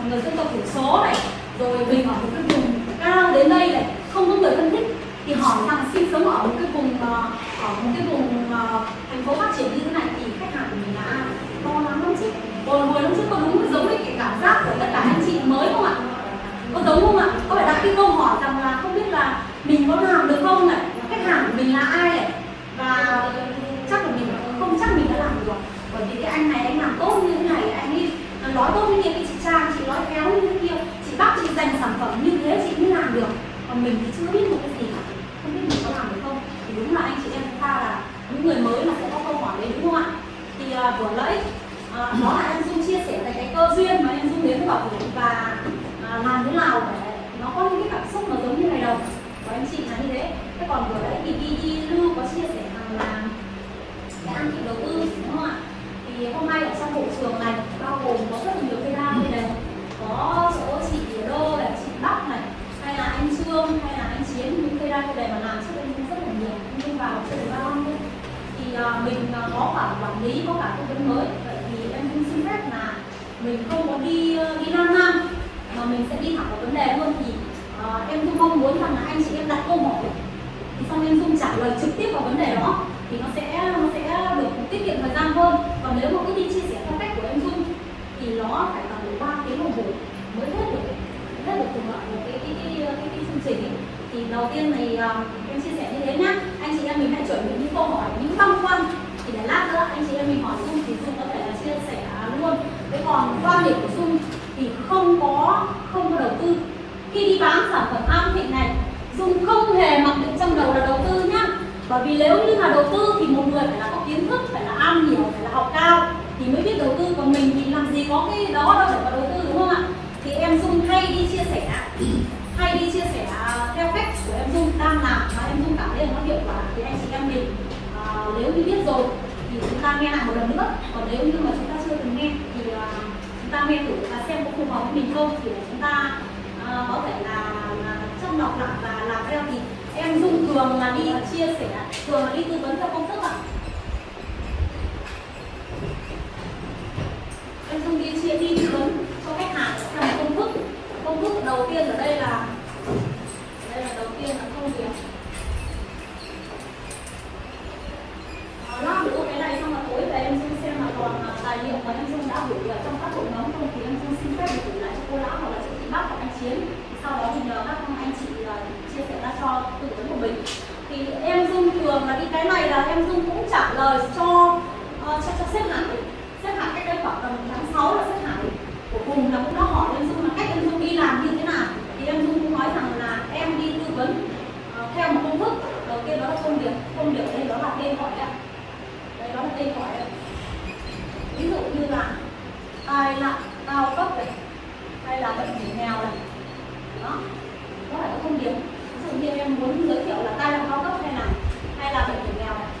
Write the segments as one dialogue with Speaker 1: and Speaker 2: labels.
Speaker 1: một người dân tộc thiểu số này, rồi mình ở một cái vùng cao đến đây này, không có người thân thích, thì hỏi rằng sinh sống ở một cái vùng ờ, ở một cái vùng ờ, thành phố phát triển như thế này thì khách hàng của mình là ai? Lo lắng lắm chứ hồi hồi lắm trước có đúng giống với cái cảm giác của tất cả anh chị mới không ạ? Có giống không ạ? Có phải đặt cái câu hỏi rằng là không biết là mình có làm được không này khách hàng của mình là ai này? Và chắc là mình không, chắc mình đã làm được. Bởi vì cái anh này anh làm tốt như thế này, anh ấy nói tốt như kia cái chị trang nói khéo như thế kia. Chị bắt chị dành sản phẩm như thế chị mới làm được. Còn mình thì chưa biết một cái gì cả. Không biết mình có làm được không? Thì đúng là anh chị em chúng ta là những người mới mà sẽ có câu hỏi đấy đúng không ạ? Thì uh, vừa nãy uh, đó là em dung chia sẻ về cái cơ duyên mà em dung đến với bảo hiểm và uh, làm thế nào để nó có những cái cảm xúc nó giống như này đâu của anh chị là như thế. Thế còn vừa nãy thì đi đi lưu có chia sẻ rằng là cái ăn thị đầu tư đúng không ạ? Thì hôm nay ở trong hội trường này bao gồm có rất là nhiều cây đa có chỗ chị đô này chị bắc này hay là anh trương hay là anh chiến những cây đa cây mà làm trước đây cũng rất là nhiều nhưng vào chưa được bao năm thì uh, mình uh, có cả quản lý có cả tư vấn mới. Vậy thì em cũng xin phép là mình không có đi uh, đi nam nam mà mình sẽ đi thẳng vào vấn đề luôn. Thì uh, em cũng mong muốn rằng là anh chị em đặt câu hỏi thì xong em dung trả lời trực tiếp vào vấn đề đó thì nó sẽ nó sẽ được tiết kiệm thời gian hơn. Còn nếu mà cứ đi chia sẻ theo cách của em dung thì nó phải tầm ba tiếng đồng hồ mới hết được hết được cùng loại một cái cái cái, cái, cái, cái chương trình ấy. thì đầu tiên thì uh, em chia sẻ như thế nhá. Anh chị em mình hãy chuẩn bị những câu hỏi những băn khoăn. Thì để lát nữa anh chị em mình hỏi dung thì dung có thể là chia sẻ luôn. Thế còn quan điểm của dung thì không có không có đầu tư. Khi đi bán sản phẩm am thịnh này dung không hề mặc định trong đầu là đầu tư nhá. Bởi vì nếu như là đầu tư thì một người phải là có kiến thức phải là am hiểu phải là học cao thì mới biết đầu tư. Còn mình thì làm gì có cái đó đâu để mà đầu tư đúng không ạ? Thì em dung hay đi chia sẻ hay đi chia sẻ à, theo cách của em dung đang làm mà em dung cảm thấy là nó hiệu quả thì anh chị em mình à, nếu như biết rồi thì chúng ta nghe lại một lần nữa. Còn nếu như mà chúng ta chưa từng nghe thì à, chúng ta nghe thử và xem có phù hợp với mình không thì chúng ta à, có thể là, là đọc lọc lại và làm theo. Thì em dung thường là đi chia sẻ thường là đi tư vấn theo công thức ạ em dung đi chia đi tư vấn cho khách hàng theo một công thức công thức đầu tiên ở đây là đây là đầu tiên là công việc à, lát cái này xong là tối về em dung xem là còn ờ, tài liệu mà em dung đã gửi ở trong các hội nhóm không thì em dung xin phép được gửi lại cho cô lão hoặc là cho chị bác hoặc anh chiến. Sau đó thì nhờ các anh chị ờ, chia sẻ ra cho tư vấn của mình. Thì em dung thường là đi cái này là em dung cũng trả lời cho uh, cho, cho sếp hải sếp hải cách đây khoảng tầm tháng 6 là sếp hải của cùng là cũng đã hỏi em dung là cách em dung đi làm như thế nào? Thì em dung cũng nói rằng là em đi tư vấn uh, theo một công thức. Đầu tiên đó là công việc công việc đây đó là tên gọi đấy đây đó là tên gọi đấy ví dụ như là tai nạn cao cấp này hay là bệnh hiểm nghèo này. Đó đó là các công việc. Ví dụ như em muốn giới thiệu là tai nạn cao cấp hay là hay là bệnh hiểm nghèo này.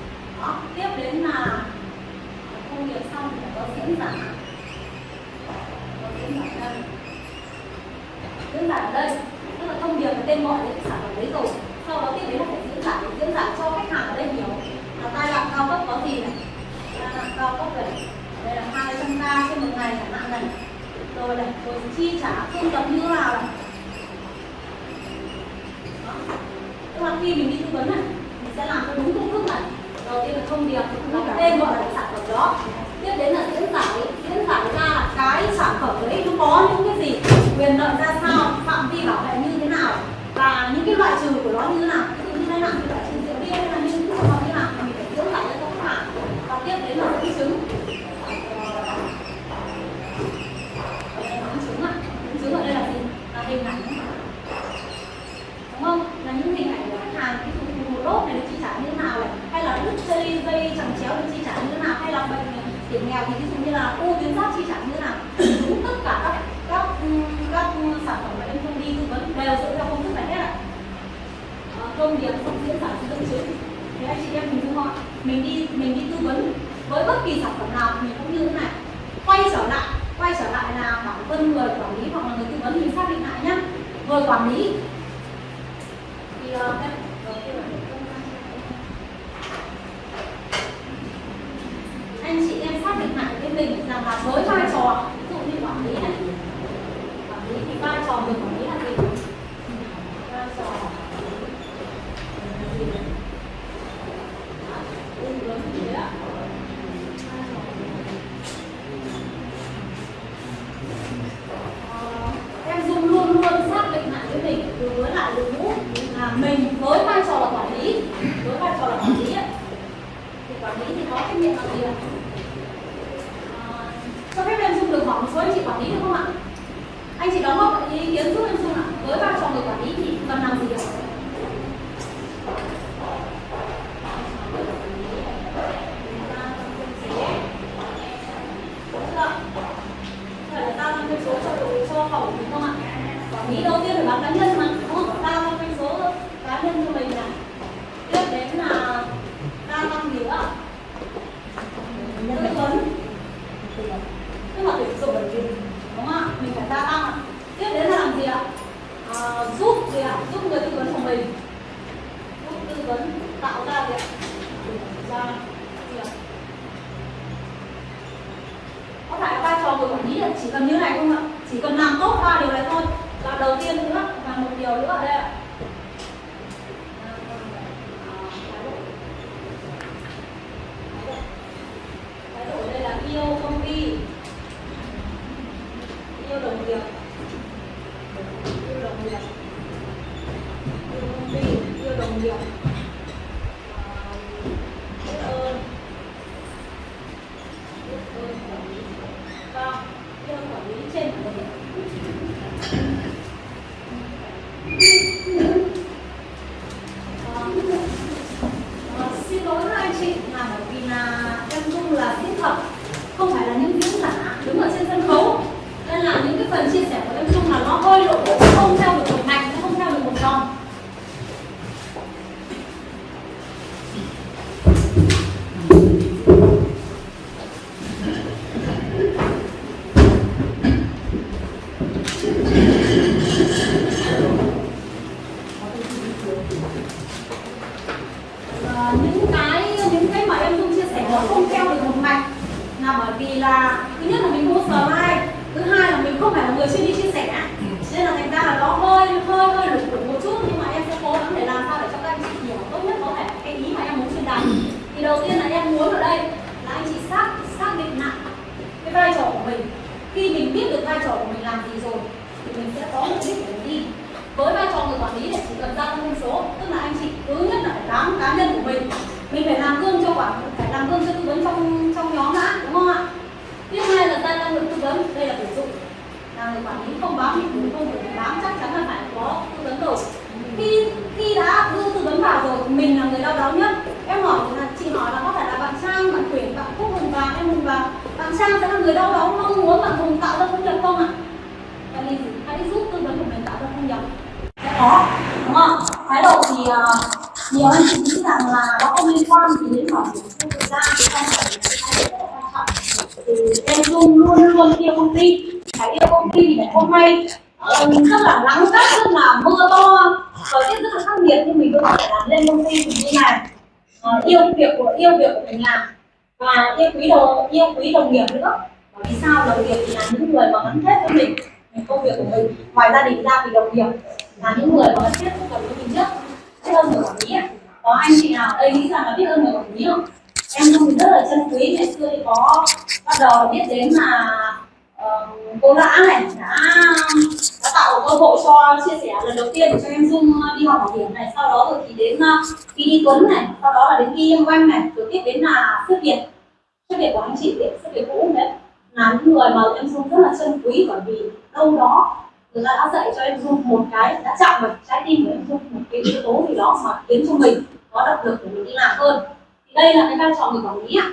Speaker 1: đây là cái vai trò người quản lý ạ.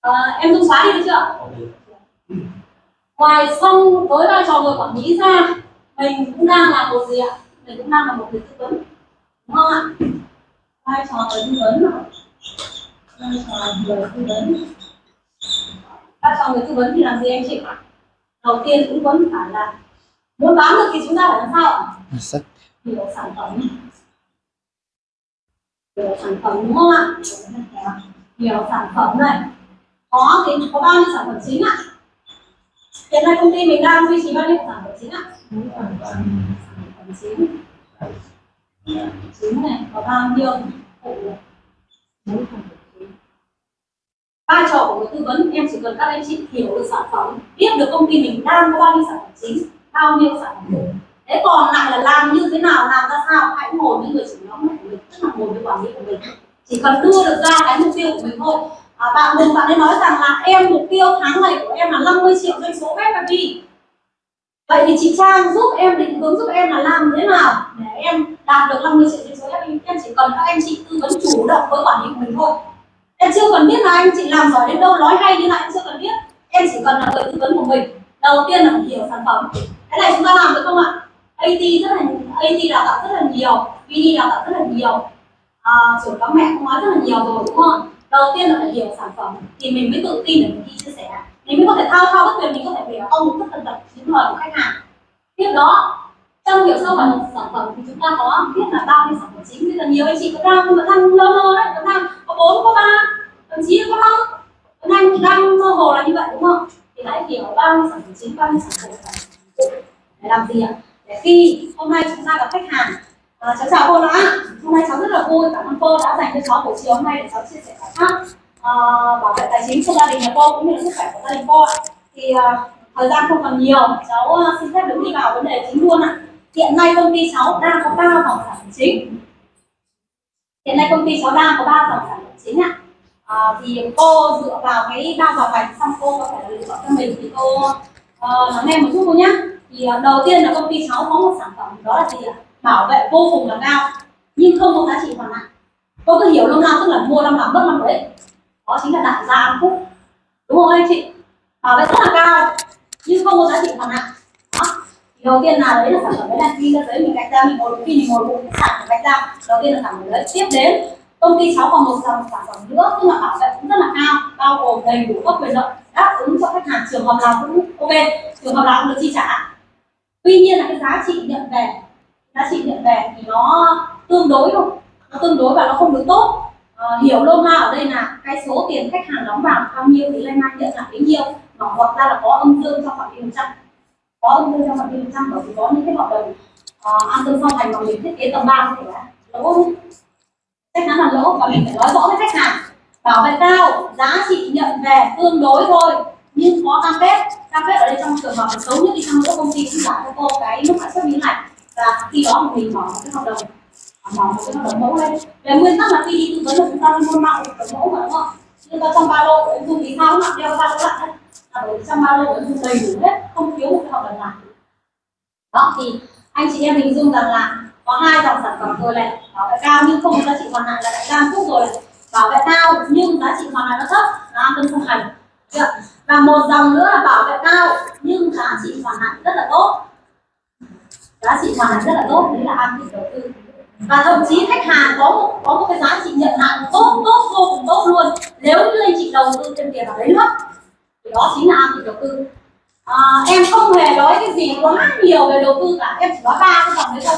Speaker 1: À, em dung xóa đi được chưa? Ngoài xong với vai trò người quản lý ra mình cũng đang là một gì ạ? Mình cũng đang là một người tư vấn. Đúng không ạ? Vai trò người tư vấn vai trò người tư vấn. Vai trò người tư vấn thì làm gì anh chị? Đầu tiên cũng vẫn phải là muốn bán được thì chúng ta phải làm sao hiểu sản phẩm nhiều sản phẩm, đúng không ạ? Nhiều sản phẩm này. Có thì có bao nhiêu sản phẩm chính ạ? Hiện nay công ty mình đang duy trì bao nhiêu sản phẩm chính ạ? Sản phẩm. Chính. Chính này, có bao nhiêu? Phụ vai trò của người tư vấn, em chỉ cần các anh chị hiểu được sản phẩm, biết được công ty mình đang có bao nhiêu sản phẩm chính, bao nhiêu sản phẩm. Thế còn lại là làm như thế nào, làm ra sao, hãy ngồi với người chủ nhóm tức là một cái quản lý của mình. Chỉ cần đưa được ra cái mục tiêu của mình thôi. À, bạn đừng bạn ấy nói rằng là em mục tiêu tháng này của em là 50 triệu doanh số web làm gì? Vậy thì chị Trang giúp em định hướng giúp em là làm thế nào để em đạt được 50 triệu doanh số web em chỉ cần các anh chị tư vấn chủ động với quản lý của mình thôi. Em chưa cần biết là anh chị làm giỏi đến đâu nói hay như nào em chưa cần biết. Em chỉ cần là người tư vấn của mình. Đầu tiên là hiểu sản phẩm. Cái này chúng ta làm được không ạ? AT rất là AT đào tạo rất là nhiều VD đào tạo rất là nhiều. À, trưởng các mẹ cũng nói rất là nhiều rồi đúng không? Đầu tiên là phải hiểu sản phẩm thì mình mới tự tin để mình đi chia sẻ. Mình mới có thể thao thao bất tuyệt mình có thể hiểu ông tất tần tật những lời của khách hàng. Tiếp đó trong hiểu sâu về một sản phẩm thì chúng ta có biết là bao nhiêu sản phẩm chính. Bây giờ nhiều anh chị có đang vẫn đang lơ lơ đấy có đang có bốn có ba thậm chí có năm có đang đang mơ hồ là như vậy đúng không? Thì hãy hiểu bao nhiêu sản phẩm chính bao nhiêu sản phẩm. Để làm gì ạ? Để khi hôm nay chúng ta gặp khách hàng à, cháu chào cô đã. Hôm nay cháu rất là vui cảm ơn cô đã dành cho cháu buổi chiều hôm nay để cháu chia sẻ giải pháp à, bảo vệ tài chính cho gia đình nhà cô cũng như là sức khỏe của gia đình cô thì à, thời gian không còn nhiều cháu à, xin phép được đi vào vấn đề chính luôn ạ. Hiện nay công ty cháu đang có ba dòng sản phẩm chính. Hiện nay công ty cháu đang có ba dòng sản phẩm chính ạ. À, thì cô dựa vào cái ba dòng này xong cô có thể là lựa chọn cho mình thì cô uh, nghe một chút cô nhé thì uh, đầu tiên là công ty cháu có một sản phẩm đó là gì ạ? Bảo vệ vô cùng là cao nhưng không có giá trị hoàn lại. Có cứ hiểu lâu nào tức là mua năm nào mất năm đấy đó chính là đại gia hạnh phúc. Đúng không anh chị? Bảo vệ rất là cao nhưng không có giá trị hoàn lại. Đó. Đầu tiên là đấy là sản phẩm đấy là khi ra giấy mình gạch ra mình ngồi khi mình ngồi cái sản phẩm gạch ra. Đầu tiên là sản phẩm đấy. Tiếp đến công ty cháu còn một dòng sản phẩm nữa tức là bảo vệ cũng rất là cao bao gồm đầy đủ các quyền lợi đáp ứng cho khách hàng trường hợp nào cũng ok trường hợp nào cũng được chi trả tuy nhiên là cái giá trị nhận về giá trị nhận về thì nó tương đối thôi. Nó tương đối và nó không được tốt. À, hiểu lô ma ở đây là cái số tiền khách hàng đóng vào bao nhiêu thì lên nhận lại bấy nhiêu mà hoặc ra là có âm dương trong phạm vi một trăm. Có âm dương trong phạm vi một trăm bởi vì có những cái hợp đồng uh, an tương song hành mà mình thiết kế tầm ba thì là lỗ. Chắc chắn là lỗ và mình phải nói rõ với khách hàng. Bảo vệ cao giá trị nhận về tương đối thôi nhưng có cam kết cam kết ở đây trong trường hợp xấu nhất đi chăng nữa, công ty cũng giảm cho cô cái mức lãi suất biến này và khi đó mình mở một cái hợp đồng. Mở một cái hợp đồng mẫu lên. Về nguyên tắc là khi đi tư vấn là chúng ta luôn mặc hợp đồng mẫu mà, đúng không? Nhưng ta trong ba lô của dùng thì sao? Mặc đeo ba lô lại đấy. Là bởi trong ba lô của dùng đầy đủ hết, không thiếu một cái hợp đồng nào. Đó, thì anh chị em hình dung rằng là có hai dòng sản phẩm rồi này. Bảo vệ cao nhưng không giá trị hoàn lại là đại gia phúc rồi. Bảo vệ cao nhưng giá trị hoàn lại nó thấp. Là an tâm không hành và một dòng nữa là bảo vệ cao nhưng giá trị hoàn lại rất là tốt. Giá trị hoàn lại rất là tốt đấy là an thị đầu tư. Và thậm chí khách hàng có một có một cái giá trị nhận hạn tốt tốt vô cùng tốt luôn. Nếu như anh chị đầu tư thêm tiền vào đấy nữa thì đó chính là an thị đầu tư. À, em không hề nói cái gì quá nhiều về đầu tư cả. Em chỉ nói ba cái dòng đấy thôi.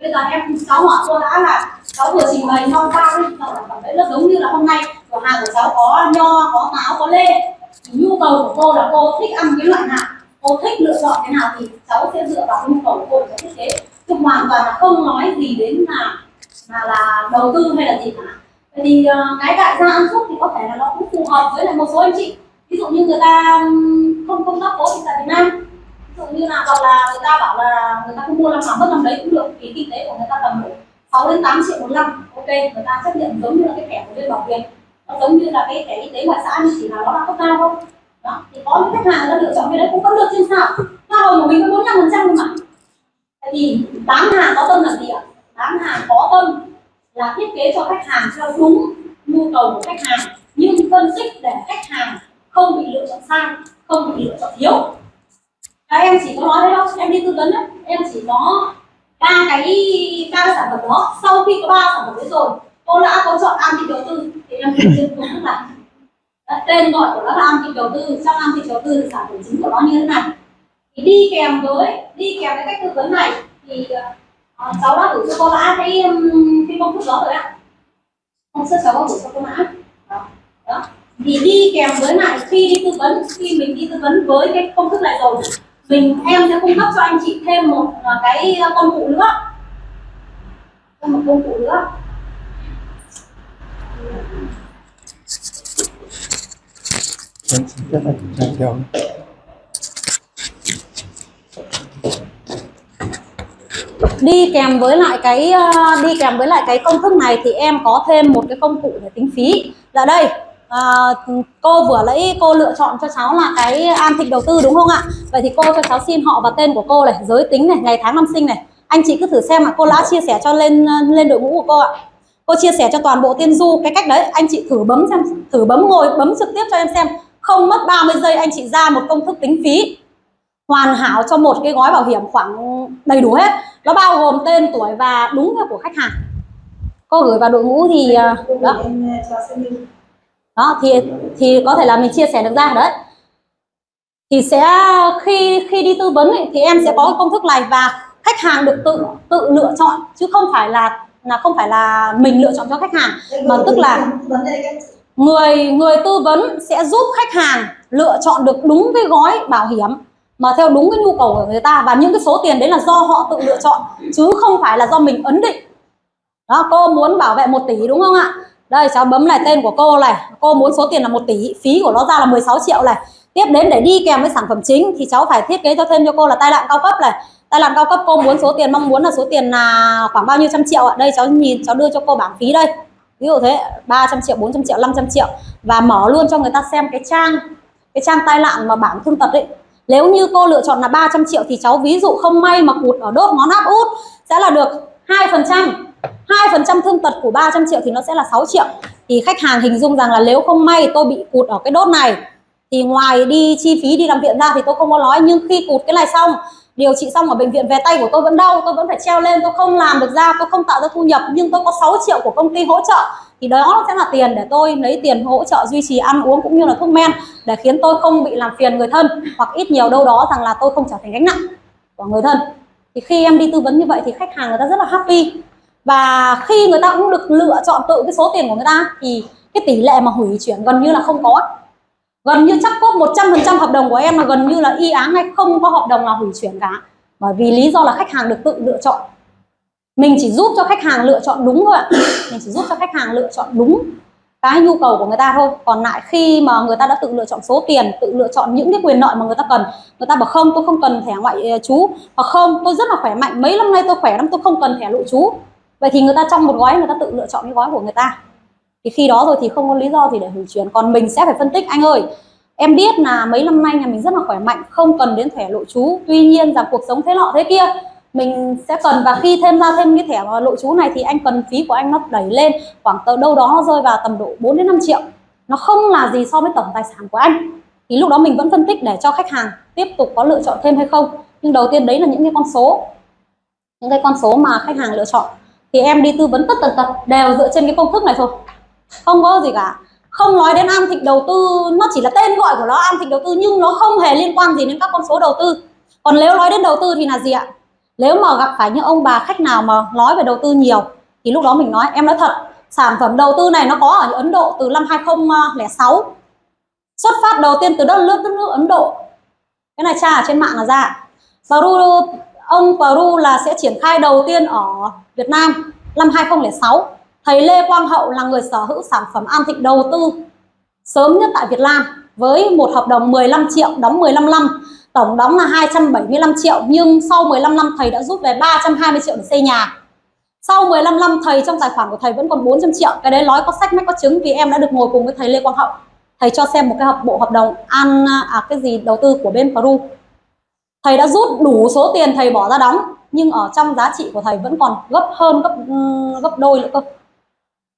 Speaker 1: Bây giờ em cháu hỏi cô đã là cháu vừa trình bày nho ba cái dòng sản phẩm đấy nó giống như là hôm nay cửa hàng của cháu có nho có táo có lê nhu cầu của cô là cô thích ăn cái loại nào? Cô thích lựa chọn cái nào thì cháu sẽ dựa vào nhu cầu của cô để thiết kế. Chứ hoàn toàn là không nói gì đến là là là đầu tư hay là gì cả. Vậy thì uh, cái đại gia ăn xúc thì có thể là nó cũng phù hợp với lại một số anh chị. Ví dụ như người ta không không tác cố thì tại Việt Nam. Ví dụ như là hoặc là người ta bảo là người ta không mua năm nào mất năm đấy cũng được vì kinh tế của người ta tầm độ 6 đến 8 triệu một năm. Ok người ta chấp nhận giống như là cái thẻ của bên bảo hiểm nó giống như là cái thẻ y tế ngoại xã nhưng chỉ là nó là cấp cao thôi. Đó, thì có những khách hàng nó lựa chọn cái đấy, cũng vẫn được trên sao. Hoa hồng của mình có bốn trăm phần trăm mà tại vì bán hàng có tâm là gì ạ? Bán hàng có tâm là thiết kế cho khách hàng theo đúng nhu cầu của khách hàng, nhưng phân tích để khách hàng không bị lựa chọn sai, không bị lựa chọn thiếu. Các em chỉ có nói đấy đâu em đi tư vấn đấy em chỉ có ba cái, ba sản phẩm đó, sau khi có ba sản phẩm đấy rồi cô đã có chọn an thị đầu tư thì em sẽ trên công thức là tên gọi của nó là an thị đầu tư. Trong an thị đầu tư thì sản phẩm chính của nó như thế này. Thì đi kèm với đi kèm với cách tư vấn này thì uh, cháu đã gửi cho cô mã cái cái công thức đó rồi ạ. Hôm trước cháu có gửi cho cô mã. Đó. đó. Thì đi kèm với lại khi đi tư vấn khi mình đi tư vấn với cái công thức này rồi mình em sẽ cung cấp cho anh chị thêm một ờ, cái công cụ nữa. Thêm một công cụ nữa. Đi kèm với lại cái ờ, đi kèm với lại cái công thức này thì em có thêm một cái công cụ để tính phí. Là đây à, cô vừa lấy cô lựa chọn cho cháu là cái an thịnh đầu tư đúng không ạ? Vậy thì cô cho cháu xin họ và tên của cô này giới tính này ngày tháng năm sinh này. Anh chị cứ thử xem ạ cô đã chia sẻ cho lên ờ, lên đội ngũ của cô ạ cô chia sẻ cho toàn bộ tiên du cái cách đấy anh chị thử bấm xem thử bấm ngồi bấm trực tiếp cho em xem. Không mất 30 giây anh chị ra một công thức tính phí. Hoàn hảo cho một cái gói bảo hiểm khoảng đầy đủ hết. Nó bao gồm tên tuổi và đúng theo của khách hàng. Cô gửi vào đội ngũ thì à, đó. đó thì thì có thể là mình chia sẻ được ra đấy. Thì sẽ khi khi đi tư vấn ấy, thì em sẽ có công thức này và khách hàng được tự tự lựa chọn chứ không phải là là không phải là mình lựa chọn cho khách hàng, mà tức là người người tư vấn sẽ giúp khách hàng lựa chọn được đúng cái gói bảo hiểm mà theo đúng cái nhu cầu của người ta. Và những cái số tiền đấy là do họ tự lựa chọn, chứ không phải là do mình ấn định. Đó, cô muốn bảo vệ 1 tỷ đúng không ạ? Đây, cháu bấm này, tên của cô này. Cô muốn số tiền là 1 tỷ, phí của nó ra là 16 triệu này. Tiếp đến để đi kèm với sản phẩm chính thì cháu phải thiết kế cho thêm cho cô là tai nạn cao cấp này tai làm cao cấp, cô muốn số tiền, mong muốn là số tiền là khoảng bao nhiêu trăm triệu ạ. Đây, cháu nhìn, cháu đưa cho cô bảng phí đây. Ví dụ thế 300 triệu 400 triệu 500 triệu. Và mở luôn cho người ta xem cái trang cái trang tai nạn mà bảng thương tật ấy. Nếu như cô lựa chọn là 300 triệu thì cháu ví dụ không may mà cụt ở đốt ngón áp út sẽ là được 2% 2% thương tật của 300 triệu thì nó sẽ là 6 triệu. Thì khách hàng hình dung rằng là nếu không may tôi bị cụt ở cái đốt này, thì ngoài đi chi phí đi làm viện ra thì tôi không có nói. Nhưng khi cụt cái này xong điều trị xong ở bệnh viện về tay của tôi vẫn đau, tôi vẫn phải treo lên, tôi không làm được ra, tôi không tạo ra thu nhập, nhưng tôi có 6 triệu của công ty hỗ trợ. Thì đó sẽ là tiền để tôi lấy tiền hỗ trợ duy trì ăn uống cũng như là thuốc men để khiến tôi không bị làm phiền người thân hoặc ít nhiều đâu đó rằng là tôi không trở thành gánh nặng của người thân. Thì khi em đi tư vấn như vậy thì khách hàng người ta rất là happy. Và khi người ta cũng được lựa chọn tự cái số tiền của người ta thì cái tỷ lệ mà hủy chuyển gần như là không có gần như chắc cốt 100% hợp đồng của em là gần như là y áng hay không có hợp đồng nào hủy chuyển cả. Bởi vì lý do là khách hàng được tự lựa chọn. Mình chỉ giúp cho khách hàng lựa chọn đúng thôi ạ. Mình chỉ giúp cho khách hàng lựa chọn đúng cái nhu cầu của người ta thôi. Còn lại khi mà người ta đã tự lựa chọn số tiền, tự lựa chọn những cái quyền lợi mà người ta cần, người ta bảo không, tôi không cần thẻ ngoại ờ, trú. Hoặc không, tôi rất là khỏe mạnh, mấy năm nay tôi khỏe lắm, tôi không cần thẻ nội trú. Vậy thì người ta trong một gói, người ta tự lựa chọn cái gói của người ta thì khi đó rồi thì không có lý do gì để hủy chuyển. Còn mình sẽ phải phân tích. Anh ơi, em biết là mấy năm nay nhà mình rất là khỏe mạnh, không cần đến thẻ nội trú tuy nhiên rằng cuộc sống thế lọ thế kia, mình sẽ cần. Và khi thêm ra thêm cái thẻ nội trú này thì anh cần phí của anh nó đẩy lên. Khoảng tờ đâu đó nó rơi vào tầm độ 4 đến 5 triệu. Nó không là gì so với tổng tài sản của anh. Thì lúc đó mình vẫn phân tích để cho khách hàng tiếp tục có lựa chọn thêm hay không. Nhưng đầu tiên đấy là những cái con số. Những cái con số mà khách hàng lựa chọn. Thì em đi tư vấn tất tần tật, đều dựa trên cái công thức này thôi không có gì cả. Không nói đến an thịnh đầu tư, nó chỉ là tên gọi của nó an thịnh đầu tư, nhưng nó không hề liên quan gì đến các con số đầu tư. Còn nếu nói đến đầu tư thì là gì ạ? Nếu mà gặp phải những ông bà khách nào mà nói về đầu tư nhiều, thì lúc đó mình nói, em nói thật, sản phẩm đầu tư này nó có ở Ấn Độ từ năm 2006 xuất phát đầu tiên từ đất nước đất nước Ấn Độ. Cái này tra ở trên mạng là ra. Peru, ông Peru là sẽ triển khai đầu tiên ở Việt Nam năm 2006 thầy Lê Quang Hậu là người sở hữu sản phẩm An Thịnh đầu tư sớm nhất tại Việt Nam với một hợp đồng 15 triệu đóng 15 năm tổng đóng là 275 triệu nhưng sau 15 năm thầy đã rút về 320 triệu để xây nhà. Sau 15 năm thầy trong tài khoản của thầy vẫn còn 400 triệu. Cái đấy nói có sách mách có chứng vì em đã được ngồi cùng với thầy Lê Quang Hậu. Thầy cho xem một cái hợp bộ hợp đồng an à, cái gì đầu tư của bên Peru. Thầy đã rút đủ số tiền thầy bỏ ra đóng nhưng ở trong giá trị của thầy vẫn còn gấp hơn gấp gấp đôi nữa cơ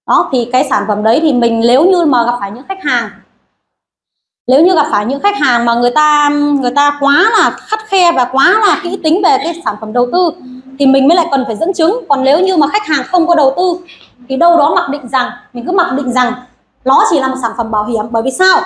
Speaker 1: đó, thì cái sản phẩm đấy thì mình nếu như mà gặp phải những khách hàng, nếu như gặp phải những khách hàng mà người ta người ta quá là khắt khe và quá là kỹ tính về cái sản phẩm đầu tư, thì mình mới lại cần phải dẫn chứng. Còn nếu như mà khách hàng không có đầu tư, thì đâu đó mặc định rằng, mình cứ mặc định rằng nó chỉ là một sản phẩm bảo hiểm. Bởi vì sao?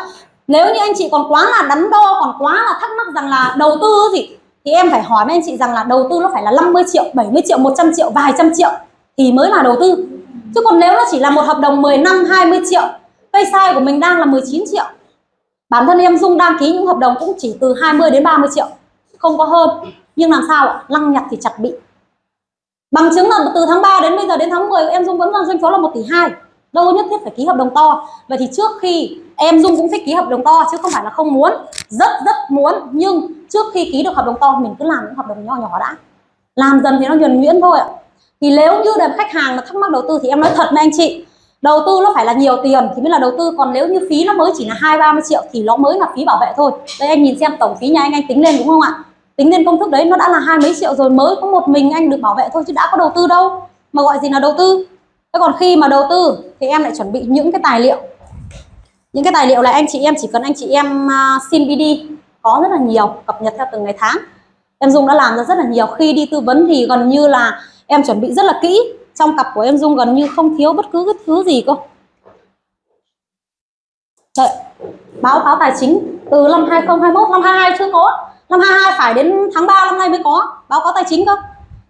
Speaker 1: Nếu như anh chị còn quá là đắn đo, còn quá là thắc mắc rằng là đầu tư gì, thì em phải hỏi với anh chị rằng là đầu tư nó phải là 50 triệu 70 triệu 100 triệu, vài trăm triệu thì mới là đầu tư chứ còn nếu nó chỉ là một hợp đồng 10 năm 20 triệu, cây sai của mình đang là 19 triệu, bản thân em Dung đăng ký những hợp đồng cũng chỉ từ 20 đến 30 triệu, không có hơn. Nhưng làm sao ạ? Lăng nhặt thì chặt bị. Bằng chứng là từ tháng 3 đến bây giờ đến tháng 10 em Dung vẫn là doanh số là 1 tỷ 2 đâu có nhất thiết phải ký hợp đồng to. Vậy thì trước khi em Dung cũng thích ký hợp đồng to, chứ không phải là không muốn, rất rất muốn. Nhưng trước khi ký được hợp đồng to, mình cứ làm những hợp đồng nhỏ nhỏ đã. Làm dần thì nó nhuần nhuyễn thôi ạ thì nếu như là khách hàng mà thắc mắc đầu tư thì em nói thật với anh chị đầu tư nó phải là nhiều tiền thì mới là đầu tư còn nếu như phí nó mới chỉ là hai ba mươi triệu thì nó mới là phí bảo vệ thôi. Đây anh nhìn xem tổng phí nhà anh anh tính lên đúng không ạ? Tính lên công thức đấy nó đã là hai mấy triệu rồi mới có một mình anh được bảo vệ thôi chứ đã có đầu tư đâu mà gọi gì là đầu tư. Thế còn khi mà đầu tư thì em lại chuẩn bị những cái tài liệu. Những cái tài liệu là anh chị em chỉ cần anh chị em uh, xin BD có rất là nhiều cập nhật theo từng ngày tháng. Em Dung đã làm ra rất là nhiều. Khi đi tư vấn thì gần như là em chuẩn bị rất là kỹ. Trong cặp của em Dung gần như không thiếu bất cứ cái thứ gì cơ. Đợi, báo cáo tài chính từ năm 2021 năm 22 chưa có. Năm 22 phải đến tháng 3 năm nay mới có. Báo cáo tài chính cơ.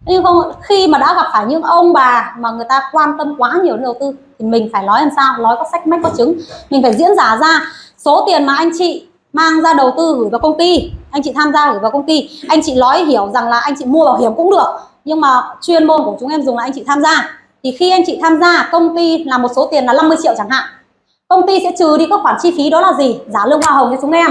Speaker 1: Nhưng không khi mà đã gặp phải những ông bà mà người ta quan tâm quá nhiều đến đầu tư thì mình phải nói làm sao? Nói có sách mách có chứng. Mình phải diễn giả ra số tiền mà anh chị mang ra đầu tư gửi vào công ty. Anh chị tham gia gửi vào công ty. Anh chị nói hiểu rằng là anh chị mua bảo hiểm cũng được nhưng mà chuyên môn của chúng em dùng là anh chị tham gia. Thì khi anh chị tham gia, công ty là một số tiền là 50 triệu chẳng hạn. Công ty sẽ trừ đi các khoản chi phí đó là gì? Giá lương hoa hồng cho chúng em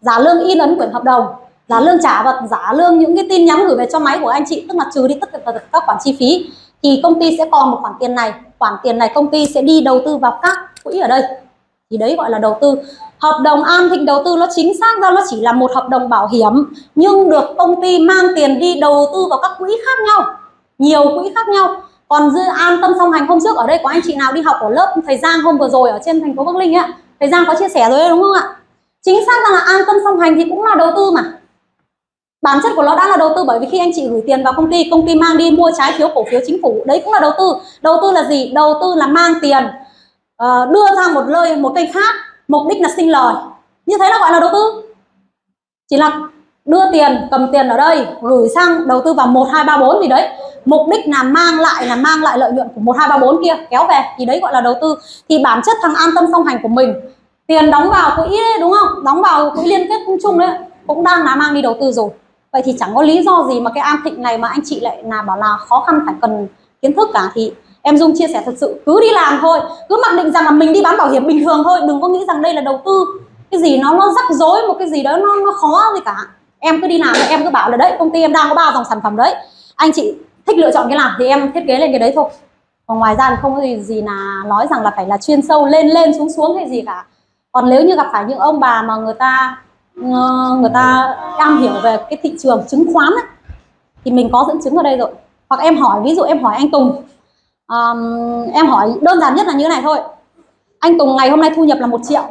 Speaker 1: giá lương in ấn quyển hợp đồng giá lương trả vật giá lương những cái tin nhắn gửi về cho máy của anh chị, tức là trừ đi tất cả các khoản chi phí. Thì công ty sẽ còn một khoản tiền này. Khoản tiền này công ty sẽ đi đầu tư vào các quỹ ở đây. Thì đấy gọi là đầu tư hợp đồng An Thịnh đầu tư nó chính xác ra nó chỉ là một hợp đồng bảo hiểm nhưng được công ty mang tiền đi đầu tư vào các quỹ khác nhau nhiều quỹ khác nhau. Còn dư an tâm song hành hôm trước ở đây có anh chị nào đi học ở lớp thầy Giang hôm vừa rồi ở trên thành phố Bắc Linh ấy thầy Giang có chia sẻ rồi đấy đúng không ạ? Chính xác ra là an tâm song hành thì cũng là đầu tư mà. Bản chất của nó đã là đầu tư bởi vì khi anh chị gửi tiền vào công ty công ty mang đi mua trái phiếu cổ phiếu chính phủ đấy cũng là đầu tư. Đầu tư là gì? Đầu tư là mang tiền uh, đưa ra một nơi một kênh khác mục đích là sinh lời. Như thế là gọi là đầu tư. Chỉ là đưa tiền cầm tiền ở đây gửi sang đầu tư vào một hai ba bốn gì đấy. Mục đích là mang lại là mang lại lợi nhuận của một hai ba bốn kia kéo về. Thì đấy gọi là đầu tư. Thì bản chất thằng an tâm song hành của mình tiền đóng vào quỹ đấy, đúng không? Đóng vào quỹ liên kết chung đấy cũng đang là mang đi đầu tư rồi. Vậy thì chẳng có lý do gì mà cái an thịnh này mà anh chị lại là bảo là khó khăn phải cần kiến thức cả. Thì em dung chia sẻ thật sự cứ đi làm thôi cứ mặc định rằng là mình đi bán bảo hiểm bình thường thôi đừng có nghĩ rằng đây là đầu tư. Cái gì nó nó rắc rối một cái gì đó nó nó khó gì cả. Em cứ đi làm em cứ bảo là đấy công ty em đang có ba dòng sản phẩm đấy. Anh chị thích lựa chọn cái nào thì em thiết kế lên cái đấy thôi. Còn ngoài ra thì không có gì gì là nói rằng là phải là chuyên sâu lên lên xuống xuống hay gì cả. Còn nếu như gặp phải những ông bà mà người ta ờ, người ta am hiểu về cái thị trường chứng khoán ấy, thì mình có dẫn chứng ở đây rồi. Hoặc em hỏi ví dụ em hỏi anh Tùng um, em hỏi đơn giản nhất là như thế này thôi. Anh Tùng ngày hôm nay thu nhập là một triệu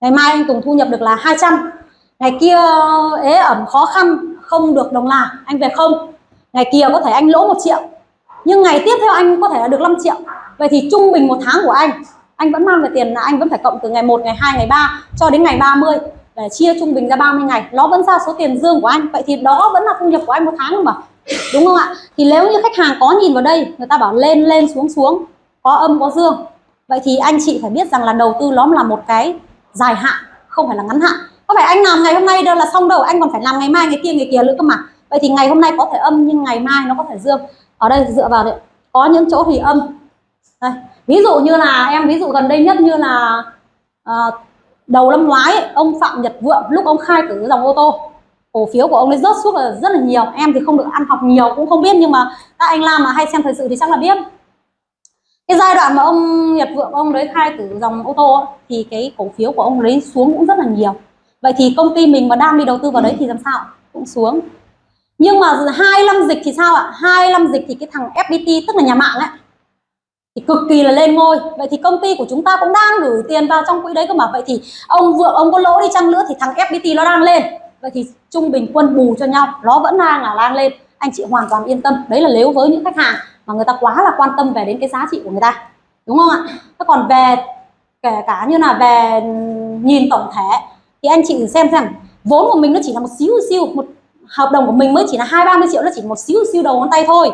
Speaker 1: ngày mai anh Tùng thu nhập được là 200 ngày kia ế ẩm khó khăn không được đồng làm anh về không. Ngày kia có thể anh lỗ một triệu nhưng ngày tiếp theo anh có thể là được 5 triệu. Vậy thì trung bình một tháng của anh anh vẫn mang về tiền là anh vẫn phải cộng từ ngày 1, ngày 2, ngày 3 cho đến ngày 30 để chia trung bình ra 30 ngày. Nó vẫn ra số tiền dương của anh. Vậy thì đó vẫn là thu nhập của anh một tháng mà đúng không ạ? Thì nếu như khách hàng có nhìn vào đây người ta bảo lên lên xuống xuống có âm có dương. Vậy thì anh chị phải biết rằng là đầu tư nó là một cái dài hạn không phải là ngắn hạn. Có phải anh làm ngày hôm nay đâu là xong đâu anh còn phải làm ngày mai ngày kia ngày kia nữa cơ mà. Vậy thì ngày hôm nay có thể âm nhưng ngày mai nó có thể dương. Ở đây dựa vào đấy có những chỗ thì âm. Đây. ví dụ như là em ví dụ gần đây nhất như là uh, đầu năm ngoái ông phạm nhật vượng lúc ông khai tử dòng ô tô cổ phiếu của ông ấy rớt xuống là rất là nhiều. Em thì không được ăn học nhiều, cũng không biết nhưng mà các anh Lam mà hay xem thời sự thì chắc là biết. Cái giai đoạn mà ông Nhật Vượng, ông đấy khai tử dòng ô tô thì cái cổ phiếu của ông ấy xuống cũng rất là nhiều. Vậy thì công ty mình mà đang đi đầu tư vào đấy thì làm sao? Cũng xuống. Nhưng mà hai năm dịch thì sao ạ? Hai năm dịch thì cái thằng FPT tức là nhà mạng ấy, thì cực kỳ là lên ngôi. Vậy thì công ty của chúng ta cũng đang gửi tiền vào trong quỹ đấy cơ mà. Vậy thì ông vượng, ông có lỗ đi chăng nữa thì thằng FPT nó đang lên. Vậy thì trung bình quân bù cho nhau, nó vẫn đang là đang lên. Anh chị hoàn toàn yên tâm, đấy là nếu với những khách hàng mà người ta quá là quan tâm về đến cái giá trị của người ta, đúng không ạ? Thế còn về kể cả như là về nhìn tổng thể, thì anh chị xem xem, vốn của mình nó chỉ là một xíu xíu, một hợp đồng của mình mới chỉ là hai ba mươi triệu, nó chỉ một xíu xíu đầu ngón tay thôi.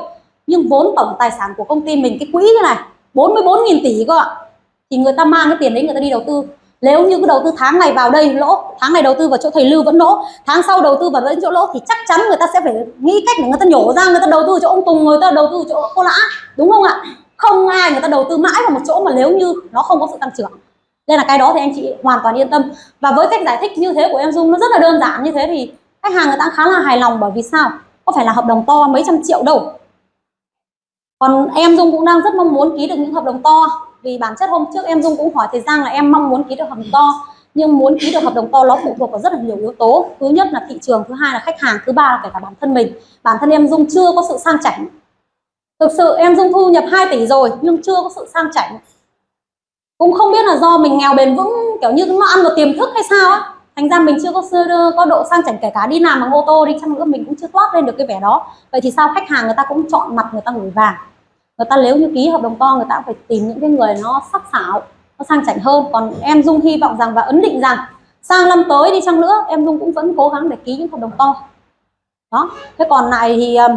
Speaker 1: Nhưng vốn tổng tài sản của công ty mình, cái quỹ cái này 44 nghìn tỷ cơ ạ. Thì người ta mang cái tiền đấy, người ta đi đầu tư nếu như cái đầu tư tháng này vào đây lỗ, tháng này đầu tư vào chỗ thầy lưu vẫn lỗ, tháng sau đầu tư vào đến chỗ lỗ thì chắc chắn người ta sẽ phải nghĩ cách để người ta nhổ ra, người ta đầu tư chỗ ông tùng, người ta đầu tư chỗ cô lã, đúng không ạ? Không ai người ta đầu tư mãi vào một chỗ mà nếu như nó không có sự tăng trưởng. Nên là cái đó thì anh chị hoàn toàn yên tâm. Và với cách giải thích như thế của em dung, nó rất là đơn giản như thế thì khách hàng người ta khá là hài lòng bởi vì sao? Có phải là hợp đồng to mấy trăm triệu đâu. Còn em dung cũng đang rất mong muốn ký được những hợp đồng to vì bản chất hôm trước em Dung cũng hỏi thầy Giang là em mong muốn ký được hợp đồng to, nhưng muốn ký được hợp đồng to nó phụ thuộc vào rất là nhiều yếu tố. Thứ nhất là thị trường, thứ hai là khách hàng, thứ ba là kể cả bản thân mình. Bản thân em Dung chưa có sự sang chảnh. Thực sự em Dung thu nhập 2 tỷ rồi, nhưng chưa có sự sang chảnh. Cũng không biết là do mình nghèo bền vững, kiểu như nó ăn vào tiềm thức hay sao á. Thành ra mình chưa có sơ- có độ sang chảnh kể cả đi làm bằng ô tô đi chăng nữa, mình cũng chưa toát lên được cái vẻ đó. Vậy thì sao khách hàng người ta cũng chọn mặt người ta gửi vàng? Người ta nếu như ký hợp đồng to, người ta cũng phải tìm những cái người nó sắc sảo, nó sang chảnh hơn. Còn em Dung hy vọng rằng và ấn định rằng sang năm tới đi chăng nữa, em Dung cũng vẫn cố gắng để ký những hợp đồng to. Đó. Thế còn lại thì ờ,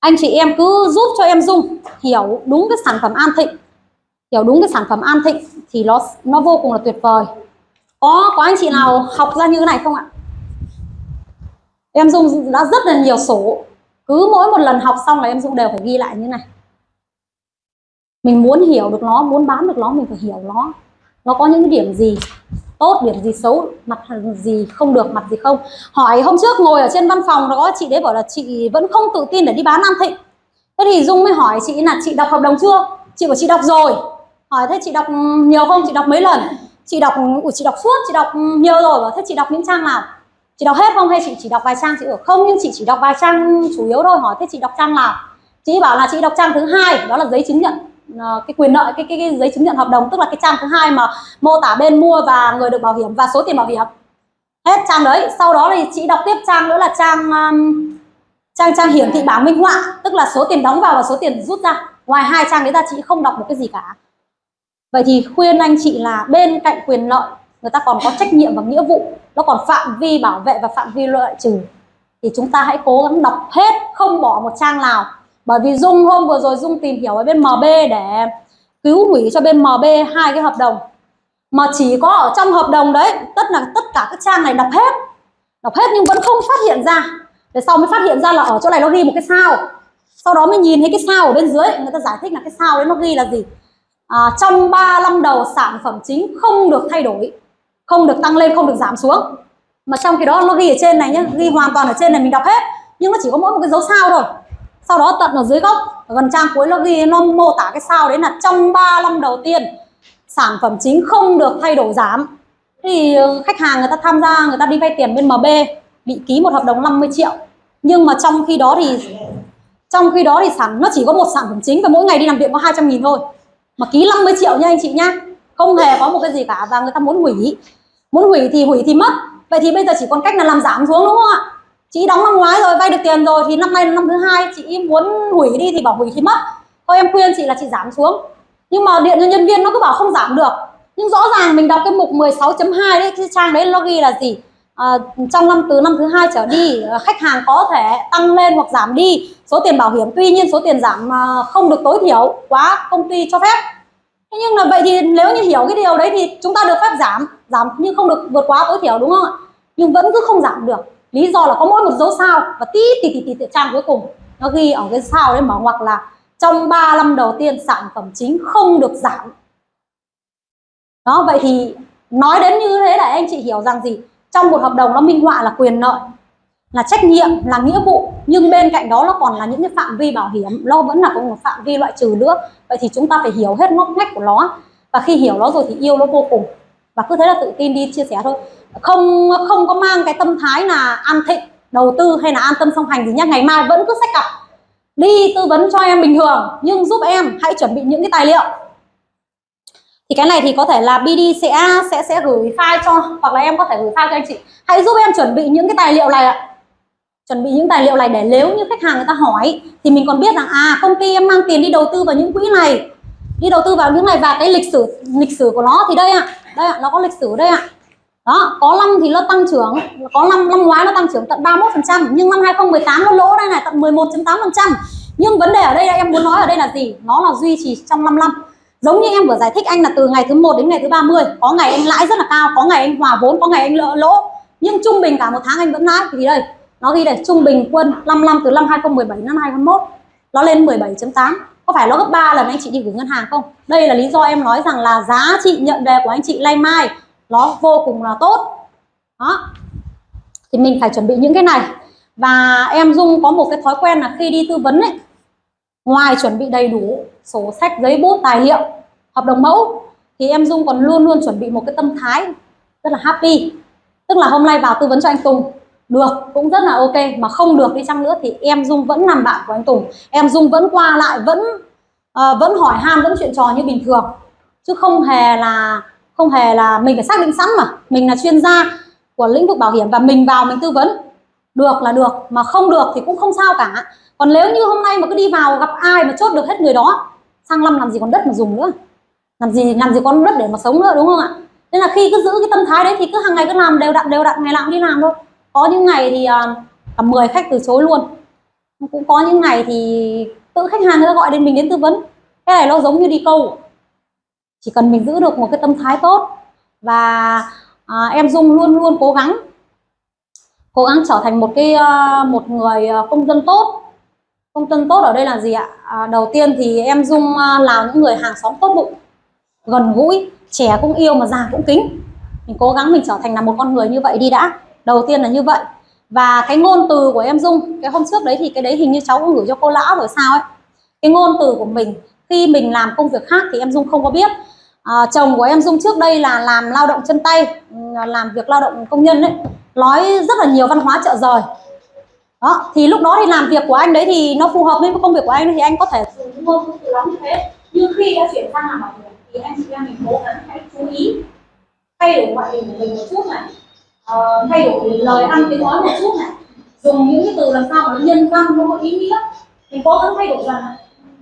Speaker 1: anh chị em cứ giúp cho em Dung hiểu đúng cái sản phẩm An Thịnh, hiểu đúng cái sản phẩm An Thịnh thì nó nó vô cùng là tuyệt vời. Có có anh chị nào học ra như thế này không ạ? Em Dung đã rất là nhiều sổ cứ mỗi một lần học xong là em Dung đều phải ghi lại như này. Mình muốn hiểu được nó muốn bán được nó mình phải hiểu nó. Nó có những điểm gì tốt điểm gì xấu mặt gì không được mặt gì không. Hỏi hôm trước ngồi ở trên văn phòng đó chị đấy bảo là chị vẫn không tự tin để đi bán nam Thịnh. Thế thì Dung mới hỏi chị là chị đọc hợp đồng chưa? Chị bảo chị đọc rồi. Hỏi thế chị đọc nhiều không? Chị đọc mấy lần? Chị đọc ủa, chị đọc suốt chị đọc nhiều rồi. Bảo thế chị đọc những trang nào? Chị đọc hết không? Hay chị chỉ đọc vài trang chị ở? Không nhưng chị chỉ đọc vài trang chủ yếu thôi. Hỏi thế chị đọc trang nào? Chị bảo là chị đọc trang thứ hai đó là giấy chứng nhận. Ờ, cái quyền lợi cái, cái cái giấy chứng nhận hợp đồng tức là cái trang thứ hai mà mô tả bên mua và người được bảo hiểm và số tiền bảo hiểm. Hết trang đấy. Sau đó thì chị đọc tiếp trang nữa là trang um, trang trang hiển thị bảng minh họa tức là số tiền đóng vào và số tiền rút ra. Ngoài hai trang đấy ra chị không đọc một cái gì cả. Vậy thì khuyên anh chị là bên cạnh quyền lợi người ta còn có trách nhiệm và nghĩa vụ nó còn phạm vi bảo vệ và phạm vi loại trừ. Thì chúng ta hãy cố gắng đọc hết không bỏ một trang nào. Bởi vì dung hôm vừa rồi dung tìm hiểu ở bên mb để cứu hủy cho bên mb hai cái hợp đồng. Mà chỉ có ở trong hợp đồng đấy tất là tất cả các trang này đọc hết. Đọc hết nhưng vẫn không phát hiện ra. Để sau mới phát hiện ra là ở chỗ này nó ghi một cái sao. Sau đó mới nhìn thấy cái sao ở bên dưới người ta giải thích là cái sao đấy nó ghi là gì. À, trong 3 năm đầu sản phẩm chính không được thay đổi không được tăng lên, không được giảm xuống. Mà trong khi đó nó ghi ở trên này nhé ghi hoàn toàn ở trên này, mình đọc hết. Nhưng nó chỉ có mỗi một cái dấu sao thôi. Sau đó tận ở dưới góc, ở gần trang cuối nó ghi, nó mô tả cái sao đấy là trong 3 năm đầu tiên, sản phẩm chính không được thay đổi giảm. Thì ờ, khách hàng người ta tham gia, người ta đi vay tiền bên MB bị ký một hợp đồng 50 triệu. Nhưng mà trong khi đó thì, trong khi đó thì sản, nó chỉ có một sản phẩm chính và mỗi ngày đi làm việc có 200 nghìn thôi. Mà ký 50 triệu nha anh chị nhá. Không hề có một cái gì cả và người ta muốn hủy muốn hủy thì hủy thì mất. Vậy thì bây giờ chỉ còn cách là làm giảm xuống đúng không ạ? Chị đóng năm ngoái rồi vay được tiền rồi thì năm nay là năm thứ hai chị muốn hủy đi thì bảo hủy thì mất. Thôi em khuyên chị là chị giảm xuống. Nhưng mà điện cho nhân viên nó cứ bảo không giảm được. Nhưng rõ ràng mình đọc cái mục 16.2 đấy cái trang đấy nó ghi là gì? À, trong năm từ năm thứ hai trở đi à, khách hàng có thể tăng lên hoặc giảm đi. Số tiền bảo hiểm tuy nhiên số tiền giảm à, không được tối thiểu quá công ty cho phép. Thế nhưng là vậy thì nếu như hiểu cái điều đấy thì chúng ta được phép giảm giảm nhưng không được vượt quá tối thiểu đúng không ạ? Nhưng vẫn cứ không giảm được. Lý do là có mỗi một dấu sao và tí tí tí tí, tí trang cuối cùng. Nó ghi ở cái sao đấy mở ngoặc là trong 3 năm đầu tiên sản phẩm chính không được giảm. Đó vậy thì nói đến như thế để anh chị hiểu rằng gì? Trong một hợp đồng nó minh họa là quyền lợi là trách nhiệm là nghĩa vụ nhưng bên cạnh đó nó còn là những cái phạm vi bảo hiểm. Nó vẫn là có một phạm vi loại trừ nữa. Vậy thì chúng ta phải hiểu hết ngóc ngách của nó. Và khi hiểu nó rồi thì yêu nó vô cùng và cứ thế là tự tin đi chia sẻ thôi. Không không có mang cái tâm thái là an thịnh, đầu tư hay là an tâm song hành gì nhá. Ngày mai vẫn cứ sách cặp, đi tư vấn cho em bình thường, nhưng giúp em hãy chuẩn bị những cái tài liệu. Thì cái này thì có thể là BD sẽ sẽ sẽ gửi file cho, hoặc là em có thể gửi file cho anh chị. Hãy giúp em chuẩn bị những cái tài liệu này ạ. Chuẩn bị những tài liệu này để nếu như khách hàng người ta hỏi, thì mình còn biết rằng à công ty em mang tiền đi đầu tư vào những quỹ này đi đầu tư vào những này và cái lịch sử lịch sử của nó thì đây ạ. À, đây ạ à, nó có lịch sử đây ạ. À. đó có năm thì nó tăng trưởng có năm năm ngoái nó tăng trưởng tận 31 phần trăm nhưng năm 2018 nó lỗ đây này tận 11.8 phần trăm. Nhưng vấn đề ở đây em muốn nói ở đây là gì? Nó là duy trì trong 5 năm. Giống như em vừa giải thích anh là từ ngày thứ 1 đến ngày thứ 30 có ngày anh lãi rất là cao có ngày anh hòa vốn có ngày anh lỡ lỗ. Nhưng trung bình cả một tháng anh vẫn lãi. Thì đây nó ghi đây trung bình quân 5 năm từ năm 2017 đến năm 2021 nó lên 17.8 có phải nó gấp 3 lần anh chị đi gửi ngân hàng không? Đây là lý do em nói rằng là giá trị nhận về của anh chị lay mai, nó vô cùng là tốt. Đó. Thì mình phải chuẩn bị những cái này. Và em Dung có một cái thói quen là khi đi tư vấn ấy, ngoài chuẩn bị đầy đủ sổ sách, giấy bút, tài liệu,
Speaker 2: hợp đồng mẫu, thì em Dung còn luôn luôn chuẩn bị một cái tâm thái rất là happy. Tức là hôm nay vào tư vấn cho anh Tùng được cũng rất là ok. Mà không được đi chăng nữa thì em Dung vẫn làm bạn của anh Tùng. Em Dung vẫn qua lại vẫn uh, vẫn hỏi han vẫn chuyện trò như bình thường. Chứ không hề là không hề là mình phải xác định sẵn mà. Mình là chuyên gia của lĩnh vực bảo hiểm và mình vào mình tư vấn. Được là được mà không được thì cũng không sao cả. Còn nếu như hôm nay mà cứ đi vào gặp ai mà chốt được hết người đó sang năm làm gì còn đất mà dùng nữa? Làm gì làm gì còn đất để mà sống nữa đúng không ạ? Nên là khi cứ giữ cái tâm thái đấy thì cứ hàng ngày cứ làm đều đặn đều đặn ngày nào cũng đi làm thôi có những ngày thì à, à, cả 10 khách từ chối luôn. Cũng có những ngày thì tự khách hàng người ta gọi đến mình đến tư vấn. Cái này nó giống như đi câu. Chỉ cần mình giữ được một cái tâm thái tốt và à, em Dung luôn luôn cố gắng cố gắng trở thành một cái à, một người công dân tốt. Công dân tốt ở đây là gì ạ? À, đầu tiên thì em Dung là những người hàng xóm tốt bụng gần gũi trẻ cũng yêu mà già cũng kính. Mình cố gắng mình trở thành là một con người như vậy đi đã đầu tiên là như vậy. Và cái ngôn từ của em Dung cái hôm trước đấy thì cái đấy hình như cháu cũng gửi cho cô lão rồi sao ấy. Cái ngôn từ của mình khi mình làm công việc khác thì em Dung không có biết. À, chồng của em Dung trước đây là làm lao động chân tay làm việc lao động công nhân đấy nói rất là nhiều văn hóa chợ rời đó thì lúc đó thì làm việc của anh đấy thì nó phù hợp với công việc của anh thì anh có thể dùng ngôn từ lắm như thế. Nhưng khi đã chuyển sang làm bảo hiểm thì anh chị em mình cố gắng hãy chú ý thay đổi ngoại hình của mình một chút này uh, thay đổi lời ăn tiếng nói một chút này. Dùng những cái từ làm sao mà nó nhân văn nó có ý nghĩa. Mình cố gắng thay đổi dần.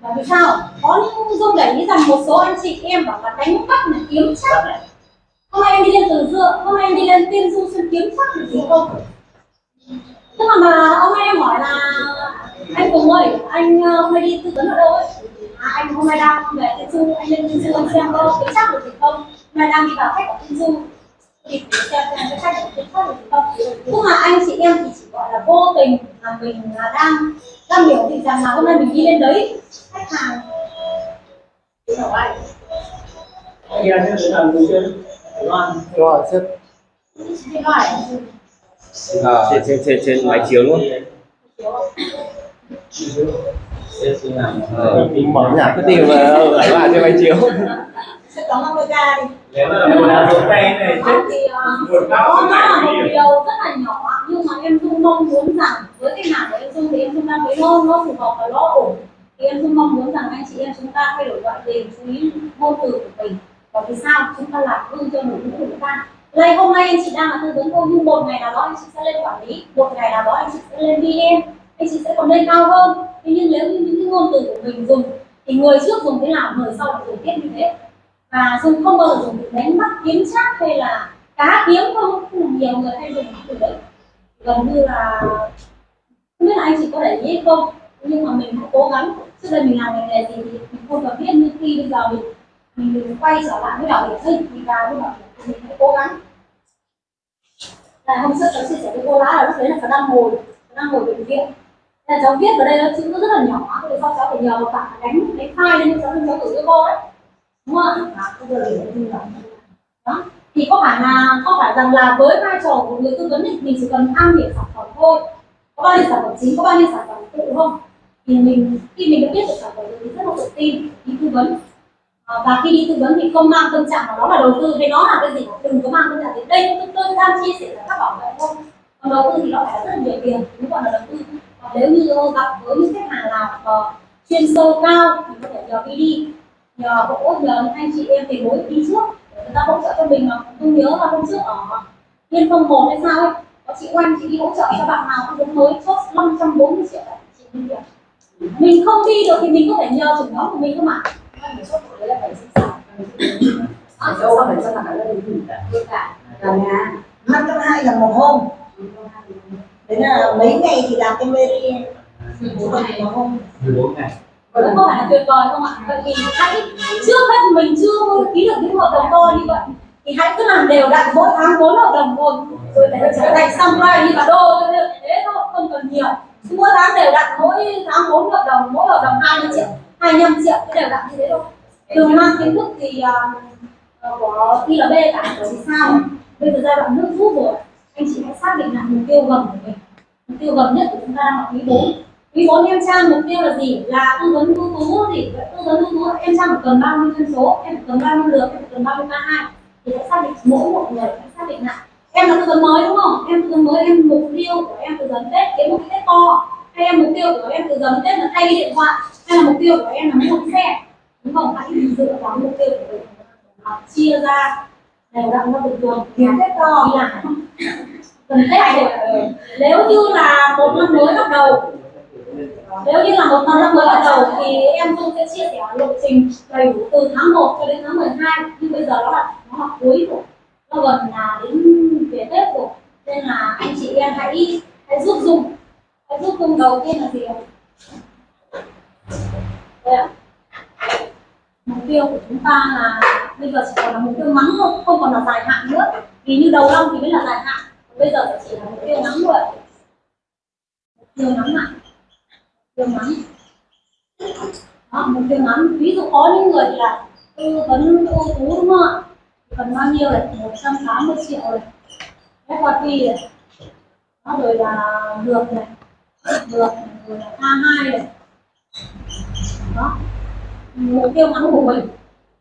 Speaker 2: Là vì sao? Có những dung để ý rằng một số anh chị em bảo là đánh bắt này kiếm chắc này. Hôm nay em đi lên từ dựa hôm nay em đi lên tiên du xuân kiếm chắc thì gì không? Tức là mà hôm nay em hỏi là anh cùng ơi anh ờ, hôm nay đi tư vấn ở đâu ấy? À, anh hôm nay đang về tiên du anh lên tiên du anh xem có kiếm chắc được gì không? Hôm nay đang đi vào khách ở tiên du thì xem cái không tức là anh chị em thì chỉ gọi là vô tình là mình là đang đang biểu thị rằng là hôm nay mình đi lên đấy. Khách hàng.
Speaker 3: Anh. Em sẽ làm gì chưa?
Speaker 4: Rồi, xếp
Speaker 5: À, trên, trên, trên, trên máy chiếu luôn.
Speaker 4: Ờ, mở nhạc
Speaker 5: cái tìm mà ở lại trên máy chiếu
Speaker 1: sẽ có 50 ca đi.
Speaker 3: Nếu một là một tay này
Speaker 1: Đó thì uh, đó nó là một điều rất là nhỏ nhưng mà em Dung mong muốn rằng với cái hàng của em Dung thì em Dung đang thấy nó nó phù hợp và nó ổn. Thì em Dung mong muốn rằng anh chị em chúng ta thay đổi ngoại hình chú ý ngôn từ của mình. Và vì sao? Chúng ta làm gương cho đội ngũ của chúng ta. Đây hôm nay anh chị đang là tư vấn thôi nhưng một ngày nào đó anh chị sẽ lên quản lý một ngày nào đó anh chị sẽ lên VM anh chị sẽ còn lên cao hơn. Thế nhưng nếu như những cái ngôn từ của mình dùng thì người trước dùng thế nào người sau dùng tiếp như thế và dùng không bao giờ dùng để đánh bắt kiếm chắc hay là cá kiếm không? Cũng là nhiều người hay dùng từ đấy. Gần như là không biết là anh chị có để ý hay không nhưng mà mình cũng cố gắng. Trước đây mình làm ngành nghề gì thì mình không cần biết nhưng khi bây giờ mình mình, quay trở lại với bảo hiểm sinh thì vào với bảo hiểm mình phải cố gắng. Là hôm trước cháu chia sẻ với cô lá là lúc đấy là cháu đang ngồi cháu đang ngồi bệnh viện. Là cháu viết vào đây nó chữ rất là nhỏ thì sau cháu phải nhờ một bạn đánh đánh file lên cho cháu cháu gửi cho cô ấy đúng không ạ? Bây giờ để như đó. Thì có phải là có phải rằng là với vai trò của người tư vấn thì mình chỉ cần am hiểu sản phẩm thôi. Có bao nhiêu sản phẩm chính có bao nhiêu sản phẩm phụ không? Thì mình khi mình đã biết được sản phẩm rồi thì rất là tự tin đi tư vấn. À, và khi đi tư vấn thì không mang tâm trạng vào đó là đầu tư hay nó là cái gì? Đừng có mang tâm trạng đến đây. Tôi, tôi đang chia sẻ là các bảo vệ thôi. Còn đầu tư thì nó phải rất là nhiều tiền nếu gọi là đầu tư. Còn nếu như gặp với những khách hàng nào chuyên sâu cao thì có thể nhờ đi nhờ hỗ nhờ anh chị em tiền bối đi trước. Để người ta hỗ trợ cho mình mà tôi nhớ là hôm trước ở liên phong một hay sao ấy. Có chị oanh chị đi hỗ trợ cho bạn nào cũng giống mới chốt 540 triệu tại chị đi việc mình không đi được thì mình có thể nhờ trưởng nhóm của mình cơ mà.
Speaker 6: Ở đâu phải cho bạn ở đây là nhà. năm trăm hai là một hôm. Đấy là mấy ngày thì làm cái mê ngày. Một hôm
Speaker 3: 14 ngày.
Speaker 1: Đúng không phải là tuyệt vời không ạ? Vậy thì hãy trước hết mình chưa ký được những hợp đồng to như vậy thì hãy cứ làm đều đặn mỗi tháng bốn hợp đồng thôi. Rồi để trở thành xong lại như cả đô thế thôi không cần nhiều. Mỗi tháng đều đặn mỗi tháng bốn hợp đồng mỗi hợp đồng 20 triệu 25 triệu cứ đều đặn như thế thôi. Từ mang kiến thức thì uh, của ILB cả bởi vì sao bây giờ giai đoạn nước rút rồi anh chị hãy xác định lại mục tiêu gần của mình. Mục tiêu gần nhất của chúng ta đang là quý bốn quý 4 em trang mục tiêu là gì? Là tư vấn ưu tú gì tư vấn ưu tú em trang phải cần bao nhiêu dân số em phải cần bao nhiêu lượt em phải cần bao nhiêu ca hai. Thì sẽ xác định mỗi một người phải xác định lại em là tư vấn mới đúng không? Em tư vấn mới em mục tiêu của em tư vấn tết cái một cái tết to. Hay em mục tiêu của em tư vấn tết là thay cái điện thoại hay là mục tiêu của em là mua xe đúng không? Hãy dựa vào mục tiêu của mình. Chia ra đều đặn ra từng tuần
Speaker 6: kiếm tết to.
Speaker 1: Làm cần tết rồi. nếu như là một năm mới bắt đầu nếu như là một năm mới bắt đầu thì em Dung sẽ chia sẻ lộ trình đầy đủ từ tháng 1 cho đến tháng 12 nhưng bây giờ nó là nó học cuối rồi nó gần là đến về Tết rồi. Nên là anh chị em hãy hãy giúp Dung. Hãy giúp Dung đầu tiên là gì ạ? Ạ. mục tiêu của chúng ta là bây giờ chỉ còn là mục tiêu ngắn thôi, không còn là dài hạn nữa. Vì như đầu năm thì mới là dài hạn. Bây giờ chỉ là mục tiêu ngắn thôi mục tiêu ngắn hạn tiêu ngắn đó, mục tiêu ngắn ví dụ có những người là tư vấn ưu tú đúng không ạ? Cần bao nhiêu này? 180 triệu này. FYP này đó, rồi là được này. Được này, rồi là A2 này. Đó. Mục tiêu ngắn của mình.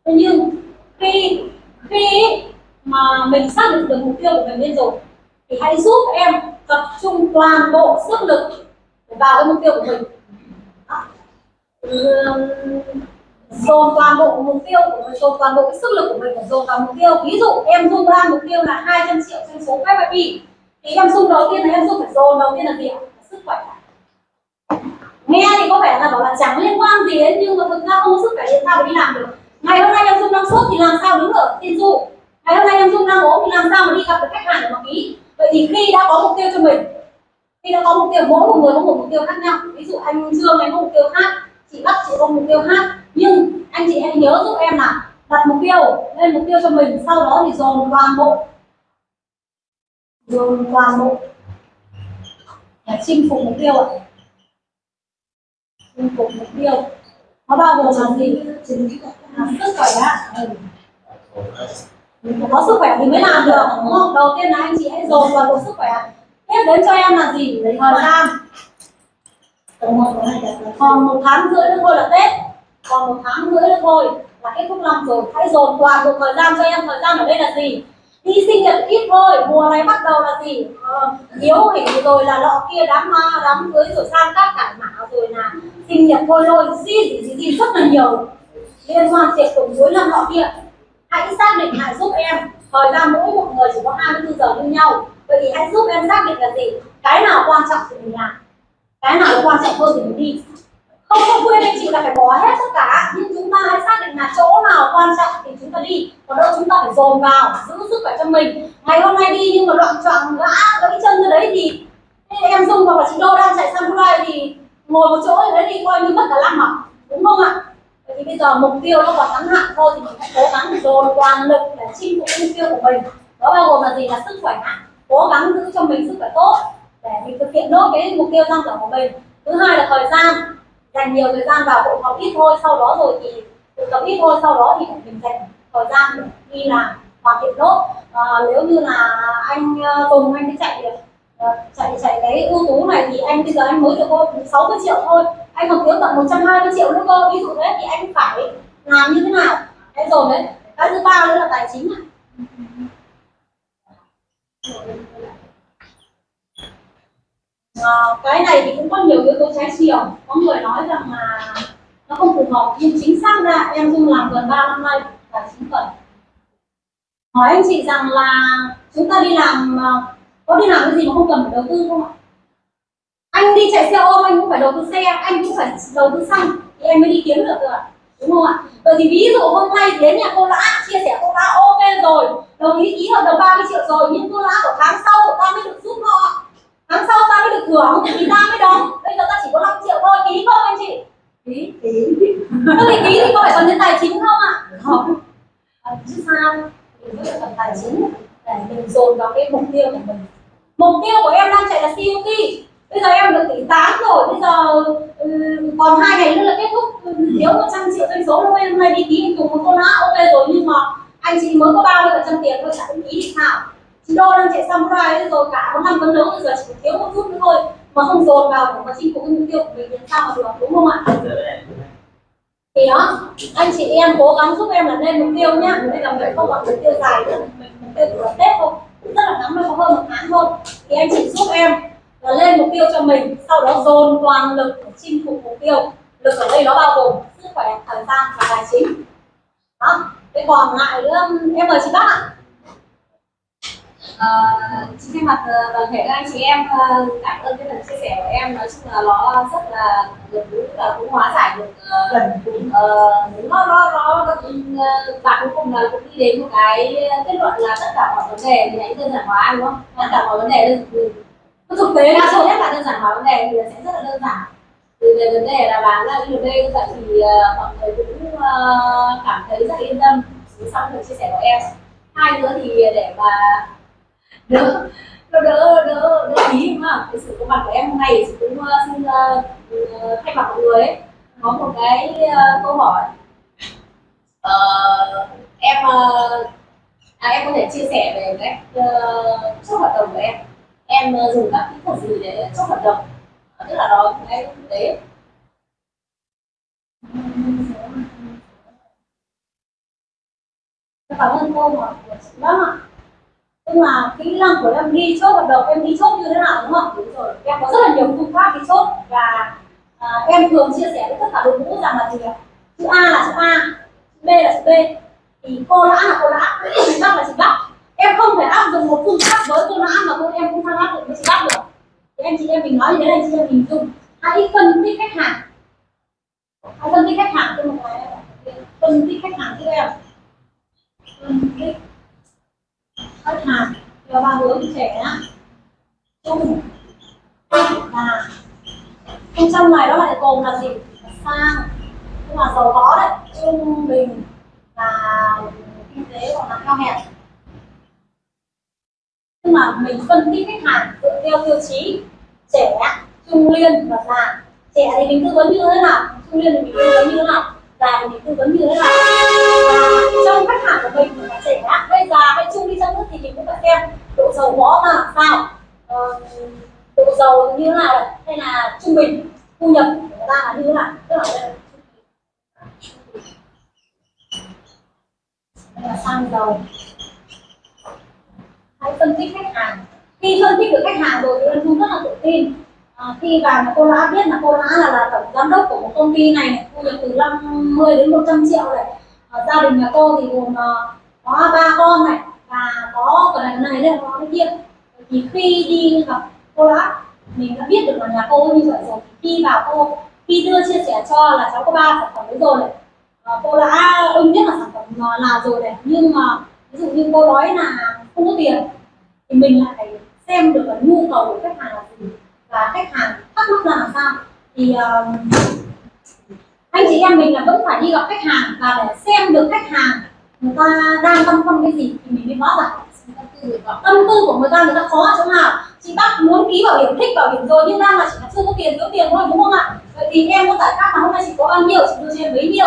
Speaker 1: Thế nhưng khi khi mà mình xác định được mục tiêu của mình lên rồi thì hãy giúp em tập trung toàn bộ sức lực vào cái mục tiêu của mình dồn toàn bộ mục tiêu của mình, dồn toàn bộ cái sức lực của mình để dồn vào mục tiêu. Ví dụ em dung ra, mục tiêu là 200 triệu doanh số FIP thì em dung đầu tiên là em dung phải dồn, đầu tiên là gì ạ? Sức khỏe. Nghe thì có vẻ là bảo là chẳng liên quan gì đến, nhưng mà thực ra không có sức khỏe thì sao mà đi làm được? Ngày hôm nay em dung đang sốt thì làm sao đứng ở tiên du? Ngày hôm nay em dung đang ốm thì làm sao mà đi gặp được khách hàng để mà ký vậy thì khi đã có mục tiêu cho mình, khi đã có mục tiêu, mỗi một người có một mục tiêu khác nhau. Ví dụ anh dương anh có mục tiêu khác chị bắt chị có mục tiêu khác. Nhưng anh chị hãy nhớ giúp em là đặt mục tiêu, lên mục tiêu cho mình, sau đó thì dồn toàn bộ. Dồn toàn bộ. Để chinh phục mục tiêu ạ. Chinh phục mục tiêu. Nó bao gồm là gì? Là sức khỏe ạ. Ừ. Có sức khỏe thì mới làm được, đúng không? Đầu tiên là anh chị hãy dồn toàn bộ sức khỏe. Tiếp đến cho em là gì? Thời gian còn một tháng rưỡi nữa thôi là tết. Còn một tháng rưỡi nữa thôi là kết thúc năm rồi. Hãy dồn toàn bộ thời gian cho em. Thời gian ở đây là gì? Đi sinh nhật ít thôi. Mùa này bắt đầu là gì? Ờ, hình rồi là lọ kia đám ma đám cưới rồi sang các cải mã rồi là sinh nhật thôi. Thôi gì gì gì, rất là nhiều. Liên hoan tiệc tùng cuối năm họ kia. Hãy xác định hãy giúp em. Thời gian mỗi một người chỉ có 24 giờ như nhau. Vậy thì hãy giúp em xác định là gì? Cái nào quan trọng thì mình làm cái nào quan trọng hơn thì mình đi. Không có khuyên anh chị là phải bỏ hết tất cả. Nhưng chúng ta hãy xác định là chỗ nào quan trọng thì chúng ta đi. Còn đâu chúng ta phải dồn vào giữ sức khỏe cho mình. Ngày hôm nay đi nhưng mà loạn trọng, ngã, gãy chân ra đấy thì em dung hoặc là chị đô đang chạy samurai thì ngồi một chỗ ở đấy thì coi như mất cả năm mà đúng không ạ? Vậy thì bây giờ mục tiêu nó còn ngắn hạn thôi thì mình hãy cố gắng dồn toàn lực để chinh phục mục tiêu của mình. Đó bao gồm là gì? Là sức khỏe cố gắng giữ cho mình sức khỏe tốt để mình thực hiện nốt cái mục tiêu tăng trưởng của mình. Thứ hai là thời gian. Dành nhiều thời gian vào hội họp ít thôi sau đó rồi thì thực tập ít thôi sau đó thì mình dành thời gian để đi làm hoàn thiện nốt. À, nếu như là anh ờ, Tùng anh đi chạy được chạy chạy cái ưu tú này thì anh bây giờ anh mới được có 60 triệu thôi. Anh còn thiếu tận 120 triệu nữa cơ. Ví dụ thế thì anh phải làm như thế nào? Thế rồi đấy. Cái thứ ba nữa là tài chính này à, cái này thì cũng có nhiều yếu tố trái chiều. Có người nói rằng là nó không phù hợp nhưng chính xác ra em dung làm gần 3 năm nay tài chính cần hỏi anh chị rằng là chúng ta đi làm ờ, có đi làm cái gì mà không cần phải đầu tư không ạ? Anh đi chạy xe ôm anh cũng phải đầu tư xe anh cũng phải đầu tư xăng thì em mới đi kiếm được cơ đúng không ạ? Vậy thì ví dụ hôm nay đến nhà cô lã chia sẻ cô lã ok rồi đồng ý ký hợp đồng 30 triệu rồi nhưng cô lã của tháng sau của ta mới được giúp họ tháng sau ta mới được thưởng thì ta mới đóng bây giờ ta chỉ có 5 triệu thôi ký không anh chị? Ký ký. Thế thì ký thì có phải cần đến tài chính không ạ? Không. À, chứ sao? Thì mới cần tài chính. Để mình dồn vào cái mục tiêu của mình. Mục tiêu của em đang chạy là CUT bây giờ em được tỷ 8 rồi. Bây giờ um, còn hai ngày nữa là kết thúc. Thiếu 100 triệu doanh số hôm nay đi ký cùng một con lá ok rồi nhưng mà anh chị mới có bao nhiêu phần trăm tiền thôi chả ký thì sao đo đang chạy samurai rồi cả có năm phấn đấu bây giờ chỉ thiếu một chút nữa thôi. Mà không dồn vào để mà chinh phục cái mục tiêu của mình thì sao mà được, đúng không ạ? Thì đó, anh chị em cố gắng giúp em là lên mục tiêu nhá. Đây là mình không còn mục tiêu dài nữa mình mục tiêu của tết thôi. Cũng rất là ngắn thôi có hơn một tháng thôi. Thì anh chị giúp em là lên mục tiêu cho mình, sau đó dồn toàn lực để chinh phục mục tiêu. Lực ở đây nó bao gồm sức khỏe, thời gian và tài chính. Đó, cái còn lại nữa, em mời chị bác ạ.
Speaker 7: Ờ, Xin thay mặt ờ, toàn thể các anh chị em ờ, cảm ơn cái phần chia sẻ của em. Nói chung là nó rất là gần gũi và cũng hóa giải được ờ,
Speaker 6: gần
Speaker 7: ờ, nó nó nó ờ, và cuối cùng là cũng đi đến một cái kết luận là tất cả mọi vấn đề thì hãy đơn giản hóa đúng không? Tất cả mọi vấn đề đơn
Speaker 1: Nó thực tế
Speaker 7: đa
Speaker 1: là
Speaker 7: số nhất là đơn giản hóa vấn đề thì sẽ rất là đơn giản. Thì về vấn đề là bán ra đi đây vậy thì ờ, mọi người cũng ờ, cảm thấy rất yên tâm. Sau phần chia sẻ của em. Hai nữa thì để mà đỡ đỡ đỡ đỡ đỡ ý đúng không cái sự có mặt của em hôm nay thì chị cũng ờ, xin uh, thay mặt mọi người ấy, có một cái uh, câu hỏi. Uh, em uh, à, em có thể chia sẻ về cách uh, chốt hợp đồng của em. Em uh, dùng các kỹ thuật gì để chốt hợp đồng tức là đó cái thực tế.
Speaker 1: Cảm ơn cô hỏi của chị lắm ạ nhưng mà kỹ năng của em đi chốt hợp đồng em đi chốt như thế nào đúng không? Đúng rồi. Em có rất là nhiều phương pháp đi chốt và à, em thường chia sẻ với tất cả đội ngũ rằng là gì ạ? Chữ A là chữ A chữ B là chữ B. Thì cô lã là cô lã chị Bắc là chị Bắc em không thể áp dụng một phương pháp với cô lã mà cô em cũng không áp dụng với chị Bắc được. Thì anh chị em mình nói như thế này chị em mình dùng. Hãy phân tích khách hàng. Hãy phân tích khách hàng cho một cái phân tích khách hàng cho em. Phân tích khách hàng theo ba hướng trẻ trung và bên trong này nó lại gồm là gì? Sang. Nhưng mà giàu có đấy. Trung bình và kinh tế còn là cao hẹp. Nhưng mà mình phân tích khách hàng dựa theo tiêu chí trẻ, trung niên và già. Trẻ thì mình tư vấn như thế nào? Trung niên thì mình tư vấn như thế nào? Và mình tư vấn như thế nào và trong khách hàng của mình là trẻ hay già hay trung đi chăng nữa thì mình cũng phải xem độ giàu có là sao? Ờ, độ giàu như thế nào? Hay là trung bình thu nhập của người ta là như thế nào? Tức là đây là đây là xăng dầu. Hãy phân tích khách hàng. Khi phân tích được khách hàng rồi thì anh Thu rất là tự tin à, khi vào mà cô đã biết là cô đã là, là tổng giám đốc của một công ty này, này thu nhập từ 50 đến 100 triệu này à, gia đình nhà cô thì gồm uh, có ba con này và có cái này này đây có cái kia. Thì khi đi gặp cô đã mình đã biết được là nhà cô như vậy rồi. Khi vào cô khi đưa chia sẻ cho là cháu có ba sản phẩm đấy rồi này à, cô đã ưng nhất là sản phẩm là, rồi này. Nhưng mà ví dụ như cô nói là không có tiền thì mình lại phải xem được là nhu cầu của khách hàng là gì và khách hàng thắc mắc là làm sao? Thì uh, anh chị em mình là vẫn phải đi gặp khách hàng và để xem được khách hàng người ta đang tâm tâm cái gì thì mình mới rõ ràng tâm tư của người ta người ta khó ở chỗ nào chị bác muốn ký bảo hiểm thích bảo hiểm rồi nhưng đang là chỉ là chưa có tiền thiếu tiền thôi đúng không ạ? Vậy thì em có giải pháp là hôm nay chị có bao nhiêu chị đưa cho em bấy nhiêu?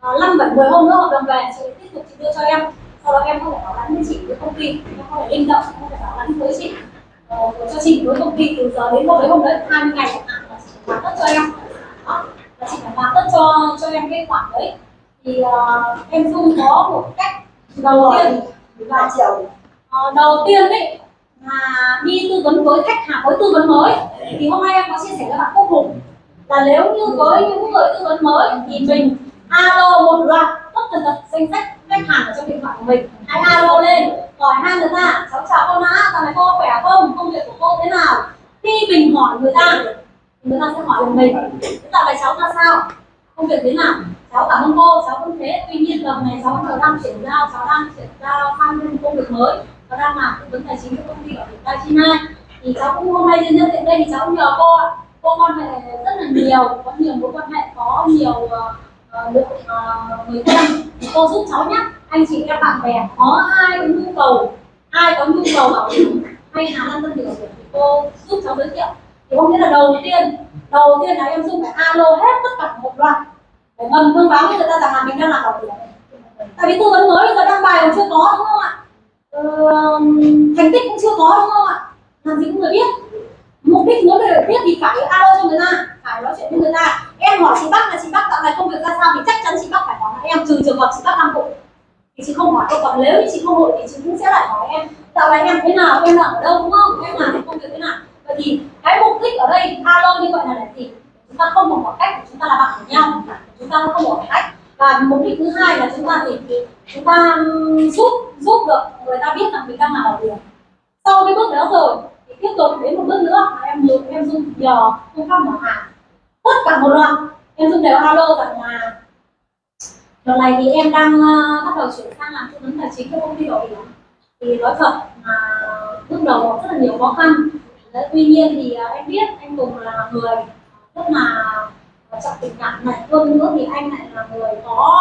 Speaker 1: Ờ, Năm bảy mười hôm nữa hợp đồng về chị tiếp tục chị đưa cho em. Sau đó em không phải bảo lãnh với chị với công ty em không phải linh động em phải bảo lãnh với chị ờ, cho chị với công ty từ giờ đến hôm đấy hôm đấy 20 ngày chẳng hạn là chị hoàn tất cho em. Đó. Là chị phải hoàn tất cho cho em cái khoản đấy. Thì uh, em dung có một cách đầu tiên.
Speaker 6: ba triệu.
Speaker 1: Ờ, đầu tiên ấy là đi tư vấn với khách hàng với tư vấn mới. Thì hôm nay em có chia sẻ với bạn Quốc Hùng là nếu như với những người tư vấn mới thì mình alo một loạt danh sách khách hàng ở trong điện thoại của mình. Hãy alo lên. Hỏi hai người ta cháu chào cô má dạo này cô khỏe không? Công việc của cô thế nào? Khi mình hỏi người ta người ta sẽ hỏi mình. Dạo này cháu ra sao? Công việc thế nào? Cháu cảm ơn cô. Cháu cũng thế. Tuy nhiên lần này cháu đang chuyển giao. Cháu đang chuyển giao sang một công việc mới. Cháu đang làm tư vấn tài chính cho công ty ở tỉnh China thì cháu cũng hôm nay nhân nhân tiện đây thì cháu cũng nhờ cô cô quan hệ rất là nhiều. Có nhiều mối quan hệ, có nhiều ờ, uh, lượng uh, người thân. Cô giúp cháu nhé. Anh chị em bạn bè có ai có nhu cầu ai có nhu cầu bảo hiểm hay là lăn tân bảo hiểm thì cô giúp cháu giới thiệu. Thì có nghĩa là đầu tiên đầu tiên là em dung phải alo hết tất cả một loạt để ngầm thông báo với người ta rằng là mình đang làm bảo hiểm. Tại vì tư vấn mới bây giờ đăng bài còn chưa có đúng không ạ? Ừ, thành tích cũng chưa có đúng không ạ? Làm gì cũng người biết mục đích muốn được biết thì phải alo cho người ta, phải nói chuyện với người ta. Em hỏi chị bác là chị bác dạo này công việc ra sao thì chắc chắn chị bác phải hỏi em trừ trường hợp chị bác đang vội thì chị không hỏi đâu còn nếu như chị không vội thì chị cũng sẽ lại hỏi em. Dạo này em thế nào, em làm ở đâu, đúng không? Em làm công việc thế nào? Vậy thì cái mục đích ở đây, alo như vậy là để gì? Chúng ta không một khoảng cách của chúng ta là bạn của nhau, chúng ta không một khoảng cách. Và mục đích thứ hai là chúng ta thì chúng ta giúp giúp được người ta biết rằng mình đang làm ở điều sau cái bước đó rồi tiếp tục đến một bước nữa là em dùng em dùng nhờ phương pháp mở hàng tất cả một loạt. Em dùng đều alo cả nhà. Đợt này thì em đang uh, bắt đầu chuyển sang làm tư vấn tài chính cho công ty bảo hiểm. Thì nói thật mà bước đầu có rất là nhiều khó khăn. Đấy, tuy nhiên thì uh, em biết anh Tùng là người rất là ờ, trọng tình cảm này. Hơn nữa thì anh lại là người có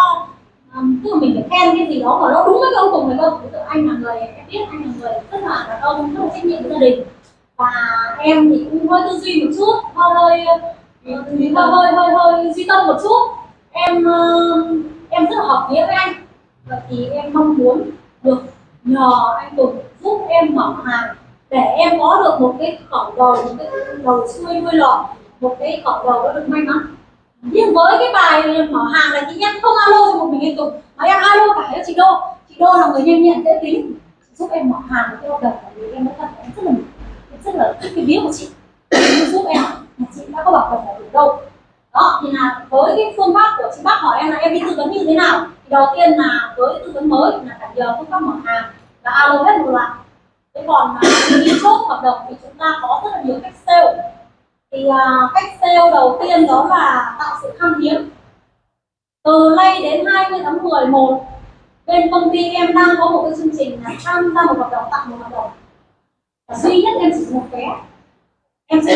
Speaker 1: um, tức là mình phải khen cái gì đó mà nó đúng với cái ông Tùng này cơ. Ví anh là người em biết anh là người rất là đàn ông rất là trách nhiệm với gia đình và em thì cũng hơi tư duy một chút hơi hơi ừ, hơi hơi hơi, hơi duy tâm một chút. Em ờ, em rất là hợp nghĩa với anh và thì em mong muốn được nhờ anh Tùng giúp em mở hàng để em có được một cái cổng đầu một cái đầu xuôi đuôi lọ một cái cổng đầu nó được may mắn. Nhưng với cái bài mở hàng này thì em không alo cho một mình anh Tùng mà em alo cả cho chị Đô. Chị Đô là người nhanh nhẹn dễ tính giúp em mở hàng cái hợp đồng của em rất là em rất là rất là thích cái ví của chị. Chị giúp em mà chị đã có bảo đồng ở đâu. Đó thì là với cái phương pháp của chị bác hỏi em là em đi tư vấn như thế nào? Thì đầu tiên là với tư vấn mới là phải nhờ phương pháp mở hàng và alo hết một loạt. Thế còn à, đi chốt hợp đồng thì chúng ta có rất là nhiều cách sale. Thì uh, cách sale đầu tiên đó là tạo sự khan hiếm. Từ nay đến 20 tháng 11 bên công ty em đang có một cái chương trình là tham gia một hợp đồng tặng một hợp đồng duy nhất em chỉ một vé. Em sẽ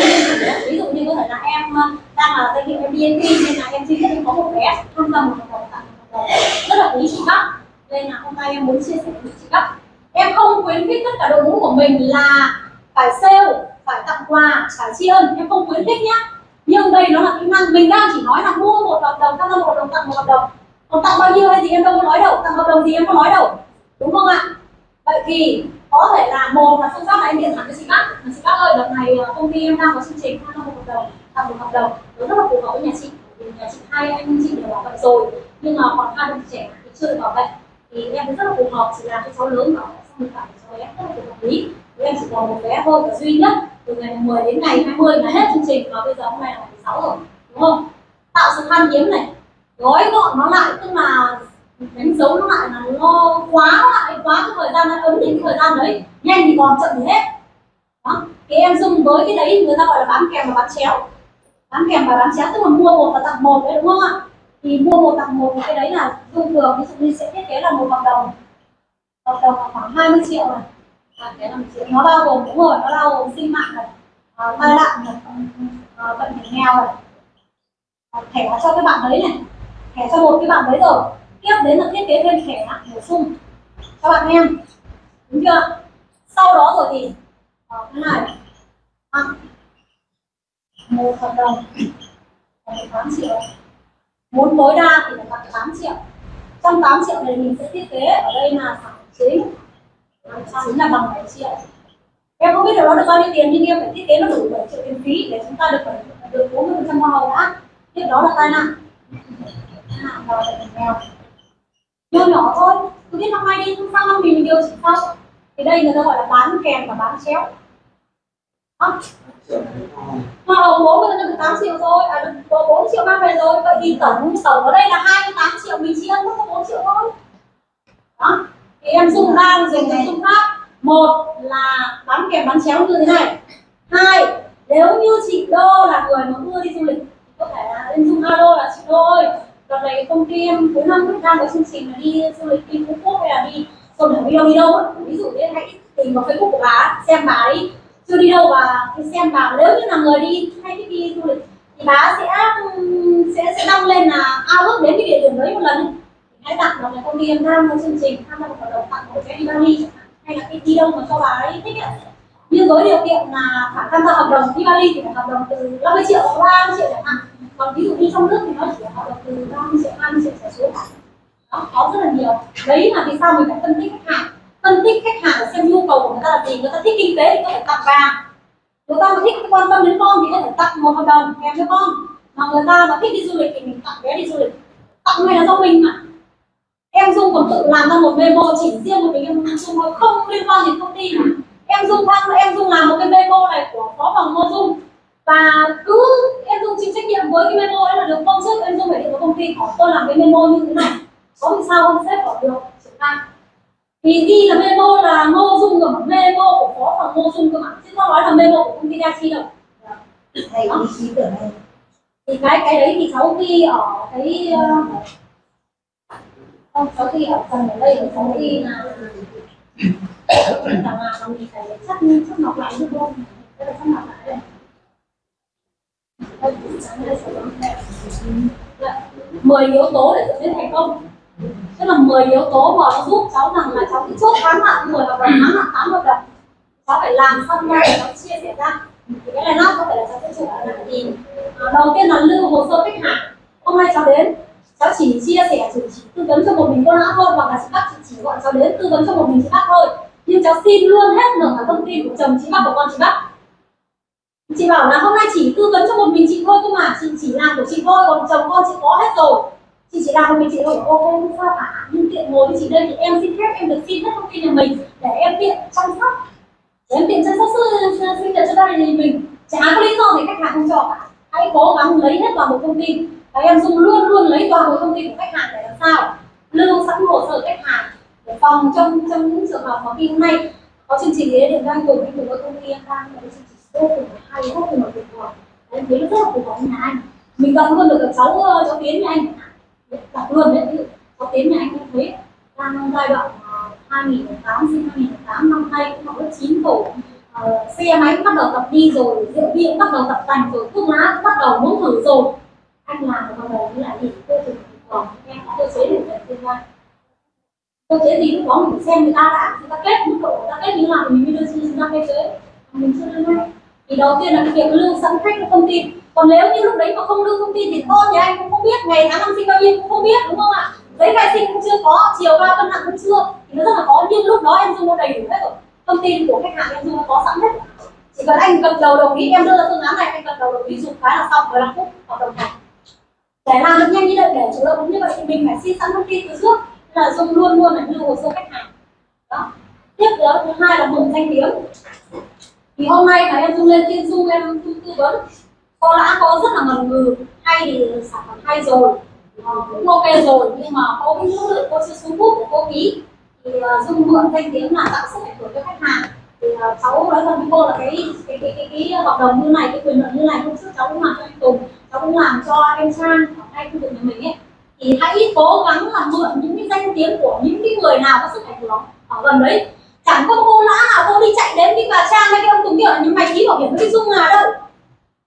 Speaker 1: ví dụ như có thể là em ờ, đang là doanh nghiệp em BNP nên là em duy nhất em có một vé. Tham gia một hoạt động tặng một rất là quý chị các nên là hôm nay em muốn chia sẻ với chị các em không khuyến khích tất cả đội ngũ của mình là phải sale, phải tặng quà, phải tri ân. Em không khuyến khích nhá. Nhưng đây nó là kỹ năng. Mình đang chỉ nói là mua một hợp đồng tham gia một hợp đồng, tặng một hợp đồng. Còn tặng bao nhiêu hay gì em đâu có nói đâu. Tặng hợp đồng gì em có nói đâu. Đúng không ạ? Vậy thì có thể là một là phương pháp là em điện thoại cho chị bác. Chị bác ơi, đợt này ờ, công ty em đang có chương trình tham gia một hợp đồng, tặng một hợp đồng. Nó rất là phù hợp với nhà chị vì nhà chị hai anh chị đều bảo vệ rồi. Nhưng mà còn hai đứa trẻ thì chưa được bảo vệ thì em rất là phù hợp chỉ làm cho cháu lớn bảo vệ xong rồi phải cho bé rất là phù hợp lý. Thì em chỉ còn một bé thôi và duy nhất từ ngày 10 đến ngày 20 là hết chương trình. Và bây giờ hôm nay là ngày 16 rồi, đúng không? Tạo sự khan hiếm này. Gói gọn nó lại, tức là đánh dấu nó lại là nó quá lại quá cái thời gian nó ấn định cái thời gian đấy nhanh thì còn chậm thì hết. Đó cái em dùng với cái đấy người ta gọi là bán kèm và bán chéo. Bán kèm và bán chéo tức là mua một và tặng một đấy đúng không ạ? Thì mua một tặng một cái đấy là thông thường ví dụ như sẽ thiết kế là một hợp đồng. Hợp đồng là khoảng 20 triệu này. À, cái triệu. Nó bao gồm đúng rồi nó bao gồm sinh mạng này à, tai nạn này à, bệnh hiểm nghèo này. À, thẻ cho cái bạn đấy này thẻ cho một cái bạn đấy rồi. Tiếp đến là thiết kế thêm thẻ bổ sung các bạn em đúng chưa? Sau đó rồi thì ờ, cái này. À, một hợp đồng. Là 8 triệu. Muốn tối đa thì là tặng 8 triệu. Trong 8 triệu này mình sẽ thiết kế ở đây là sản chính. Chính là bằng 7 triệu. Em không biết được nó được bao nhiêu tiền nhưng em phải thiết kế nó đủ 7 triệu tiền phí để chúng ta được được 40 phần trăm hoa hồng đã. Tiếp đó là tai nạn. Tai nạn là nghèo nhỏ nhỏ thôi. Cứ biết năm nay đi sang năm mình điều chỉnh sau thì đây người ta gọi là bán kèm và bán chéo. Đó. hoa hồng bố người ta được 8 triệu rồi à được có 4 triệu mang về rồi. Vậy thì tổng tổng ở đây là 28 triệu mình chỉ ăn có 4 triệu thôi. Đó. Thì em dùng đang dùng cái phương pháp một là bán kèm bán chéo như thế này. Hai nếu như chị đô là người mà ưa đi du lịch có thể là em dùng alo là chị đô ơi đợt này công ty em cuối năm đang có chương trình là đi du lịch đi phú quốc hay là đi còn để đi đâu đi đâu á. Ví dụ như hãy tìm vào facebook của bà xem bà ấy chưa đi đâu bà xem bà. Nếu như là người đi, hay thích đi du lịch, thì bà sẽ sẽ sẽ đăng lên là à, ao ước đến cái địa điểm đấy một lần. Hãy tặng vào công ty em đang có chương trình tham gia một hoạt động tặng một cái đi Bali hay là cái đi đâu mà cho bà ấy thích ấy nhưng với điều kiện là phải tham gia hợp đồng đi Bali thì phải hợp đồng từ 50 triệu đến 30 triệu chẳng hạn. Còn ví dụ như trong nước thì nó chỉ hợp đồng từ 30 triệu 20 triệu trở xuống. Đó, có rất là nhiều. Đấy là vì sao mình phải phân tích khách hàng. Phân tích khách hàng để xem nhu cầu của người ta là gì. Người ta thích kinh tế thì có thể tặng vàng người ta mà thích quan tâm đến con thì có thể tặng một hợp đồng kèm cho con. Mà người ta mà thích đi du lịch thì mình tặng vé đi du lịch. Tặng này là do mình mà. Em dung còn tự làm ra một memo chỉ riêng một mình em dung thôi. Không liên quan đến công ty mà em dung thăng em dung làm một cái memo này của phó phòng ngô dung. Và cứ em dung chịu trách nhiệm với cái memo đấy là được công chức em dung phải điện với công ty hỏi tôi làm cái memo như thế này. Có vì sao không xếp vào được? Triển khai thì ghi là memo là ngô dung rồi memo của phó phòng ngô dung cơ mà. Chứ không nói là memo của công ty Dachi đâu.
Speaker 6: Thầy ý chí tưởng này
Speaker 1: thì cái cái đấy thì cháu ghi ở cái uh, không cháu ghi ở phần ở đây cháu ghi là là là là mình phải chắc lọc lại được không đây là chắc lọc lại đây. Mười yếu tố để dẫn đến thành công. Tức là 10 yếu tố mà nó giúp cháu rằng là cháu cứ chốt ngắn hạn 10 hoặc là ngắn hạn 8 một lần. Cháu phải làm xong ra để cháu chia sẻ ra. Thì cái này nó có thể là cháu sẽ chụp lại thì à, đầu tiên là lưu hồ sơ khách hàng. Hôm nay cháu đến cháu chỉ chia sẻ chỉ, chỉ tư vấn cho một mình cô đã thôi hoặc là chị bác chỉ, chỉ gọi cháu đến tư vấn cho một mình chị bác thôi nhưng cháu xin luôn hết được cả thông tin của chồng chị Bắc của con chị Bắc. Chị bảo là hôm nay chỉ tư vấn cho một mình chị thôi cơ mà chị chỉ làm của chị thôi, còn chồng con chị có hết rồi. Chị chỉ làm một mình chị thôi. Ok không sao cả. Nhưng tiện ngồi với chị đây thì em xin phép em được xin hết thông tin nhà mình để em tiện chăm sóc. Để em tiện chăm sóc sinh nhật cho gia đình mình. Chả có lý do gì khách hàng không cho cả. Hãy cố gắng lấy hết toàn bộ thông tin. Và em dùng luôn luôn lấy toàn bộ thông tin của khách hàng để làm sao? Lưu sẵn hồ sơ khách hàng phòng trong trong những trường hợp mà khi hôm nay có chương trình đấy điện đang cùng anh cùng với công ty em đang có chương trình vô cùng hay vô cùng là tuyệt vời. Em thấy nó rất là phù hợp nhà anh. Mình gặp luôn được các cháu ờ, cháu tiến nhà anh. Gặp luôn đấy ví dụ cháu tiến nhà anh cũng thế. Đang giai đoạn ờ, 2008 sinh 2008 năm nay cũng học lớp 9 tổ uh, xe máy cũng bắt đầu tập đi rồi rượu bia cũng bắt đầu tập tành rồi thuốc lá cũng bắt đầu muốn thử rồi. Anh làm được bắt đầu như là gì? Cơ chế còn em có cơ chế được tương lai cơ chế gì cũng có mình xem người ta đã, người ta kết mức độ, người ta kết như nào thì mình mới đưa chúng ta cơ chế mình chưa đưa ngay. Thì đầu tiên là cái việc lưu sẵn khách cái thông tin còn nếu như lúc đấy mà không lưu thông tin thì con nhà anh cũng không biết, ngày tháng năm sinh bao nhiêu cũng không biết, đúng không ạ? Giấy khai sinh cũng chưa có, chiều cao cân nặng cũng chưa. Thì nó rất là khó. Nhưng lúc đó em dùng nó đầy đủ hết rồi. Thông tin của khách hàng em dùng nó có sẵn hết. Chỉ cần anh gật đầu đồng ý, em đưa ra phương án này, anh gật đầu đồng ý, dùng cái là xong 15 phút, hợp đồng thành. Để làm được nhanh như vậy, để chủ động như vậy thì mình phải xin sẵn thông tin từ trước là dung luôn luôn là như hồ sơ khách hàng. Đó. Tiếp đó thứ hai là mừng danh tiếng. Thì hôm nay là em dung lên tiên dung em tư tư vấn. Có đã có rất là ngần ngừ. Hay thì sản phẩm hay rồi. Ờ, cũng ok rồi nhưng mà có cái số lượng cô chưa xuống bút của cô ký thì ờ, dung mượn danh tiếng là tạo sức ảnh hưởng cho khách hàng. Thì ờ, cháu nói thật với cô là cái cái cái cái, cái hợp đồng như này cái quyền lợi như này hôm trước cháu cũng làm cho anh Tùng cháu cũng làm cho em Trang ở hai khu vực nhà mình ấy thì hãy cố gắng là mượn những cái danh tiếng của những cái người nào có sức ảnh hưởng ở gần đấy. Chẳng có cô lã nào cô đi chạy đến cái bà Trang hay cái ông Tùng kia là những mày ký bảo hiểm với Dung à đâu.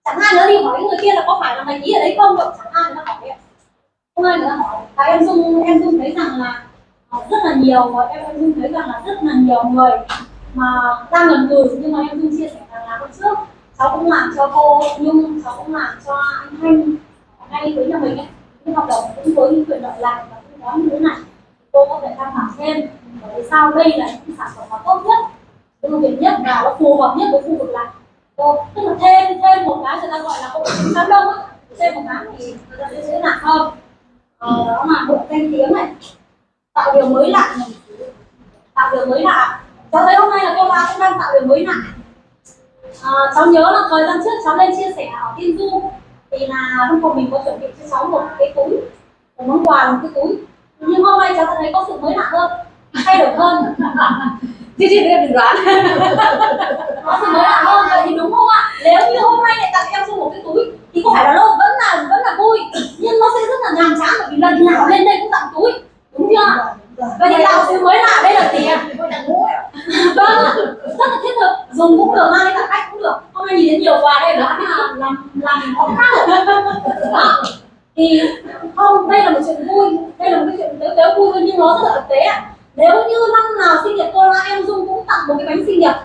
Speaker 1: Chẳng ai nữa đi hỏi người kia là có phải là mày ký ở đấy không được chẳng ai nữa hỏi đấy. không ai nữa hỏi. Và em dung em dung thấy rằng là ờ, rất là nhiều và em em dung thấy rằng là rất là nhiều người mà đang ngần ngừ. Nhưng mà em dung chia sẻ rằng là hôm trước, cháu cũng làm cho cô nhưng cháu cũng làm cho anh thanh, ngay với nhà mình ấy hợp đồng cũng với những quyền lợi lại và cũng có như thế này. Cô có thể tham khảo thêm. Bởi vì sao? Đây là những sản phẩm mà tốt nhất ưu việt nhất và nó phù hợp nhất với khu vực này cô tức là thêm thêm một cái người ta gọi là không tính đám đông ấy. thêm một cái thì người ta sẽ dễ nặng hơn. Ờ, đó là bộ danh tiếng này. Tạo điều mới lạ này. Tạo điều mới lạ. Cháu thấy hôm nay là cô ba cũng đang tạo điều mới lạ. À, cháu nhớ là thời gian trước cháu lên chia sẻ ở tin du thì là lúc của mình có chuẩn bị cho cháu một cái túi một món quà một cái túi. Nhưng hôm nay cháu thấy có sự mới lạ hơn thay đổi hơn.
Speaker 7: Chứ chứ em đừng đoán.
Speaker 1: Có sự mới lạ hơn vậy thì đúng không ạ? Nếu như hôm nay lại tặng em cho một cái túi thì có phải là nó vẫn là vẫn là vui nhưng nó sẽ rất là nhàm chán bởi vì lần nào lên đây cũng tặng túi. Đúng chưa vậy thì tạo sự mới lạ đây là tiền vâng ạ, rất là thiết thực. Dùng cũng được, mang đi khách cũng được. Hôm nay nhìn thấy nhiều quà đây là làm làm khó khác đó vâng thì không, đây là một chuyện vui. Đây là một cái chuyện tếu tếu vui thôi nhưng nó rất là thực tế ạ. Nếu như năm nào sinh nhật cô là em dung cũng tặng một cái bánh sinh nhật.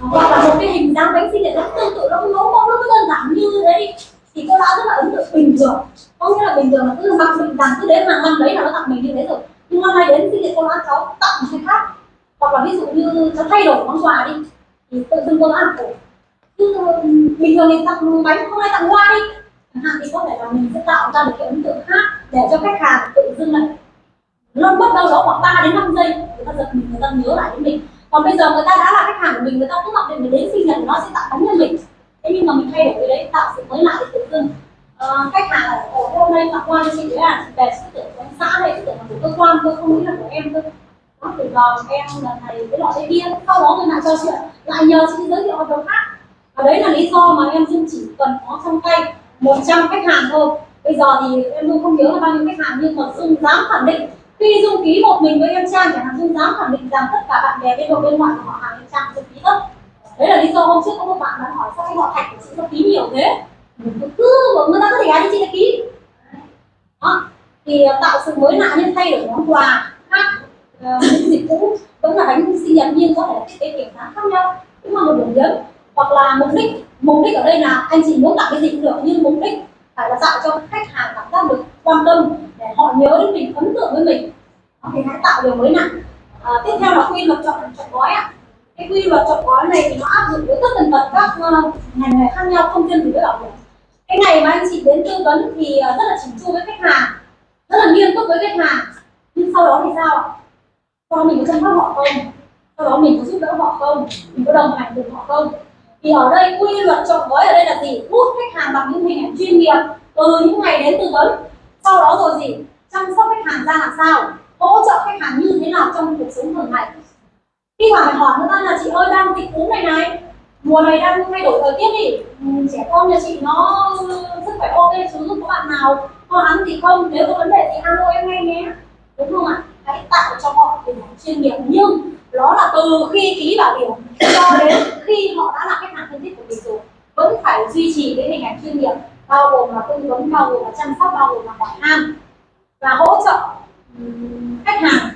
Speaker 1: Hoặc là một cái hình dáng bánh sinh nhật nó tương tự nó ngẫu mẫu, nó cứ đơn giản như thế đi. Thì cô đã rất là ấn tượng bình thường. Có nghĩa là bình thường là cứ mặc mình rằng cứ đến hàng năm đấy là nó tặng mình như thế rồi. Nhưng năm nay đến sinh nhật cô đã cháu tặng một cái khác hoặc là ví dụ như cháu thay đổi món quà đi thì tự dưng cô đã ủng cứ bình thường mình tặng bánh không ai tặng hoa đi. Chẳng hạn thì có thể là mình sẽ tạo ra một cái ấn tượng khác để cho khách hàng tự dưng lại lâu mất đâu đó khoảng 3 đến 5 giây người ta giật mình người ta nhớ lại đến mình. Còn bây giờ người ta đã là khách hàng của mình người ta cứ mặc định mình đến sinh nhật nó sẽ tặng bánh cho mình. Thế nhưng mà mình thay đổi cái đấy tạo sự mới lạ thì tự dưng Ờ, khách hàng ở hôm nay tặng hoa cho chị đấy à về chị tưởng của anh xã hay chị tưởng là của cơ quan tôi không nghĩ là của em thôi nó từ giờ em lần này cái loại đây kia. Sau đó người lại cho chuyện, lại nhờ chị giới thiệu hợp đồng khác. Và đấy là lý do mà em dung chỉ cần có trong tay 100 khách hàng thôi. Bây giờ thì em dung không nhớ là bao nhiêu khách hàng, nhưng mà dung dám khẳng định. Khi dung ký một mình với em trang chẳng hạn dung dám khẳng định rằng tất cả bạn bè bên nội bên ngoài của họ hàng em trang dung ký hết. Đấy là lý do hôm trước có một bạn đã hỏi sao cái họ thạch của chị có ký nhiều thế. Cứ mà người ta có thể gái chị đã ký. Đó. Thì ờ, tạo sự mới lạ nhưng thay đổi món quà khác. Ờ, những dịch cũ. Vẫn là bánh sinh nhật nhưng có thể là thiết kế kiểu dáng khác nhau cũng là một điểm nhấn. Hoặc là mục đích mục đích ở đây là anh chị muốn tặng cái gì cũng được nhưng mục đích phải là tạo cho khách hàng cảm giác được quan tâm để họ nhớ đến mình ấn tượng với mình. Thì hãy tạo điều mới lạ à, ờ, tiếp theo là quy luật chọn chọn gói ạ. Cái quy luật chọn gói này thì nó áp dụng với tất tần tật các uh, ngành nghề khác nhau không riêng gì với bảo hiểm. Cái ngày mà anh chị đến tư vấn thì rất là chỉnh chu với khách hàng rất là nghiêm túc với khách hàng. Nhưng sau đó thì sao ạ? Sau đó mình có chăm sóc họ không? Sau đó mình có giúp đỡ họ không? Mình có đồng hành cùng họ không? Thì ở đây quy luật chọn gói ở đây là gì? Hút khách hàng bằng những hình ảnh chuyên nghiệp. Từ những ngày đến tư vấn sau đó rồi gì? Chăm sóc khách hàng ra làm sao? Hỗ trợ khách hàng như thế nào trong cuộc sống thường ngày? Khi mà hỏi người ta là chị ơi đang dịch cúm này này. Mùa này đang thay đổi thời tiết đi. Ừ, trẻ con nhà chị nó sức khỏe ok chứ có bạn nào có ăn gì không? Nếu có vấn đề thì alo em ngay nhé. Đúng không ạ? Hãy tạo cho họ hình ảnh chuyên nghiệp nhưng đó là từ khi ký bảo hiểm cho đến khi họ đã là khách hàng thân thiết của mình rồi vẫn phải duy trì cái hình ảnh chuyên nghiệp bao gồm là tư vấn bao gồm là chăm sóc bao gồm là hỏi han và hỗ trợ khách hàng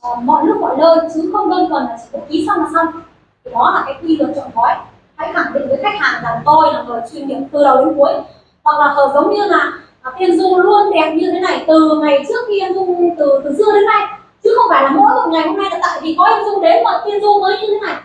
Speaker 1: ờ, mọi lúc mọi nơi chứ không đơn thuần là chỉ có ký xong là xong. Thì đó là cái quy luật chọn gói. Hãy khẳng định với khách hàng rằng tôi là người chuyên nghiệp từ đầu đến cuối hoặc là ờ, giống như là tiên dung luôn đẹp như thế này từ ngày trước khi em dung từ từ xưa đến nay. Chứ không phải là mỗi một ngày hôm nay là tại vì có em dung đến mà tiên dung mới như thế này.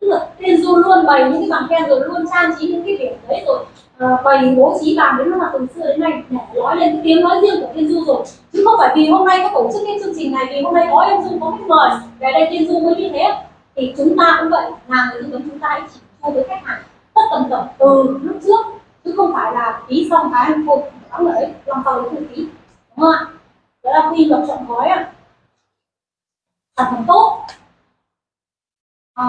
Speaker 1: Tức là tiên dung luôn bày những cái bàn khen rồi luôn trang trí những cái điểm đấy rồi ờ, bày bố trí bàn đến là từ xưa đến nay để nói lên cái tiếng nói riêng của tiên du rồi. Chứ không phải vì hôm nay có tổ chức cái chương trình này, vì hôm nay có em dung có khách mời, về đây tiên du mới như thế. Thì chúng ta cũng vậy là người tư vấn chúng ta hãy chỉ thu với khách hàng, tất tần tật từ lúc trước. Chứ không phải là ký xong cái hôm đóng lại làm sau đấy không ký đúng không ạ? Đó là quy luật chọn gói ạ. Sản phẩm tốt. À,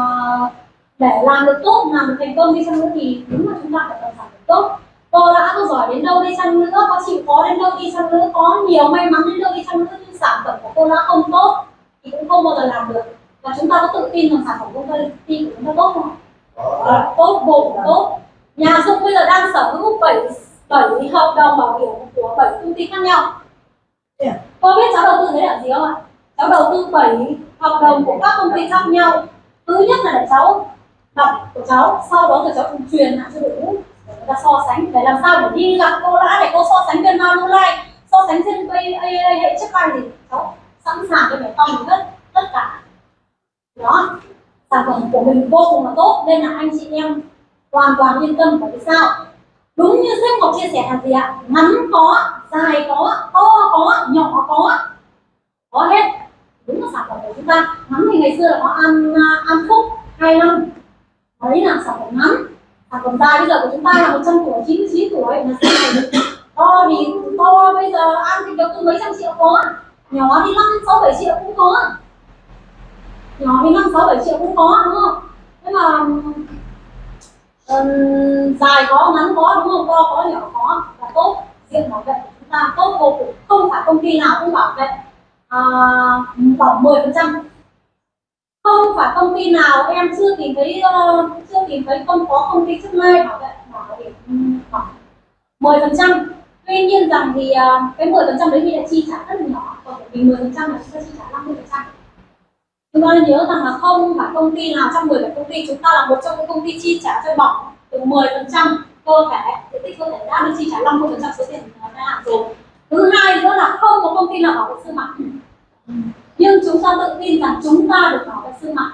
Speaker 1: để làm được tốt làm được thành công đi chăng nữa thì đúng là chúng ta phải cần sản phẩm tốt. Cô đã có giỏi đến đâu đi chăng nữa có chịu khó đến đâu đi chăng nữa có nhiều may mắn đến đâu đi chăng nữa nhưng sản phẩm của cô đã không tốt thì cũng không bao giờ làm được. Và chúng ta có tự tin rằng sản phẩm công ty của chúng ta tốt không à, tốt vô cùng tốt. Nhà dung bây giờ đang sở hữu bảy bảy hợp đồng bảo hiểm của bảy công ty khác nhau.
Speaker 6: Yeah.
Speaker 1: cô biết cháu đầu tư thế là gì không ạ? Cháu đầu tư bảy hợp đồng của các công ty khác nhau. Thứ nhất là để cháu đọc của cháu sau đó rồi cháu cùng truyền lại cho đội ngũ. Để người ta so sánh để làm sao để đi gặp cô đã để cô so sánh trên Manulife so sánh trên AA hệ chất ai gì cháu sẵn sàng cho để phòng tất tất cả. Đó sản phẩm của mình vô cùng là tốt nên là anh chị em hoàn toàn yên tâm bởi vì sao đúng như sếp ngọc chia sẻ là gì ạ? Ngắn có, dài có, to có, nhỏ có. Có hết. Đúng là sản phẩm của chúng ta. Ngắn thì ngày xưa là có ăn à, ăn phúc hai năm. Đấy là sản phẩm ngắn. Sản phẩm dài bây giờ của chúng ta là 100 tuổi 99 tuổi. Là sau này được to thì to, bây giờ ăn thì được từ mấy trăm triệu có. Nhỏ thì năm, sáu, bảy triệu cũng có. Nhỏ thì năm, sáu, bảy triệu cũng có, đúng không? Thế mà um, dài có ngắn có đúng không? To có nhỏ có là tốt. Diện bảo vệ của chúng ta tốt vô cùng. Không phải công ty nào cũng bảo vệ à, khoảng 10 phần trăm. Không phải công ty nào em chưa tìm thấy uh, chưa tìm thấy không có công ty trước nay bảo vệ bảo hiểm khoảng 10 phần trăm. Tuy nhiên rằng thì uh, cái 10 phần trăm đấy thì đã chi trả rất là nhỏ. Còn vì 10 phần trăm là chúng ta chi trả 50 phần trăm chúng ta nên nhớ rằng là không phải công ty nào trong 10 công ty. Chúng ta là một trong những công ty chi trả cho bỏng từ 10 phần trăm cơ thể. Diện tích cơ thể đã được chi trả 50 phần trăm số tiền đã hạn rồi. Thứ hai nữa là không có công ty nào bảo vệ xương mặt. Nhưng chúng ta tự tin rằng chúng ta được bảo vệ xương mặt.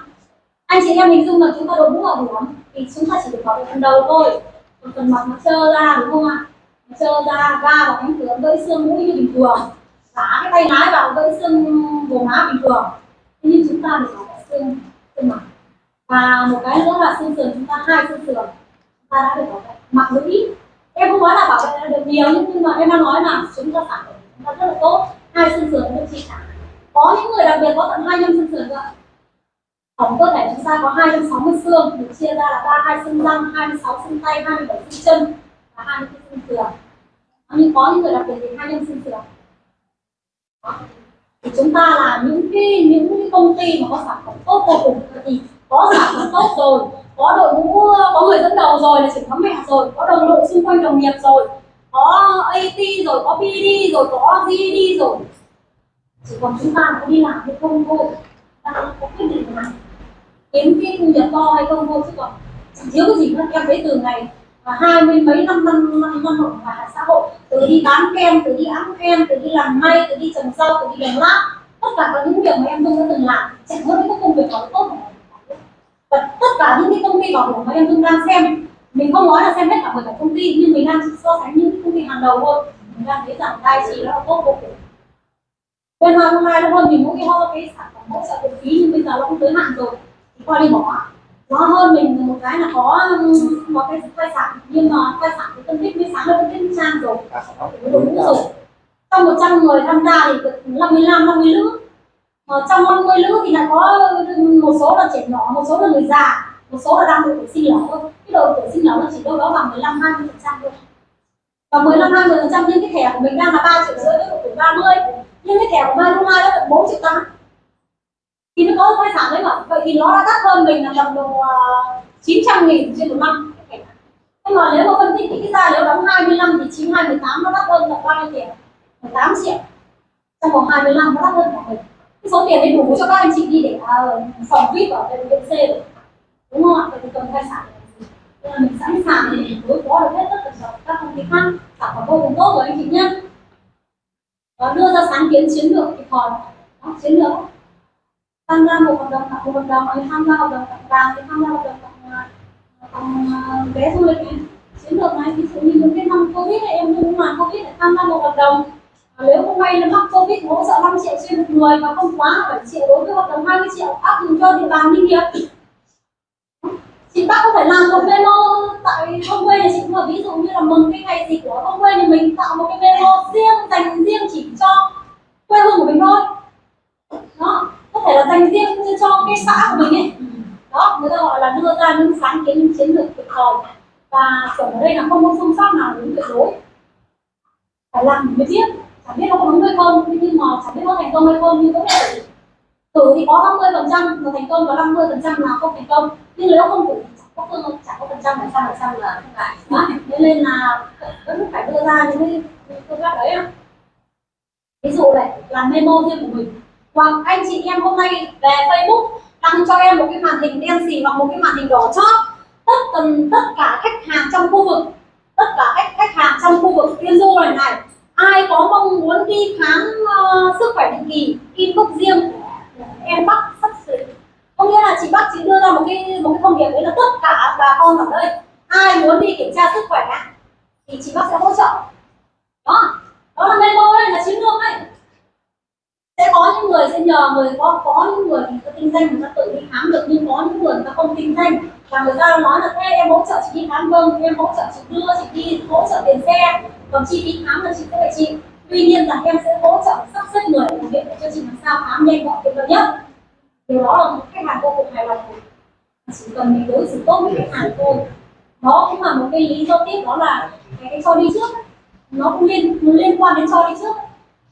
Speaker 1: Anh chị em hình dung là chúng ta đội mũ bảo hiểm thì chúng ta chỉ được bảo vệ phần đầu thôi. Còn phần mặt nó trơ ra, đúng không ạ? Nó trơ ra, va vào cánh cửa, gãy xương mũi như bình thường. Giả cái tay lái vào, gãy xương vùng má bình thường thế nhưng chúng ta thì bảo vệ xương xương mặt và một cái nữa là xương sườn chúng ta hai xương sườn chúng ta đã được bảo vệ mặc dù ít. Em không nói là bảo vệ được nhiều, nhưng mà em đang nói là chúng ta sản phẩm chúng ta rất là tốt. Hai xương sườn được trị cả có những người đặc biệt có tận hai nhân xương sườn cơ tổng cơ thể chúng ta có 260 xương, được chia ra là 32 xương răng 26 xương tay 27 xương chân và 24 xương sườn. Nhưng có những người đặc biệt thì hai nhân xương sườn Đó thì chúng ta là những cái những cái công ty mà có sản phẩm tốt vô cùng. Thì có sản phẩm tốt rồi, có đội ngũ, có người dẫn đầu rồi là trưởng nhóm mẹ rồi, có đồng đội xung quanh đồng nghiệp rồi, có AT rồi, có pd rồi, có GD rồi. Chỉ còn chúng ta có đi làm hay không thôi ta có quyết định làm kiếm cái thu nhập to hay không thôi chứ còn chỉ thiếu cái gì nữa, em thấy từ ngày hai mươi mấy năm năm năm năm học ngoài xã hội, từ đi bán kem, từ đi ẵm kem, từ đi làm may, từ đi trồng rau, từ đi làm lát tất cả các những việc mà em dung đã từng làm, chẳng có những công việc nào tốt mà và tất cả những cái công ty bảo hiểm mà em dung đang xem, mình không nói là xem hết cả bởi cả công ty, nhưng mình đang so sánh những cái công ty hàng đầu thôi. Mình đang thấy rằng tài chỉ nó là tốt vô cùng. Bên hoa hôm nay nó hơn mình mỗi cái ho, cái sản phẩm hỗ trợ viện phí, nhưng bây giờ nó cũng tới hạn rồi, thì qua đi bỏ nó hơn mình một cái là có có cái quay sản nhưng mà quay sản thì phân tích mới sáng hơn phân tích trang rồi. Đúng rồi trong 100 người tham gia thì được 55 50 nữ mà trong 50 nữ thì lại có một số là trẻ nhỏ một số là người già một số là đang độ tuổi sinh thôi cái độ tuổi sinh nở nó chỉ đâu đó bằng 15 20 phần trăm thôi. Và 15 20 phần trăm nhưng cái thẻ của mình đang là 3 triệu rưỡi với độ tuổi 30 nhưng cái thẻ của Mai Mai nó tận 4 triệu tám thì nó có thai sản đấy mà. Vậy thì nó đã đắt hơn mình là tầm độ ờ, uh, 900 nghìn trên một năm. Nhưng mà nếu mà phân tích cái ra nếu đóng 25 thì 92 18 nó đắt hơn là bao nhiêu tiền? 18 triệu. Trong vòng 25 nó đắt hơn cả mình. Cái số tiền đấy đủ cho các anh chị đi để uh, phòng vip ở bệnh viện C rồi. Đúng không ạ? Vậy thì cần thai sản nên là mình sẵn sàng để mình đối phó được hết tất cả các công ty khác. Sản phẩm vô cùng tốt rồi anh chị nhé. Và đưa ra sáng kiến chiến lược kịp thời. Đó, chiến lược tham gia một hợp đồng tặng, một hợp đồng hay ờ, tham gia hợp đồng tặng vàng thì tham gia hợp đồng tặng ờ, tặng ờ, vé du lịch này. Chiến lược này ví dụ như những cái năm covid này em cũng không covid để tham gia một hợp đồng nếu không may nó mắc covid hỗ trợ 5 triệu trên một người và không quá 7 triệu đối với hợp đồng 20 triệu áp dụng cho địa bàn đi nghiệp chị bác có phải làm một memo tại không quê nhà chị là ví dụ như là mừng cái ngày gì của thôn quê thì mình, tạo một cái memo riêng dành riêng chỉ cho quê hương của mình thôi. Đó có thể là dành riêng cho cái xã của mình ấy. Đó người ta gọi là đưa ra những sáng kiến những chiến lược kịp thời và chuẩn ở đây là không có phương pháp nào đúng tuyệt đối. Phải làm mới biết. Chẳng biết nó có đúng hay không nhưng mà chẳng biết nó thành công hay không nhưng cũng thể thử thì có 50 phần trăm là thành công và 50 phần trăm là không thành công. Nhưng nếu không thử thì chẳng có phương chẳng có phần trăm là trăm phần trăm là không phải. Đó. nên là vẫn phải đưa ra những cái phương pháp đấy ví dụ này làm memo riêng của mình Vâng, hoặc anh chị em hôm nay về Facebook đăng cho em một cái màn hình đen xì hoặc một cái màn hình đỏ chót. Tất tần tất cả khách hàng trong khu vực tất cả khách khách hàng trong khu vực tiên du này này ai có mong muốn đi khám uh, sức khỏe định kỳ inbox riêng em bắt sắp xỉ. Có nghĩa là chị bắt chị đưa ra một cái một cái thông điệp đấy là tất cả bà con ở đây ai muốn đi kiểm tra sức khỏe thì chị bắt sẽ hỗ trợ. Đó đó là memo đây là chiến lược đấy sẽ có những người sẽ nhờ người có có những người thì có kinh doanh người ta tự đi khám được nhưng có những người người ta không kinh doanh. Và người ta nói là thế em hỗ trợ chị đi khám vâng em hỗ trợ chị đưa chị đi hỗ trợ tiền xe. Còn chi phí khám là chị sẽ phải chị tuy nhiên là em sẽ hỗ trợ sắp xếp người làm việc để cho chị làm sao khám nhanh gọn tiện lợi nhất. Điều đó là một khách hàng vô cùng hài lòng. Chỉ cần mình đối xử tốt với khách hàng thôi. Đó cũng là một cái lý do tiếp đó là cái, cái cho đi trước. Nó cũng liên liên quan đến cho đi trước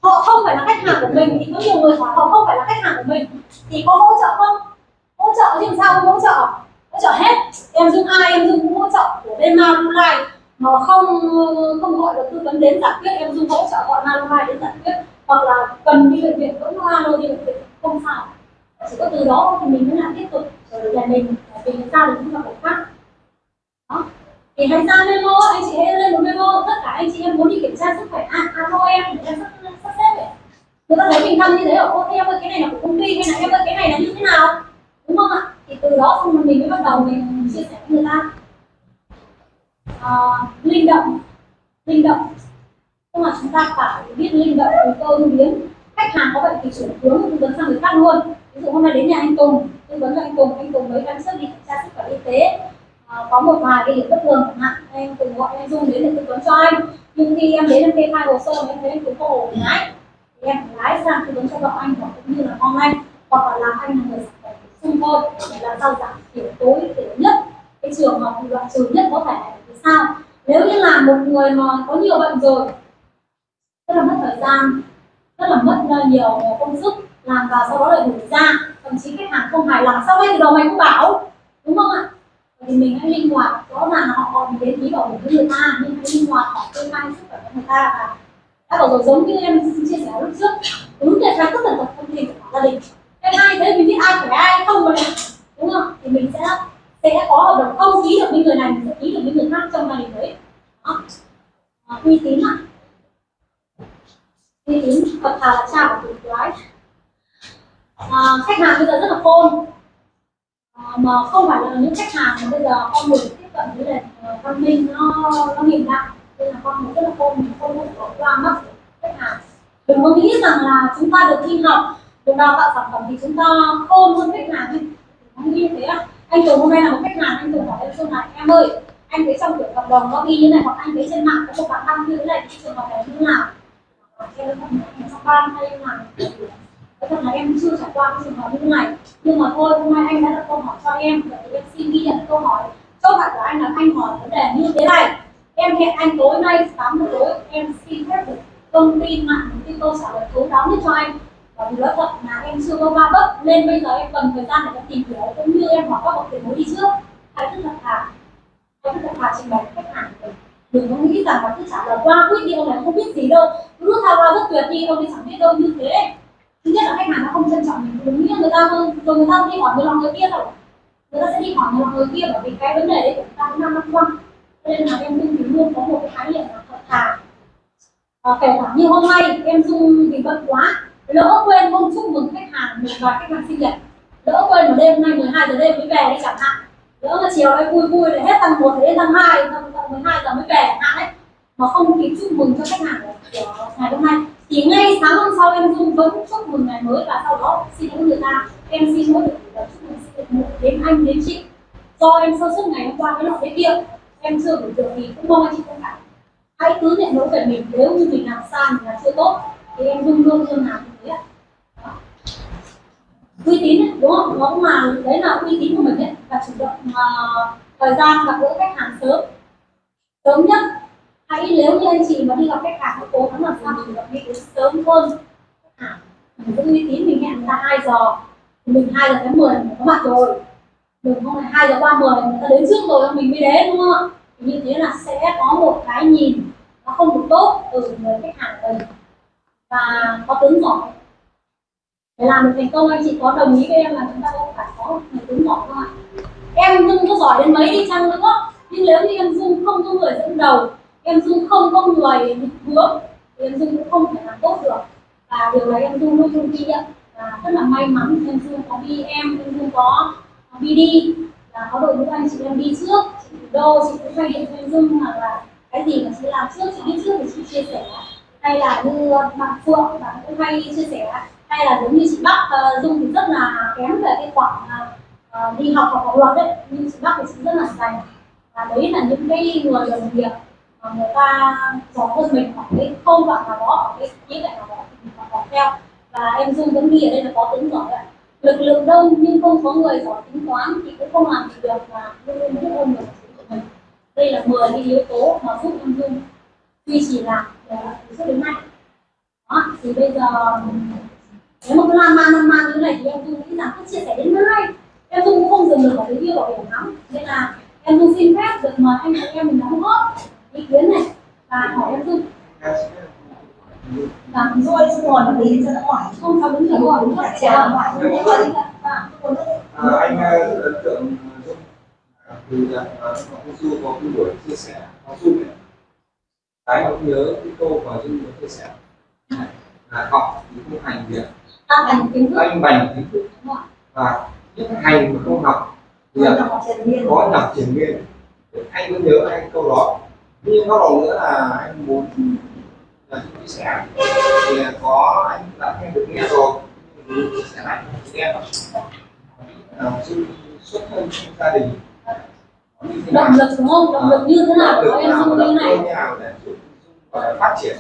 Speaker 1: họ không phải là khách hàng của mình thì có nhiều người hỏi họ không phải là khách hàng của mình. Thì có hỗ trợ không? Hỗ trợ thì sao không hỗ trợ? Hỗ trợ hết. Em dung ai em dung cũng hỗ trợ của bên Manulife mà không không gọi được tư vấn đến giải quyết em dung hỗ trợ gọi Manulife đến giải quyết. Hoặc là cần đi bệnh viện vẫn alo đi bệnh viện không sao. Chỉ có từ đó thì mình mới làm tiếp tục. Rồi nhà mình vì ra được những hoạt động khác. Đó. Thì hãy ra memo anh chị hãy lên một memo. Tất cả anh chị em muốn đi kiểm tra sức khỏe. À, à thôi em kiểm tra sức khỏe người ta thấy mình thăm như thế ở ô em ơi cái này là của công ty hay là em ơi cái này là như thế nào? Đúng không ạ? Thì từ đó xong rồi mình mới bắt đầu mình chia sẻ với người ta. À, linh động linh động. Nhưng mà chúng ta phải biết linh động từ cơ ứng biến. Khách hàng có bệnh thì chuyển hướng tư vấn sang người khác luôn. Ví dụ hôm nay đến nhà anh Tùng tư vấn cho anh Tùng anh Tùng mới đang sức đi kiểm tra sức khỏe y tế. À, có một vài cái điểm bất thường chẳng hạn em Tùng gọi em Dung đến để tư vấn cho anh. Nhưng khi em đến em kê khai hồ sơ em thấy anh Tùng có ổn lái thì em lái sang tư vấn cho vợ anh, hoặc cũng như là con anh hoặc là làm anh là người sản phẩm xung thôi để làm sao giảm thiểu tối thiểu nhất. Cái trường hợp loại trừ nhất có thể thì sao? Nếu như là một người mà có nhiều bệnh rồi, rất là mất thời gian, rất là mất ờ, nhiều ờ, công sức làm và sau đó lại đuổi ra, thậm chí khách hàng không hài lòng, sao ngay từ đầu mày cũng bảo, đúng không ạ? Thì mình hãy linh hoạt, rõ ràng là họ còn đến ý bảo hiểm với người ta, nhưng hãy linh hoạt, họ kê khai sức khỏe của người ta và đã bảo rồi giống như em chia sẻ lúc trước. Đúng là khai rất là tập thông tin của gia đình. Cái hai thế mình biết ai phải ai không mà đúng không? Thì mình sẽ sẽ có hợp đồng không ký được với người này mình sẽ ký được với người khác trong gia đình đấy. Đó. À, uy tín ạ. Uy tín thật thà là cha của tuyệt quái à, khách hàng bây giờ rất là khôn. À, mà không phải là những khách hàng mà bây giờ con người tiếp cận với lại ờ, văn minh nó nó hiện đại nên là con rất là khôn, mình không có qua mắt khách hàng. Đừng có nghĩ rằng là chúng ta được thi học, được đào tạo sản phẩm thì chúng ta khôn hơn khách hàng đi. Không như thế à? Anh Tùng hôm nay là một khách hàng, anh Tùng hỏi em xuân này em ơi, anh thấy trong kiểu hợp đồng nó ghi như này, hoặc anh thấy trên mạng có một bạn đăng như thế này, thì trường hợp này như nào? Em trong ban hay là Nói thật là em chưa trải qua cái trường hợp như này. Nhưng mà thôi, hôm nay anh đã đặt câu hỏi cho em vậy thì em xin ghi nhận câu hỏi. Câu hỏi của anh là anh hỏi vấn đề như thế này em hẹn anh tối nay 8 giờ tối, em xin phép được công ty mạng một cái câu trả lời thấu đáo nhất cho anh. Và vì nói thật là em chưa có ba vấp nên bây giờ em cần thời gian để em tìm hiểu, cũng như em hỏi các bậc tiền bối đi trước. Hãy rất là thà. Hãy rất là thà trình bày khách hàng của mình. Đừng có nghĩ rằng là cứ trả lời qua quyết đi ông này không biết gì đâu. Cứ rút ra qua rất tuyệt đi, ông ấy chẳng biết đâu như thế. Thứ nhất là khách hàng nó không trân trọng mình, đúng như người ta rồi người ta đi hỏi người lòng người kia rồi. Người ta sẽ đi hỏi người lòng người kia bởi vì cái vấn đề đấy của chúng ta năm năm qua cho nên là em dung thì luôn có một cái khái niệm là thật thà à, kể cả như hôm nay em dung vì bận quá lỡ quên không chúc mừng khách hàng một vài khách hàng sinh nhật lỡ quên một đêm nay 12 giờ đêm mới về đi chẳng hạn. Lỡ mà chiều nay vui vui để hết tầng 1 đến tầng 2 tầng tầng 12 giờ mới về chẳng hạn đấy. Mà không kịp chúc mừng cho khách hàng của ngày hôm nay. Thì ngay sáng hôm sau em dung vẫn chúc mừng ngày mới và sau đó xin lỗi người ta. Em xin lỗi được chúc mừng sinh nhật một đến anh đến chị. Do em sơ suất ngày hôm qua cái nọ cái kia em chưa gửi được thì cũng mong anh chị thông cảm hãy cứ nhận lỗi về mình nếu như mình làm sai mình làm chưa tốt thì em luôn luôn luôn làm như thế ạ. Uy tín ấy, đúng không? Nó cũng là đấy là uy tín của mình ấy và chủ động uh, thời gian gặp gỡ khách hàng sớm. Sớm nhất. Hãy nếu như anh chị mà đi gặp khách hàng hãy cố gắng làm sao chủ động đi đến sớm hơn. Khách hàng mình giữ uy tín mình hẹn người ta 2 giờ mình hai giờ tháng mười mình có mặt rồi đừng không hai giờ ba mười, người ta đến trước rồi, mình mới đến, đúng không? Như thế là sẽ có một cái nhìn nó không được tốt từ người khách hàng của mình. Và có tướng giỏi. Để làm được thành công, anh chị có đồng ý với em là chúng ta cũng phải có người tướng giỏi không ạ em dung có giỏi đến mấy đi chăng nữa? Nhưng nếu như em dung không có người dẫn đầu, em dung không có người định hướng, thì em dung cũng không thể làm tốt được. Và điều này em dung luôn luôn ghi nhận. Và rất là may mắn, em dung có đi em em dung có BD là có đội ngũ anh chị em đi trước. Chị đô chị cũng hay điện cho em dung hoặc là cái gì mà chị làm trước chị đi trước thì chị chia sẻ. Hay là như bạn Phượng bạn cũng hay chia sẻ. Hay là giống như chị Bắc uh, Dung thì rất là kém về cái khoảng uh, ờ, ờ, đi học hoặc học luật đấy. Nhưng chị Bắc thì chị rất là dành. Và đấy là những cái người đồng nghiệp mà người ta giỏi hơn mình hoặc cái khâu đoạn nào đó ở cái khía cạnh nào đó thì mình còn theo. Và em Dung vẫn nghĩ ở đây là có tính giỏi đấy lực lượng đông nhưng không có người giỏi tính toán thì cũng không làm gì được và luôn luôn biết ơn được của mình. Đây là 10 cái yếu tố mà giúp em Dung duy trì làm ờ, từ trước đến nay. Đó, thì bây giờ, nếu mà cứ làm man, lan man như thế này thì em dung nghĩ rằng cứ chia sẻ đến mai em dung cũng không dừng được ở cái kia bảo hiểm lắm, nên là em dung xin phép được mời anh chị em mình đóng góp ý kiến này và hỏi em dung và
Speaker 6: rồi xong rồi tí cho nó hỏi
Speaker 1: không sao đúng rồi đúng
Speaker 6: phải trả hỏi
Speaker 1: đúng rồi rồi
Speaker 8: À, anh rất ấn tượng. À, từ là ông Du có cái buổi chia sẻ ông Du này. Cái ông nhớ cái câu mà Dung có chia sẻ là học thì không hành việc. Anh bành kiến thức. Và những hành mà không học Thì
Speaker 6: Có
Speaker 8: là
Speaker 6: nằm triền miên.
Speaker 8: có anh vẫn nhớ anh câu đó. Nhưng góc độ nữa là anh muốn là chia sẻ thì có anh đã nghe được nghe rồi. Chia sẻ lại là sự xuất thân trong gia đình. Nào
Speaker 1: động lực đúng không? Động lực như thế nào? Của em
Speaker 8: nào
Speaker 1: dung
Speaker 8: và
Speaker 1: như này.
Speaker 8: nào phát triển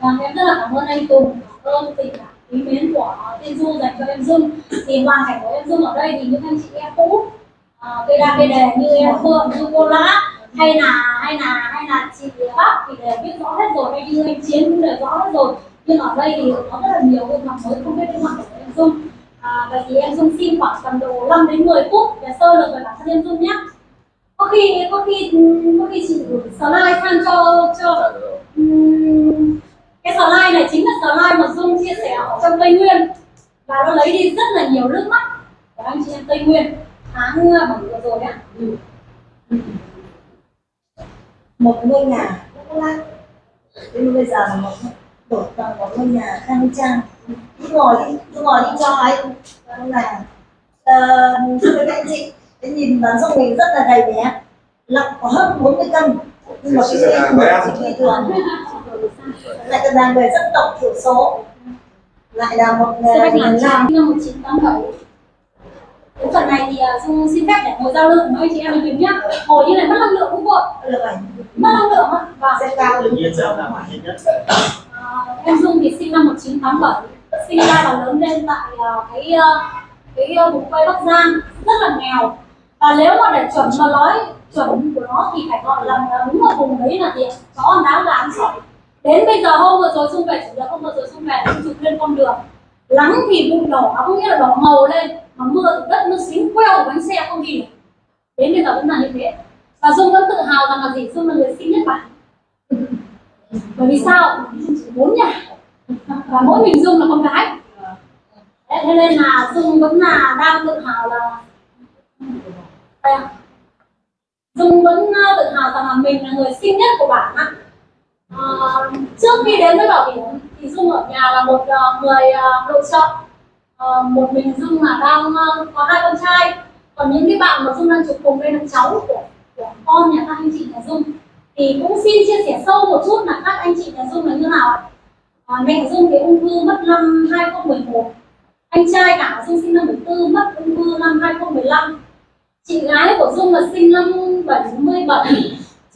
Speaker 1: Vâng, em rất là cảm ơn anh Tùng, cảm ơn tình cảm quý mến của Tiên Du dành cho em Dung. Thì hoàn cảnh của em Dung ở đây thì những anh chị em cũ, à, cây đa cây đề như em Phương, như cô Lã, hay là hay là hay là chị Bắc thì đều biết rõ hết rồi, hay như anh Chiến cũng đều rõ hết rồi. Nhưng ở đây thì có rất là nhiều gương mặt mới không biết gương mặt của em Dung. À, vậy thì em Dung xin khoảng tầm độ 5 đến 10 phút để sơ lược về bản thân em Dung nhé. Có khi có khi có khi chị gửi slide sang cho cho Ừm, cái slide này chính là slide mà Dung chia sẻ ở trong Tây Nguyên và nó lấy đi rất là nhiều nước mắt của anh chị em Tây Nguyên tháng ờ, bảy vừa rồi ạ
Speaker 6: một ngôi nhà cũng lát. Nhưng bây giờ là một đổi bằng một ngôi nhà khang trang cứ ngồi đi cứ ngồi đi cho anh Đó là uh, với các anh chị cái nhìn bán dung mình rất là gầy bé. Nặng có hơn 40 cân. Nhưng mà cái chị chị bình thường. Lại còn là người dân tộc thiểu số. Lại là một
Speaker 1: Bách
Speaker 6: người
Speaker 1: Làm.
Speaker 6: Làm
Speaker 1: Tràm năm 1987 cái phần này thì ờ, Dung xin phép để ngồi giao lưu. Với anh chị em mình nhé ngồi như này mất năng lượng cũng vội mất năng lượng ạ và
Speaker 6: sẽ cao
Speaker 3: tự nhiên sẽ là mạnh nhất.
Speaker 1: À, em Dung thì sinh năm 1987 sinh ra và lớn lên tại ờ, cái cái vùng quê Bắc Giang. Rất là nghèo. Và nếu mà để chuẩn mà nói chuẩn của nó thì phải gọi là là đúng ở vùng đấy là gì chó ăn đá gà ăn sỏi. Đến bây giờ hôm vừa rồi Dung về chủ nhật hôm vừa rồi Dung về Dung chụp lên con đường. Lắng thì bụi đỏ có nghĩa là đỏ màu lên mà mưa thì đất nó xíu queo bánh xe không đi được. Đến bây giờ vẫn là như thế. Và Dung vẫn tự hào rằng là gì? Dung là người sinh nhất bản. Bởi vì sao? Bốn nhà. Và mỗi mình dung là con gái. Thế nên là dung vẫn là đang tự hào là dung vẫn ờ, tự hào rằng là mình là người xinh nhất của bản ạ. à, trước khi đến với bảo hiểm thì dung ở nhà là một ờ, người nội trợ. Ờ, một mình dung là đang uh, có hai con trai. Còn những cái bạn mà dung đang chụp cùng đây là cháu của của con nhà các anh chị nhà dung thì cũng xin chia sẻ sâu một chút là các anh chị nhà dung là như nào ạ? À, mẹ dung cái ung thư mất năm 2011 anh trai cả dung sinh năm 74 mất ung thư năm 2015 chị gái của dung là sinh năm 77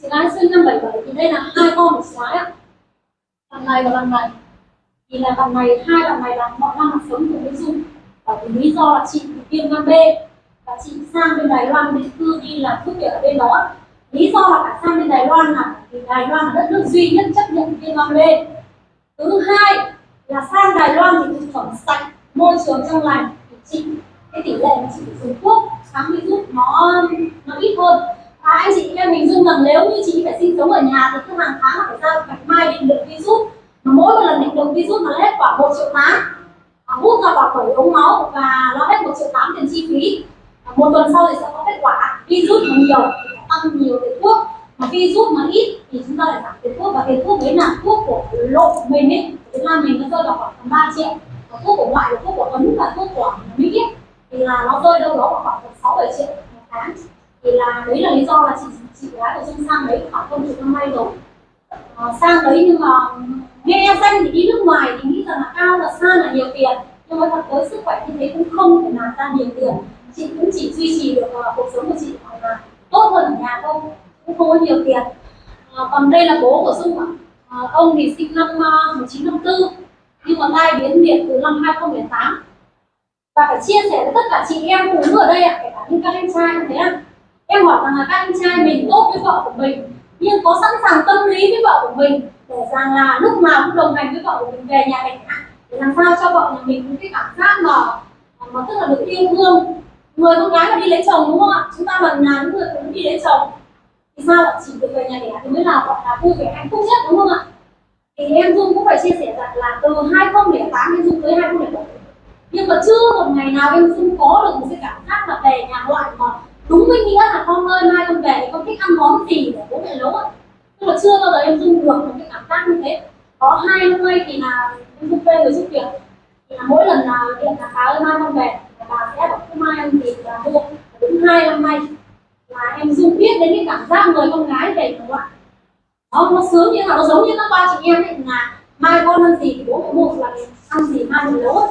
Speaker 1: chị gái sinh năm 77 thì đây là hai con của chị gái ạ. Thằng này và thằng này thì là bạn này, hai bạn này là mọi năm là sống cùng với dung. Và vì lý do là chị bị viêm gan B. Và chị sang bên Đài Loan định cư đi làm thuốc việc ở bên đó. Lý do là phải sang bên Đài Loan là vì Đài Loan là đất nước duy nhất chấp nhận viêm gan B. Thứ hai là sang Đài Loan thì thực phẩm sạch, môi trường trong lành. Thì chị, cái tỷ lệ mà chị dùng thuốc kháng virus nó nó ít hơn. Và anh chị em mình dung rằng nếu như chị phải sinh sống ở nhà thì cứ hàng tháng là phải ra bạch mai định lượng virus mỗi một lần định lượng virus nó hết khoảng một triệu tám hút ra vào khỏi ống máu và nó hết một triệu tám tiền chi phí. Một tuần sau thì sẽ có kết quả. Virus mà nhiều thì phải tăng nhiều tiền thuốc mà virus mà ít thì chúng ta lại giảm tiền thuốc. Và tiền thuốc đấy là thuốc của lộ mình ấy. Việt Nam mình nó rơi vào khoảng 3 triệu. Và thuốc của ngoại là thuốc của Ấn và thuốc của Mỹ ấy, thì là nó rơi đâu đó vào khoảng 6 7 triệu một tháng. Thì là đấy là lý do là chị chị gái của Dung sang đấy khoảng công chục năm nay rồi. À, sang đấy nhưng mà nghe danh thì đi nước ngoài thì nghĩ rằng là cao là xa là nhiều tiền. Nhưng mà thật tới sức khỏe như thế cũng không thể làm ra nhiều tiền. Chị cũng chỉ duy trì được uh, cuộc sống của chị hoặc là tốt hơn ở nhà thôi cũng không có nhiều tiền. À, còn đây là bố của Dung ạ. À, ông thì sinh năm à, uh, 1954 nhưng mà tai biến liệt từ năm 2008 và phải chia sẻ với tất cả chị em phụ nữ ở đây ạ kể cả những các anh trai như thế ạ. Em hỏi rằng là các anh trai mình tốt với vợ của mình nhưng có sẵn sàng tâm lý với vợ của mình để rằng là lúc nào cũng đồng hành với vợ của mình về nhà mình để làm sao cho vợ nhà mình có cái cảm giác mà mà tức là được yêu thương. Người con gái mà đi lấy chồng đúng không ạ? Chúng ta bằng nhà những người phụ nữ đi lấy chồng. Thì sao ạ? Chỉ được về nhà đẻ thì mới là gọi là vui vẻ, hạnh phúc nhất đúng không ạ? Thì em Dung cũng phải chia sẻ rằng là từ 2008 em Dung tới 2007 nhưng mà chưa một ngày nào em Dung có được một cái cảm giác là về nhà ngoại mà đúng với nghĩa là con ơi, mai con về thì con thích ăn món gì để bố mẹ nấu ạ? Nhưng mà chưa bao giờ em Dung được một cái cảm giác như thế. Có hai năm nay thì là em Dung thuê người giúp việc. Thì là mỗi lần là điện là bà ơi mai con về bà sẽ bảo không mai em thì là mua. Đúng hai năm nay là em dung biết đến cái cảm giác người con gái về các bạn nó nó sướng như là nó giống như các ba chị em ấy, là mai con ăn gì thì bố mẹ mua là ăn gì mai mình nấu ấy.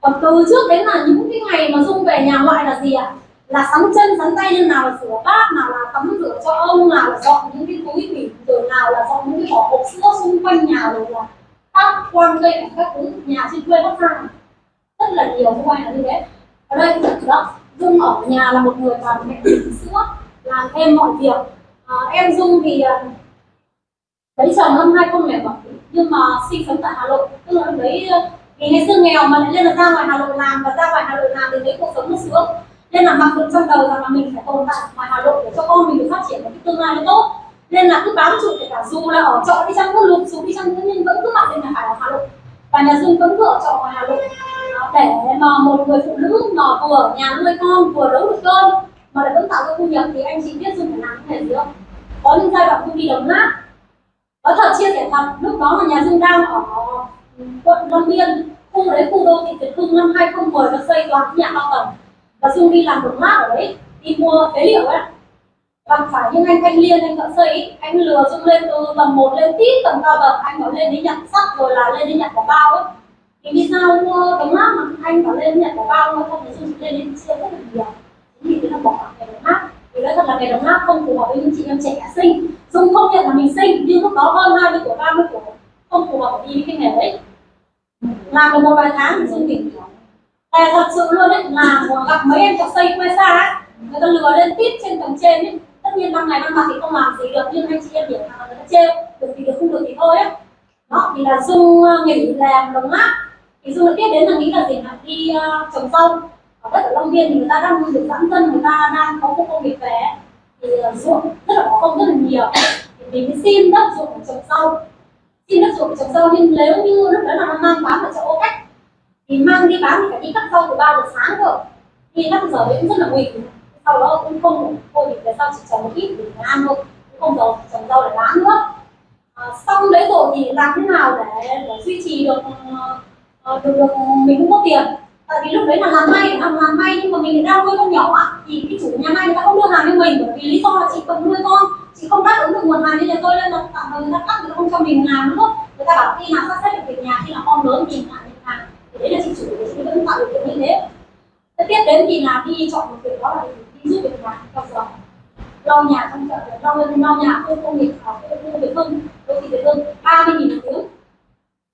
Speaker 1: Còn từ trước đến là những cái ngày mà dung về nhà ngoại là gì ạ? Là sắn chân sắn tay như nào là rửa bát nào là tắm rửa cho ông nào là dọn những cái túi thủy rồi nào là dọn những cái vỏ hộp sữa xung quanh nhà rồi là các quan cây cảnh các thứ. Nhà trên quê bắc giang rất là nhiều không ai là như thế. Ở đây cũng đó. Dung ở nhà là một người làm mẹ sữa làm thêm mọi việc. À, em dung thì à, lấy chồng năm 2007 nhưng mà sinh sống tại Hà Nội. Tức là lúc đấy à, vì ngày xưa nghèo mà lại lên là ra ngoài Hà Nội làm và ra ngoài Hà Nội làm thì thấy cuộc sống nó sướng nên là mặc định trong đầu rằng là mình phải tồn tại ở ngoài Hà Nội để cho con mình được phát triển một cái tương lai nó tốt. Nên là cứ bám trụ kể cả dù là ở trọ đi chăng có lụt xuống đi chăng nữa, nhưng vẫn cứ mặc định là phải ở Hà Nội. Và nhà Dương vẫn cứ ở trọ ngoài Hà Nội. Để mà một người phụ nữ mà vừa ở nhà nuôi con, vừa nấu được cơm, mà lại vẫn tạo ra thu nhập thì anh chị biết Dương phải làm cái này gì không? Có những giai đoạn công đi đồng nát nói thật chia sẻ thật, lúc đó là nhà Dương đang ở ừ, quận Long Biên, khu đấy, khu đô thị Việt Hưng năm 2010 nó xây toàn nhà cao tầng và Dương đi làm một mát ở đấy đi mua phế liệu ấy bằng phải nhưng anh thanh liên anh thợ xây ấy, anh lừa dung lên từ tầng 1 lên tít tầng cao bậc anh bảo lên đi nhặt sắt rồi là lên đi nhặt quả bao ấy. Thì vì sao mua đống mát mà anh bảo lên nhặt quả bao mà không thì dung lên đi chia rất là nhiều? Chính vì thế là bỏ cái đống mát vì nói thật là cái đống mát không phù hợp với những chị em trẻ sinh. Dung không nhận là mình sinh nhưng lúc đó hơn 20 tuổi 30 tuổi không phù hợp đi với cái nghề đấy. Làm được một vài tháng thì dung nghỉ แ thật sự luôn ấy là gặp mấy em chọc xây quê xa ấy người ta lừa lên tít trên tầng trên ấy. Tất nhiên ban ngày ban mặt thì không làm gì được nhưng anh chị em hiểu là người ta trêu được thì được không được thì thôi ấy. Đó thì là dung ờ, nghỉ làm đồng nát thì dung lại tiếp đến là nghĩ là gì là đi uh, trồng rau. Ở đất ở Long Biên thì người ta đang được giãn dân người ta đang có một công việc về thì uh, ruộng rất là có công rất là nhiều. Thì mình mới xin đất ruộng trồng rau. Xin đất ruộng trồng rau nhưng nếu như lúc đó là nó mang bán ở chợ ô cách thì mang đi bán thì phải đi cắt rau từ 3 giờ sáng cơ. Đi cắt giờ đấy cũng rất là nguy sau đó cũng không thôi thì tại sao chỉ trồng một ít để ăn thôi. Cũng không trồng trồng rau để bán nữa. À, xong đấy rồi thì làm thế nào để, để duy trì được uh, được, được mình cũng có tiền? Tại vì lúc đấy là làm may làm làm may nhưng mà mình đang nuôi con nhỏ á, thì cái chủ nhà may người ta không đưa hàng cho mình bởi vì lý do là chị cần nuôi con. Chị không đáp ứng được nguồn hàng nên là tôi lên là tạm thời người ta cắt người ta không cho mình làm nữa. Người ta bảo khi nào sắp xếp được việc nhà khi nào con lớn thì làm việc hàng đấy là chị chủ của chúng vẫn tạo điều kiện như thế. Tiếp đến thì là đi chọn một việc đó là đi giúp việc nhà trong giờ lau nhà trong chợ lau lau nhà khu công nghiệp ở khu Việt Hưng đô thị Việt Hưng ba mươi nghìn một tiếng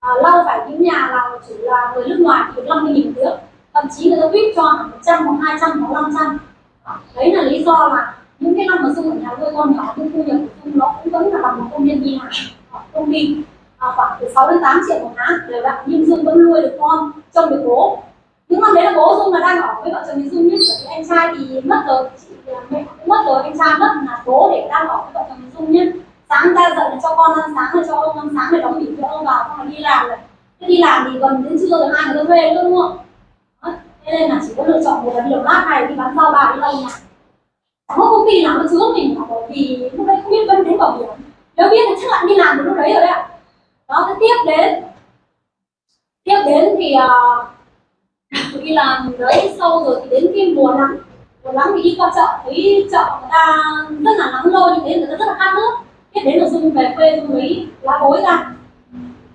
Speaker 1: à, lau phải những nhà là chủ là người nước ngoài thì năm mươi nghìn một tiếng thậm chí người ta quyết cho hẳn một trăm hoặc hai trăm hoặc năm trăm. À, đấy là lý do là những cái năm mà xung ở nhà nuôi con nhỏ nhưng thu nhập của dung nó cũng vẫn là bằng một công nhân đi làm ở công ty à, khoảng từ 6 đến 8 triệu một tháng. Đều đặn nhưng dung vẫn nuôi được con trông được bố. Những năm đấy là bố dung là đang ở với vợ chồng mình dung nhất bởi vì anh trai thì mất rồi. Chị à, mẹ cũng mất rồi anh trai mất là bố để đang ở với vợ chồng mình dung nhất sáng ra dậy là cho con ăn sáng rồi cho ông ăn sáng rồi đóng nghỉ cho ông vào xong rồi đi làm rồi thế đi làm thì gần đến trưa rồi hai người thuê luôn đúng không? Thế nên là chỉ có lựa chọn một là đi làm lát này đi bán rau bà đi lau nhà chẳng có công ty nào nó chứa mình cả bởi vì lúc đấy không biết vấn đến bảo hiểm. Nếu biết thì chắc là đi làm được lúc đấy rồi đấy ạ đó thế tiếp đến. Tiếp đến thì uh, đi làm đấy sau rồi thì đến cái mùa nắng. Mùa nắng thì đi qua chợ thấy chợ người ta rất là nắng lôi như thế người ta rất là khát nước. Tiếp đến là dung về quê dung lấy lá bối ra.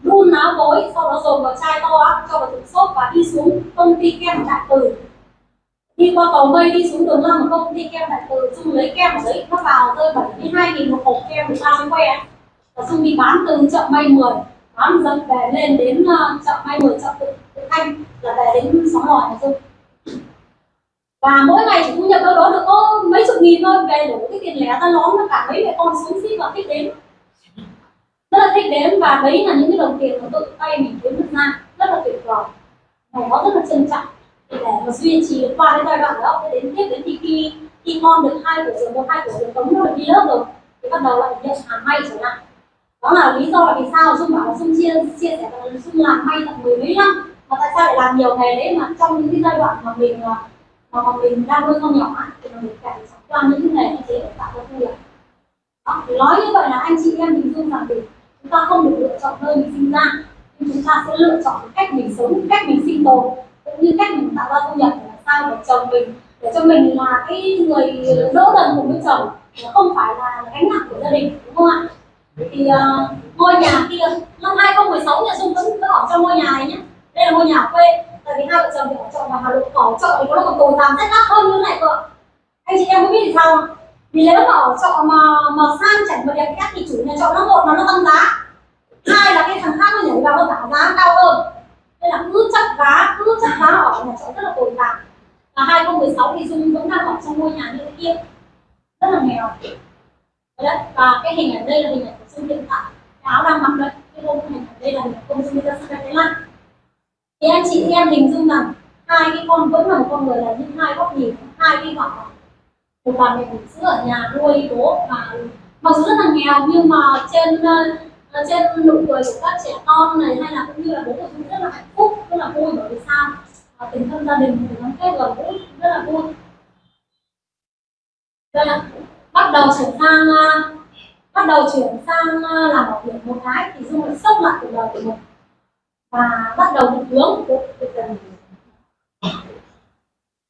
Speaker 1: Đun lá bối sau đó dồn vào chai to á cho vào thùng xốp và đi xuống công ty kem đại từ. Đi qua cầu mây đi xuống đường lâm công ty kem đại từ dung lấy kem ở đấy nó vào rơi bảy mươi hai nghìn một hộp kem thì sao mới quen và dung đi bán từ chợ may 10 bán dần về lên đến chợ may 10 chợ tự, tự thanh là về đến xóm lòi này dung và mỗi ngày chỉ thu nhập đâu đó được có mấy chục nghìn thôi về đủ cái tiền lẻ ra lón nó cả mấy mẹ con xuống xít và thích đến. Rất là thích đến và đấy là những cái đồng tiền mà tự tay mình kiếm được ra. Rất là tuyệt vời. Ngày đó rất là trân trọng. Để mà duy trì được qua cái giai đoạn đó cái đến tiếp đến thì khi khi con được hai tuổi rồi một hai tuổi được tống nó được đi lớp rồi thì bắt đầu lại nhận hàng may trở lại đó là lý do là vì sao dung bảo là dung chia chia sẻ là dung làm may tận mười mấy năm. Mà tại sao lại làm nhiều nghề đấy mà trong những cái giai đoạn mà mình à, mà, mà mình đang nuôi con nhỏ thì mình phải trải qua những cái nghề như thế để tạo ra thu nhập. Đó, nói như vậy là anh chị em hình dung rằng thì chúng ta không được lựa chọn nơi mình sinh ra nhưng chúng ta sẽ lựa chọn cách mình sống cách mình sinh tồn cũng như cách mình tạo ra thu nhập để làm sao để chồng mình để cho mình là cái người đỡ đần cùng với chồng không phải là gánh nặng của gia đình đúng không ạ? Thì uh, ngôi nhà kia năm 2016 nhà Dung vẫn vẫn ở trong ngôi nhà này nhé. Đây là ngôi nhà quê tại vì hai vợ chồng thì ở trọ và Hà Nội ở trọ thì nó còn tồi tàn rất nát hơn như thế này cơ anh chị em có biết thì sao không? Vì nếu mà ở trọ mà mà sang chảnh mà đẹp khác thì chủ nhà trọ nó một là nó tăng giá. Hai là cái thằng khác nó nhảy vào nó giảm giá cao hơn. Nên là cứ chắc giá cứ chắc giá ở nhà trọ rất là tồi tàn và 2016 thì Dung vẫn đang ở trong ngôi nhà như thế kia. Rất là nghèo. Đấy và cái hình ảnh đây là hình ảnh của hiện tại cái áo đang mặc đây cái hôm này đây là công Dung ra sang Thái Lan thì anh chị em hình dung rằng hai cái con vẫn là một con người là những hai góc nhìn hai cái gọi một bà mẹ bỉm sữa ở nhà nuôi bố và mặc dù rất là nghèo nhưng mà trên ờ, trên nụ cười của các trẻ con này hay là cũng như là bố của chúng rất là hạnh phúc rất là vui bởi vì sao? À, tình thân gia đình tình gắn kết gần gũi rất là vui. Đây là bắt đầu chuyển sang bắt đầu chuyển sang ờ, làm bảo hiểm một cái thì dung lại sốc lại cuộc đời của mình. Và bắt đầu định hướng của cuộc đời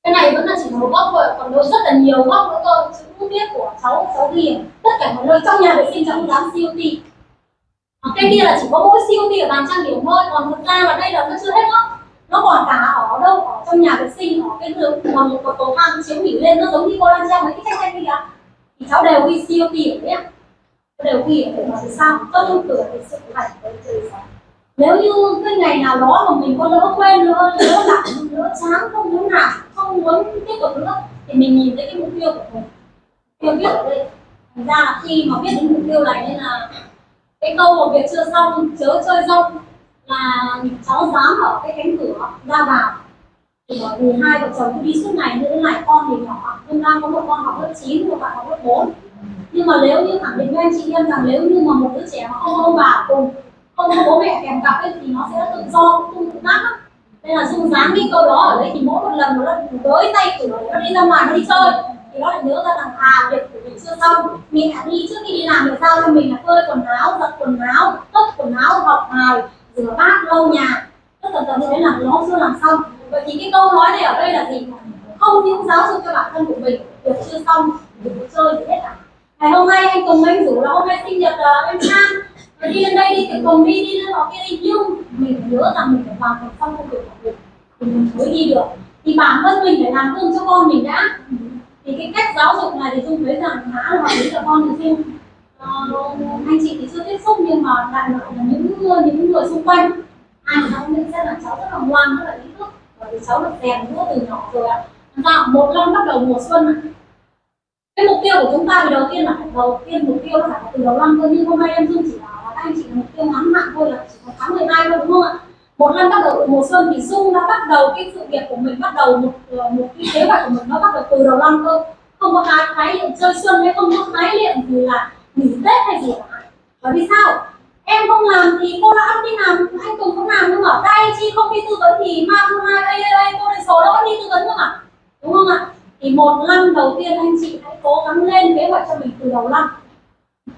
Speaker 1: cái này vẫn là chỉ một góc thôi, còn đâu rất là nhiều góc nữa cơ chữ viết của cháu cháu ghi tất cả mọi nơi trong nhà vệ sinh cháu cũng dám siêu ti cái kia là chỉ có mỗi siêu ti ở bàn trang điểm thôi, còn thực ra là đây là nó chưa hết góc. Nó còn cả ở đâu, ở trong nhà vệ sinh, ở cái đường mà một cột cầu thang chiếu nghỉ lên, nó giống như cô đang treo mấy cái tranh tranh kia. Thì cháu đều ghi siêu ti ở đấy đều ghi ở để mà sao không cửa thì sự hạnh với trời nếu như cái ngày nào đó mà mình có lỡ quên lỡ lỡ lặng lỡ chán không muốn làm không muốn tiếp tục nữa thì mình nhìn thấy cái mục tiêu của mình tiêu biết ở đây thành ra là khi mà biết đến mục tiêu này nên là cái câu một việc chưa xong chớ chơi rông là cháu dám ở cái cánh cửa ra vào thì bởi vì hai vợ chồng cứ đi suốt ngày nữa lại này con thì nhỏ, nhưng đang có một con học lớp 9 một bạn học lớp 4 nhưng mà nếu như khẳng định với anh chị em rằng nếu như mà một đứa trẻ mà không ông bà cùng không có bố mẹ kèm cặp ấy, thì nó sẽ tự do không tự nát lắm. Nên là dung dán cái câu đó ở đấy thì mỗi một lần nó tới tay cửa nó đi ra ngoài nó đi chơi. Thì nó lại nhớ ra rằng à việc của mình chưa xong. Mình đã đi trước khi đi làm được sao? Cho mình là phơi quần áo giặt quần áo tất quần áo học bài rửa bát lau nhà. Tất cả tầm thế là nó chưa làm xong. Vậy thì cái câu nói này ở đây là gì? Không những giáo dục cho bản thân của mình việc chưa xong đừng có chơi thì hết cả ngày hôm nay anh cùng anh rủ là hôm nay sinh nhật uh, em Trang. Rồi đi lên đây đi thì cùng đi đi lên họ kia đi. Nhưng mình phải nhớ rằng mình phải hoàn thành xong công việc của mình thì mình mới đi được. Thì bản thân mình phải làm gương cho con mình đã. Thì cái cách giáo dục này thì dung thấy rằng khá là hợp lý cho con thì dung uh, anh chị thì chưa tiếp xúc nhưng mà đại loại là những ờ, những người xung quanh. Ai mà cháu nhận xét là cháu rất là ngoan rất là ý thức. Bởi vì cháu được rèn nữa từ nhỏ rồi ạ. À. một năm bắt đầu mùa xuân cái mục tiêu của chúng ta thì đầu tiên là phải đầu tiên mục tiêu là phải từ đầu năm cơ nhưng hôm nay em dung chỉ bảo là các anh chị mục tiêu ngắn hạn thôi, là chỉ có tháng 12 thôi, đúng không ạ? Một năm bắt đầu mùa xuân thì dung đã bắt đầu cái sự việc của mình, bắt đầu một ờ, một cái kế hoạch của mình nó bắt đầu từ đầu năm cơ. Không có cái khái niệm chơi xuân hay không có khái niệm thì là nghỉ tết hay gì cả. Bởi vì sao? Em không làm thì cô đã đi làm, anh cùng không làm nhưng mà. Đây chi không đi tư vấn thì mang hai đây đây cô này số đâu có đi tư vấn không ạ đúng không ạ? Thì một năm đầu tiên anh chị hãy cố gắng lên kế hoạch cho mình từ đầu năm.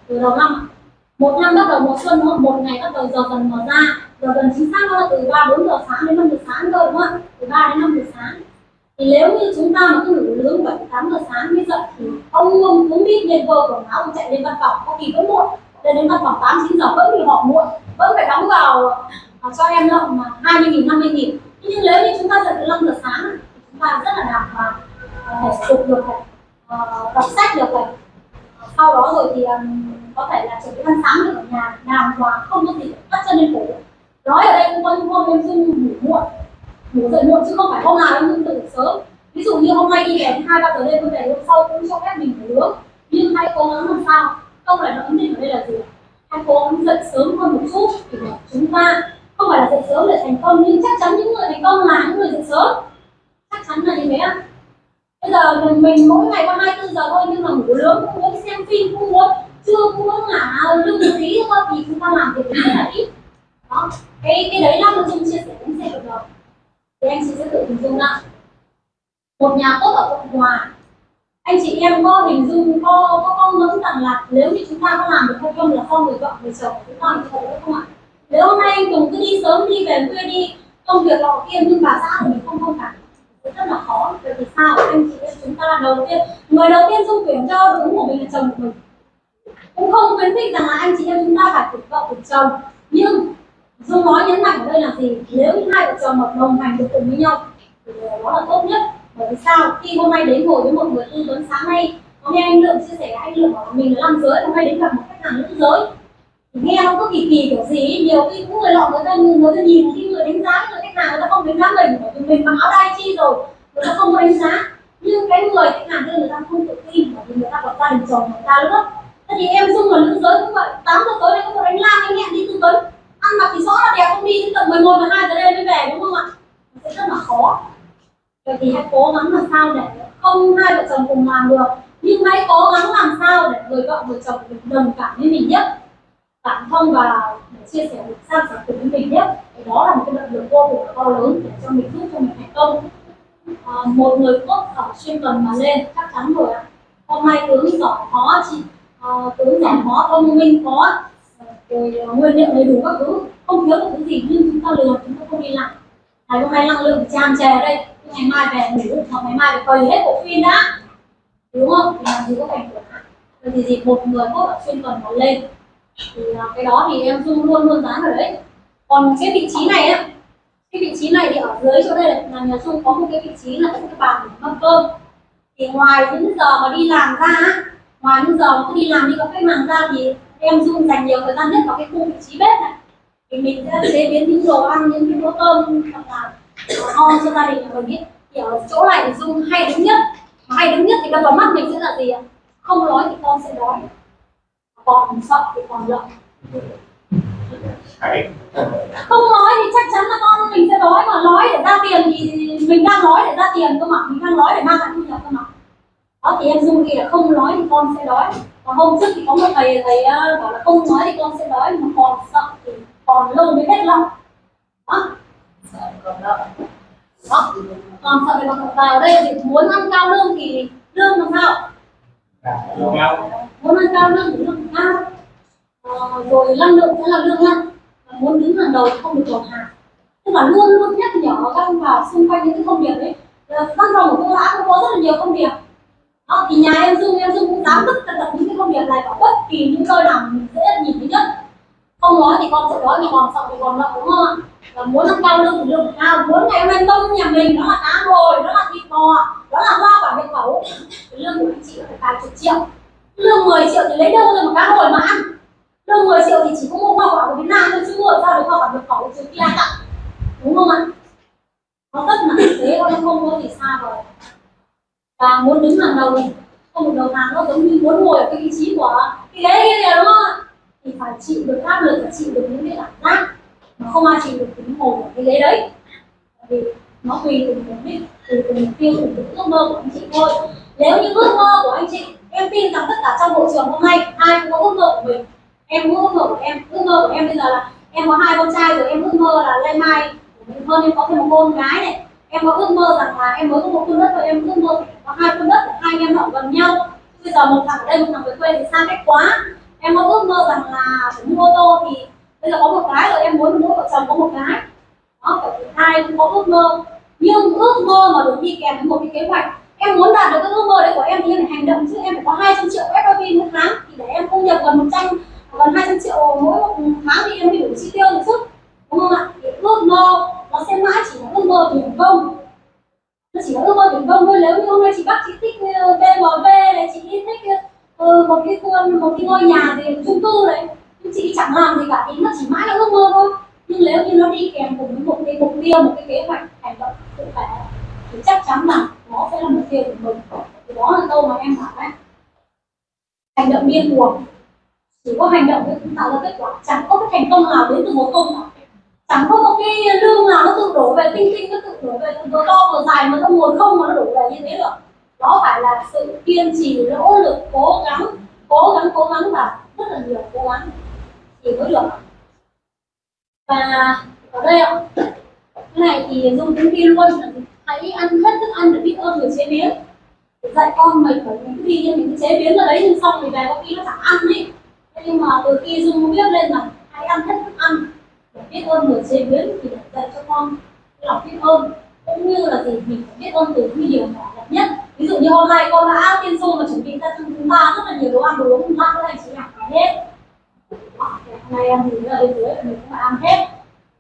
Speaker 1: Từ đầu năm. Một năm bắt đầu mùa xuân đúng không? một ngày bắt đầu giờ dần mở ra. Giờ dần chính xác nó là từ ba bốn giờ sáng đến năm giờ sáng thôi đúng không từ ba đến năm giờ sáng. Thì nếu như chúng ta mà cứ ngủ nướng bảy, tám giờ sáng mới giờ thì ông ông cũng biết nhân vơ quần áo chạy lên văn phòng, có kỳ vẫn muộn. Lên đến văn phòng tám, chín giờ vẫn bị họ muộn, vẫn phải đóng vào à, cho em lộng mà hai mươi nghìn, năm mươi nghìn. Nhưng nếu như chúng ta dậy từ năm giờ sáng thì chúng ta rất là đàng hoàng thể dục được này ờ, đọc sách được này sau đó rồi thì um, có thể là chuẩn bị ăn sáng được ở nhà làm và không có gì bắt chân lên phố. Nói ở đây cũng có những hôm em dưng ngủ muộn ngủ dậy muộn chứ không phải hôm nào em cũng tự sớm. Ví dụ như hôm nay đi về hai ba giờ đêm tôi về hôm sau cũng cho phép mình ngủ nướng. Nhưng hãy cố gắng làm sao? Không phải là ấn định ở đây là gì hãy cố gắng dậy sớm hơn một chút thì chúng ta không phải là dậy sớm để thành công nhưng chắc chắn những người thành công là những người dậy sớm. Chắc chắn là như thế ạ bây giờ mình mỗi ngày có 24 giờ thôi, nhưng mà ngủ lớn cũng muốn xem phim, cũng muốn chưa cũng muốn ngả lưng một tí thôi, thì chúng ta làm việc rất là ít. Đó. Cái cái đấy là nội dung chia sẻ đến sẽ được rồi. Thì anh chị sẽ tự hình dung lại. Một nhà tốt ở cộng hòa. Anh chị em có hình dung, có có con ngẫm rằng là nếu như chúng ta có làm được hay không là không người vợ, người chồng chúng ta thì được không ạ? Nếu hôm nay anh Tùng cứ đi sớm, đi về khuya đi, công việc họ kia, nhưng bà xã của mình không không cả rất là khó vậy thì sao? Anh chị em chúng ta đầu tiên, người đầu tiên dung tuyển cho đúng của mình là chồng của mình. Cũng không khuyến khích rằng là anh chị em chúng ta phải phục vợ phục chồng. Nhưng, dung nói nhấn mạnh ở đây là gì? Nếu như hai vợ chồng hợp đồng hành được cùng với nhau, thì đó là tốt nhất. Bởi vì sao? Khi hôm nay đến ngồi với một người tư vấn sáng nay, hôm nghe anh lượng chia sẻ anh lượng bảo mình là nam giới, hôm nay đến gặp một khách hàng nữ giới. Nghe nó cứ kỳ kỳ kiểu gì nhiều khi cũng người lọ người ta người ta nhìn, khi người đánh giá người khách hàng người ta không đánh giá mình bởi vì mình mặc áo đai chi rồi, người ta không đánh giá. Nhưng cái người khách hàng kia người ta không tự tin, bởi vì người ta có gia đình chồng, người ta nữa thế thì em dung là nữ giới cũng vậy, tám giờ tối đây có một đánh lam anh hẹn đi tư vấn. Ăn mặc thì rõ là đẹp không đi, đến tận 11 và 2 giờ đêm mới về, đúng không ạ? Sẽ rất là khó. Vậy thì hãy cố gắng làm sao để không hai vợ chồng cùng làm được. Nhưng hãy cố gắng làm sao để người vợ người chồng được đồng cảm với mình nhất cảm thông và để chia sẻ được san sẻ cùng với mình nhất thì đó là một cái động lực vô cùng là to lớn để cho mình giúp cho mình thành công. À, một người tốt ở chuyên cần mà lên chắc chắn rồi ạ. Hôm nay tướng giỏi khó chị à, tướng giỏi khó thông minh khó à, rồi à, nguyên liệu đầy đủ các thứ. Không thiếu một thứ gì nhưng chúng ta lừa chúng ta không đi làm ngày hôm nay năng lượng tràn trề đây. Ngày mai về ngủ hoặc ngày mai phải coi hết bộ phim đã. Đúng không? Thì làm gì có thành quả vậy thì gì? Một người tốt ở chuyên cần mà lên thì à, cái đó thì em dung luôn luôn dán ở đấy. Còn cái vị trí này á cái vị trí này thì ở dưới chỗ đây là nhà dung có một cái vị trí là cái bàn để mâm cơm. Thì ngoài những giờ mà đi làm ra á, ngoài những giờ mà cứ đi làm đi có khách hàng ra thì em dung dành nhiều thời gian nhất vào cái khu vị trí bếp này. Thì mình sẽ chế biến những đồ ăn những cái bữa cơm hoặc là à, ngon cho gia đình của mình ấy. thì ở chỗ này thì dung hay đứng nhất. Mà hay đứng nhất thì đập vào mắt mình sẽ là gì ạ? Không nói thì con sẽ đói còn sợ thì còn lợi không nói thì chắc chắn là con mình sẽ đói mà nói để ra tiền thì mình đang nói để ra tiền cơ mà mình đang nói để mang lại thu nhập cơ mà. Đó thì em dung là không nói thì con sẽ đói. Còn hôm trước thì có một thầy thầy uh, bảo là không nói thì con sẽ đói mà còn sợ thì còn lâu mới hết lòng. Đó. Đó. Còn sợ thì còn vào đây thì muốn ăn cao lương thì lương làm sao muốn ăn cao lương thì lương cao. Ờ, rồi năng lượng sẽ là lương năng. Và muốn đứng hàng đầu thì không được đầu hàng. Tức là luôn luôn nhắc nhở các vào xung quanh những cái công việc đấy văn phòng của tôi đã có rất là nhiều công việc đó, thì nhà em dung em dung cũng dám tất tận những cái công việc này và bất kỳ những nơi nào mình dễ nhìn thấy nhất không nói thì con sẽ nói thì còn sợ thì còn nợ đúng không ờ, ạ muốn nâng cao lương thì lương phải cao muốn ngày hôm nay tông nhà mình, đó là cá hồi đó là thịt bò, đó là hoa quả nhập khẩu. Lương của anh chị phải vài chục triệu. Lương 10 triệu thì lấy đâu ra mà cá hồi mà ăn? Lương 10 triệu thì chỉ có mua hoa quả của Việt Nam thôi, chứ mua sao được hoa quả nhập khẩu trừ khi ăn tặng đúng không ạ? Nó rất là thực tế nó không có gì xa rồi và muốn đứng hàng đầu thì không được đầu hàng, nó giống như muốn ngồi ở cái vị trí của cái ghế kia kìa, đúng không ạ? Thì phải chịu được áp lực và chịu được những cái cảm giác mà không ai chịu được tính ngồi ở cái ghế đấy. Vì nó tùy từng mục đích, tùy từng mục tiêu, tùy từng ước mơ của anh chị thôi. Nếu như ước mơ của anh chị, em tin rằng tất cả trong hội trường hôm nay ai cũng có ước mơ của mình. Em có ước mơ của em. Ước mơ của em bây giờ là em có hai con trai rồi, em ước mơ là lên mai mình hơn, em có thêm một con gái này. Em có ước mơ rằng là em mới có một khuôn đất rồi em ước mơ có hai khuôn đất hai anh em họ gần nhau. Bây giờ một thằng ở đây, một thằng về quê thì xa cách quá em có ước mơ rằng là phải mua ô tô thì bây giờ có một cái rồi, em muốn mỗi vợ chồng có một cái. Đó thứ hai cũng có ước mơ. Nhưng ước mơ mà được đi kèm với một cái kế hoạch, em muốn đạt được cái ước mơ đấy của em thì em phải hành động chứ. Em phải có 200 triệu FOP mỗi tháng. Thì để em thu nhập gần 100 gần 200 triệu mỗi một tháng thì em phải đủ chi tiêu được chứ, đúng không ạ? Thì ước mơ nó sẽ mãi chỉ là ước mơ thành công. Nó chỉ là ước mơ thành công thôi. Nếu như hôm nay chị bắt chị thích ờ, BMW này, chị thích ừ, một cái khuôn một cái ngôi nhà gì chung cư đấy. Nhưng chị chẳng làm gì cả ý nó chỉ mãi là ước mơ thôi. Nhưng nếu như nó đi kèm cùng với một cái mục tiêu một cái kế hoạch hành động cụ thể thì chắc chắn là nó sẽ là mục tiêu của mình. Thì đó là câu mà em bảo đấy. Hành động điên cuồng. Chỉ có hành động mới tạo ra kết quả. Chẳng có cái thành công nào đến từ một công chẳng có một cái lương nào nó tự đổ về tinh tinh nó tự đổ về vừa to vừa dài mà nó nguồn không mà nó đổ về như thế được đó phải là sự kiên trì, nỗ lực, cố gắng cố gắng cố gắng và rất là nhiều cố gắng thì mới được. Và ở đây ạ, cái này thì dùng cũng kia luôn, hãy ăn hết thức ăn để biết ơn người chế biến. Dạy con mình phải mình cứ đi nhưng mình cứ chế biến ra đấy, nhưng xong thì về có khi nó chẳng ăn ấy. Thế nhưng mà từ khi dung biết lên là hãy ăn hết thức ăn để biết ơn người chế biến thì để dạy cho con lòng biết ơn. Cũng như là gì, mình phải biết ơn từ khi điều nhỏ nhất ví dụ như hôm nay con đã tiên du mà chuẩn bị ra cho chúng ta rất là nhiều đồ ăn, đồ uống ngon các anh chị em ăn hết hôm nay em thì ở bên dưới mình cũng phải ăn hết.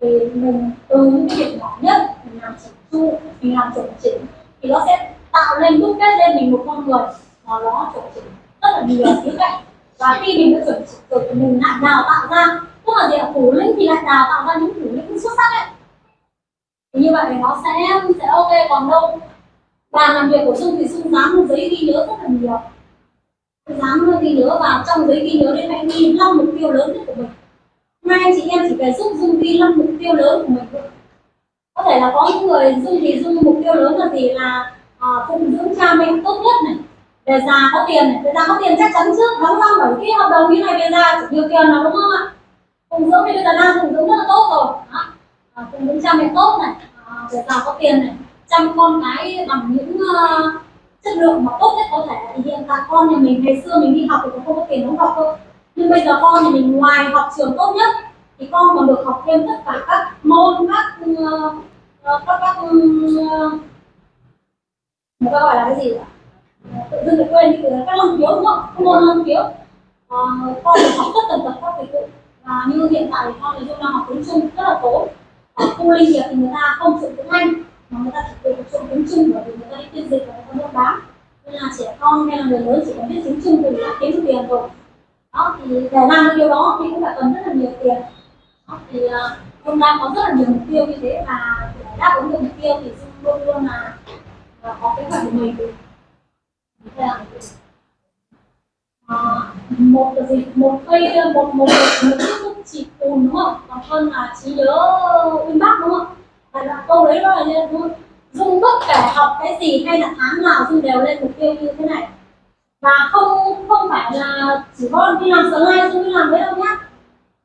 Speaker 1: Thì mình từ những cái việc nhỏ nhất, mình làm chỉnh chu mình làm chuẩn chỉnh, thì nó sẽ tạo nên đúc kết lên mình một con người mà nó chuẩn chỉnh rất là nhiều khía cạnh. Và khi mình đã chuẩn chỉnh rồi thì mình lại đào tạo ra, tức là gì ạ? Thủ lĩnh thì lại đào tạo ra những thủ lĩnh xuất sắc ấy. Thì như vậy thì nó sẽ sẽ ok còn đâu và làm việc của Dung thì Dung dám giấy ghi nhớ rất là nhiều. Dám ghi nhớ và trong giấy ghi nhớ đấy hãy ghi năm mục tiêu lớn nhất của mình. Hôm anh chị em chỉ cần giúp Dung ghi năm mục tiêu lớn của mình thôi. Có thể là có những người Dung thì Dung mục tiêu lớn là gì? Là à, phụng dưỡng cha mẹ tốt nhất này về già có tiền này. Về già có tiền chắc chắn trước đóng năm bảy cái hợp đồng như này về già chỉ nhiều tiền là đúng không ạ? Phụng dưỡng thì bây giờ đang phụng dưỡng rất là tốt rồi. Đó. À, phụng dưỡng cha mẹ tốt này à, về già có tiền này chăm con cái bằng những uh, chất lượng mà tốt nhất có thể. Thì hiện tại con nhà mình ngày xưa mình đi học thì cũng không có tiền đóng học thôi nhưng bây giờ con nhà mình ngoài học trường tốt nhất thì con còn được học thêm tất cả các môn các uh, các các uh, người ta gọi là cái gì ạ? Tự dưng lại quên từ các năng khiếu đúng không các môn năng khiếu à, con được học tất tần tật các dịch vụ. Và như hiện tại thì con thì đang học tiếng trung rất là tốt. Ở khu linh nghiệp thì người ta không sử tiếng anh mà người ta chỉ cần dùng tiếng trung bởi vì người ta đi phiên dịch và người ta mua bán. Nên là trẻ con hay là người lớn chỉ cần biết tiếng trung thì đã kiếm được tiền rồi. Đó thì để làm được điều đó thì cũng phải cần rất là nhiều tiền. Đó, thì ờ, hôm đang có rất là nhiều mục tiêu như thế và để đáp ứng được mục tiêu thì luôn luôn là, là có kế hoạch của mình. Thế là, à, một là gì? Một cây một một một một chỉ cùn đúng không? Còn hơn là trí nhớ uyên bác đúng không? Câu đấy nó là như đúng dung bất kể học cái gì hay là tháng nào dung đều lên mục tiêu như thế này. Và không không phải là chỉ có đi làm sớm nay dung đi làm đấy đâu nhá.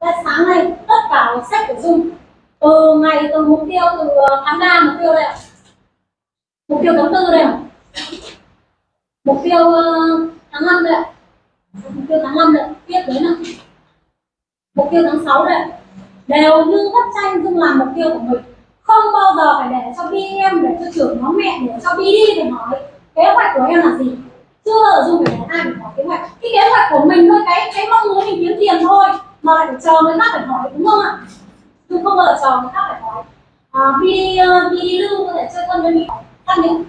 Speaker 1: Cái sáng nay tất cả sách của dung. Từ ngày từ mục tiêu, từ ờ, tháng 3 mục tiêu đây ạ. Mục tiêu tháng tư đây ạ. Mục tiêu ờ, tháng 5 đây ạ. Mục tiêu tháng 5 đây tiếp đến nè. mục tiêu tháng 6 đây đều như bức tranh dung làm mục tiêu của mình không bao giờ phải để cho bi em để cho trưởng nhóm mẹ để cho bi đi để hỏi kế hoạch của em là gì. Chưa bao giờ dùng để ai phải hỏi kế hoạch. Cái kế hoạch của mình thôi cái cái mong muốn mình kiếm tiền thôi mà lại phải chờ người khác phải hỏi đúng không ạ? Dung không bao giờ chờ người khác phải hỏi. À, bi ờ, bi đi lưu có thể chơi thân với mình. Khác những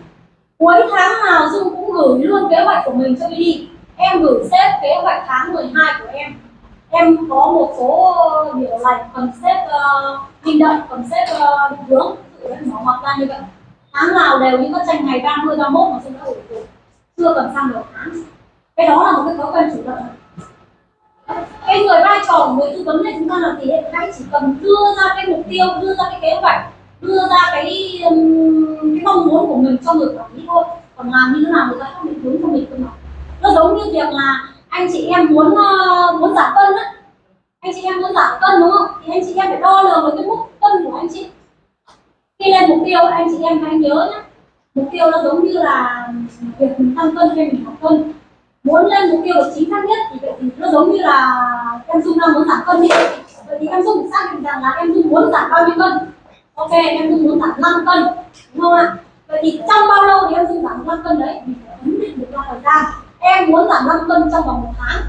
Speaker 1: cuối tháng nào dung cũng gửi luôn kế hoạch của mình cho bi đi. Em gửi xếp kế hoạch tháng 12 của em em có một số ờ, điều lành cần xếp ờ, uh, hành động cần xếp uh, định hướng. Tự em mở ra như vậy. Tháng nào đều những có tranh ngày 30, 31 mà chúng ta ổn định chưa cần sang đầu tháng. Cái đó là một cái thói quen chủ động. Cái người vai trò của người tư vấn này chúng ta là gì hãy chỉ cần đưa ra cái mục tiêu đưa ra cái kế hoạch đưa ra cái um, cái mong muốn của mình cho người quản lý thôi. Còn làm như thế nào người ta không định hướng cho mình cơ mà. Nó giống như việc là anh chị em muốn uh, muốn giảm cân á. Anh chị em muốn giảm cân đúng không? Thì anh chị em phải đo lường với cái mức cân của anh chị. Khi lên mục tiêu anh chị em hãy nhớ nhé mục tiêu nó giống như là việc mình tăng cân hay mình giảm cân. Muốn lên mục tiêu được chính xác nhất thì vậy thì nó giống như là em dung đang muốn giảm cân đi vậy thì em dung xác định rằng là em dung muốn giảm bao nhiêu cân? Ok em dung muốn giảm 5 cân đúng không ạ? Vậy thì trong bao lâu thì em dung giảm 5 cân đấy? Mình phải ấn định được ra thời gian em muốn giảm 5 cân trong vòng một tháng.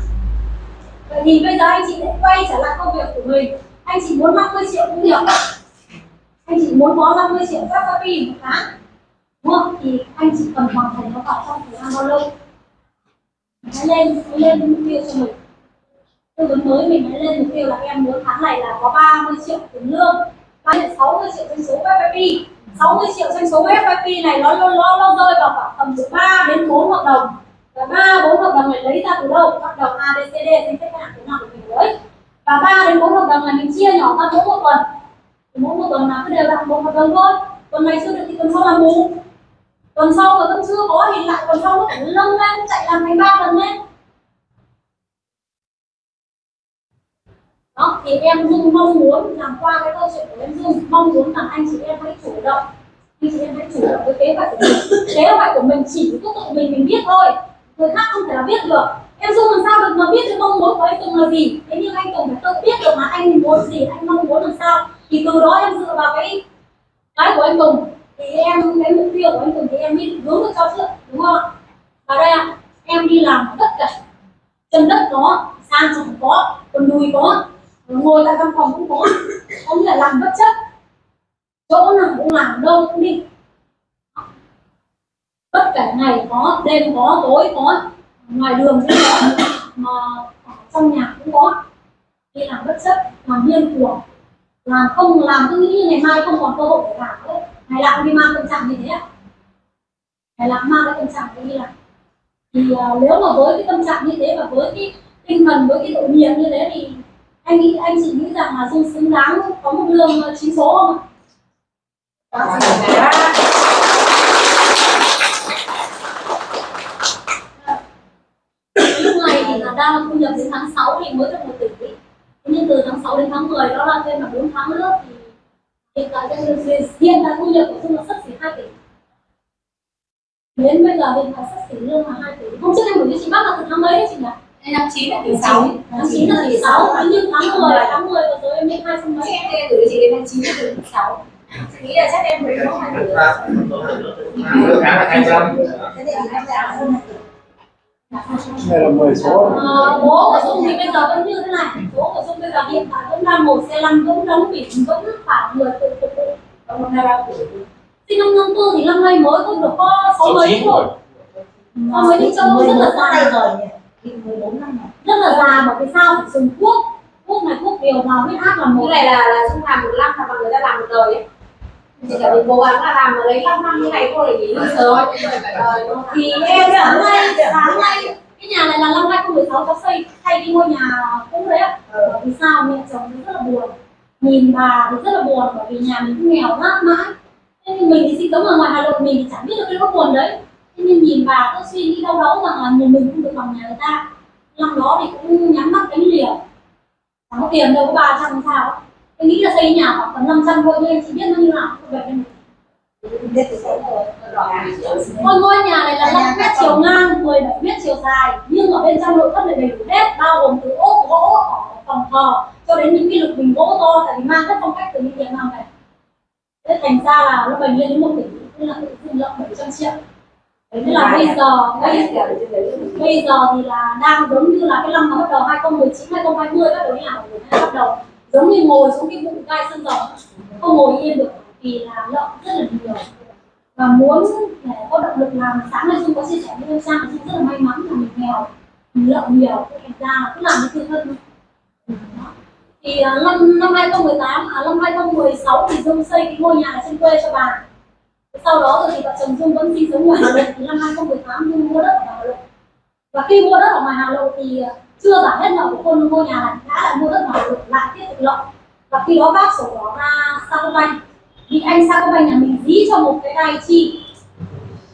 Speaker 1: Vậy thì bây giờ anh chị sẽ quay trở lại công việc của mình. Anh chị muốn 50 triệu cũng được. Anh chị muốn có 50 triệu các copy một tháng. Đúng không? Thì anh chị cần hoàn thành nó vào trong thời gian bao lâu? Hãy lên hãy lên mục tiêu cho mình. Tư vấn mới mình hãy lên mục tiêu là em muốn tháng này là có 30 triệu tiền lương và mươi 60 triệu doanh số FFP 60 triệu doanh số FFP này nó nó, nó rơi vào khoảng tầm từ 3 đến 4 hợp đồng và ba, bốn hợp đồng này lấy ra từ đâu? Hợp đồng A B C D xem xét hạn thế nào của mình lấy và ba đến bốn hợp đồng này mình chia nhỏ ra mỗi một tuần. Thì mỗi một tuần là cứ đều đặn một hợp đồng thôi. Tuần này chưa được thì tuần sau làm bù. Tuần sau mà vẫn chưa có thì lại tuần sau nó phải nâng lên chạy làm thành ba tuần lên. Đó, thì em dung mong muốn làm qua cái câu chuyện của em dung. Mong muốn rằng anh chị em hãy chủ động. Anh chị em hãy chủ động với kế hoạch của mình. Kế hoạch của mình chỉ có tự mình mình biết thôi người khác không thể là biết được. Em dung làm sao được mà biết được mong muốn của anh tùng là gì? Thế nhưng anh tùng phải tự biết được mà anh muốn gì, anh mong muốn làm sao. Thì từ đó em dựa vào cái cái của anh tùng. Thì em, cái mục tiêu của anh Tùng thì em đi hướng được cho trước đúng không và đây ạ, em đi làm tất cả chân đất có sang trọng có còn đùi có, ngồi tại văn phòng cũng có. Có là làm bất chấp. Chỗ nào cũng làm, đâu cũng đi tất cả ngày có đêm có tối có ngoài đường cũng có mà ở trong nhà cũng có. Đi làm bất chấp làm điên cuồng làm không làm cứ nghĩ ngày mai không còn cơ hội để làm nữa. Ngày nào cũng đi mang tâm trạng như thế ạ. Ngày nào mang cái tâm trạng để đi làm thì uh, nếu mà với cái tâm trạng như thế và với cái tinh thần với cái độ nhiệt như thế thì anh nghĩ anh chị nghĩ rằng là dung xứng đáng có một lương chín số không ạ? Dạ, là đang thu nhập đến tháng 6 thì mới được một tỷ. Nhưng từ tháng 6 đến tháng 10 đó là thêm là 4 tháng nữa thì hiện tại doanh nghiệp hiện tại thu nhập của Dung là sắp xỉ 2 tỷ. Đến bây giờ hiện tại sắp xỉ lương là 2 tỷ. Hôm trước em gửi cho chị bác là từ tháng mấy đấy chị nhỉ?
Speaker 7: Năm chín là tỷ sáu.
Speaker 1: tháng 9 là tỷ 6 nhưng tháng 10 tháng 10 vừa rồi em lên hai trăm mấy.
Speaker 7: Chị em gửi chị đến tháng chín là tỷ sáu. Chị nghĩ là chắc em phải có hai tỷ.
Speaker 5: Mỗi tháng là hai trăm
Speaker 6: thế thì em ra hơn
Speaker 4: Đây là 10 số.
Speaker 1: Ờ, bố của Dung thì bây giờ vẫn như thế này. Bố của Dung bây giờ hiện tại vẫn đang một xe lăn vẫn đóng biển vẫn khoảng người tự phục vụ.
Speaker 7: Còn một hai ba tỷ.
Speaker 1: sinh năm năm tư thì năm nay mới cũng được có sáu mấy thôi sáu mấy đi châu rất là dài
Speaker 6: rồi nhỉ? Thì 14 năm rồi.
Speaker 1: Rất là dài mà vì sao? Phải dùng thuốc. Thuốc này thuốc điều vào huyết áp là một.
Speaker 7: Cái này là là Dung làm một năm là người ta làm một đời ấy. Cần mình cố gắng là làm ở đấy 5 năm như này thôi để nghỉ hưu sớm. Rồi, đúng không?
Speaker 1: thì em sáng nay sáng nay cái nhà này là năm 2016 cháu xây thay cái ngôi nhà cũ đấy ạ. Bởi vì sao? Mẹ chồng thì rất là buồn. Nhìn bà thì rất là buồn bởi vì nhà mình cũng nghèo nát mãi. Thế nhưng mình thì sinh sống ở ngoài Hà Nội mình thì chẳng biết được cái nỗi buồn đấy. Thế nhưng nhìn bà cứ suy nghĩ đau đớn rằng là nhà mình không được bằng nhà người ta. Năm đó thì cũng nhắm mắt đánh liều. Chẳng có tiền đâu có ba trăm sao tôi nghĩ là xây nhà khoảng tầm 500 thôi nhưng em chỉ biết nó như nào
Speaker 6: biết thì sẽ
Speaker 1: Ngôi ngôi nhà này là 5 mét chiều ngang, 17 mét chiều dài nhưng ở bên trong nội thất này đầy đủ hết bao gồm từ ốp gỗ phòng thờ cho đến những cái lục bình gỗ to tại vì mang các phong cách từ những Việt Nam này. Thế thành ra là nó bành lên đến một tỷ nên là tự dưng lợi 700 triệu. Thế là bây giờ bây, bây giờ thì là đang giống như là cái năm mà bắt đầu 2019 2020 bắt đầu đi làm rồi bắt đầu giống như ngồi xuống cái bụng gai sân rồng không ngồi yên được vì là lợn rất là nhiều. Và muốn để có động lực làm, sáng nay dung có chia sẻ với em sang, dung rất là may mắn là mình nghèo, mình lợn nhiều thành ra là cứ làm cái tự thân thì à, năm năm 2018 à năm 2016 thì dung xây cái ngôi nhà ở trên quê cho bà. Sau đó rồi thì vợ chồng dung vẫn sinh sống ngoài Hà Nội năm 2018 dung mua đất ở Hà Nội. Và khi mua đất ở ngoài Hà Nội thì à, chưa trả hết nợ của con mua nhà này, đã lại mua đất ngoài Hà lại tiếp tục lợi. Và khi đó bác sổ đó ra Sacombank bị anh Sacombank nhà mình dí cho một cái tay chi.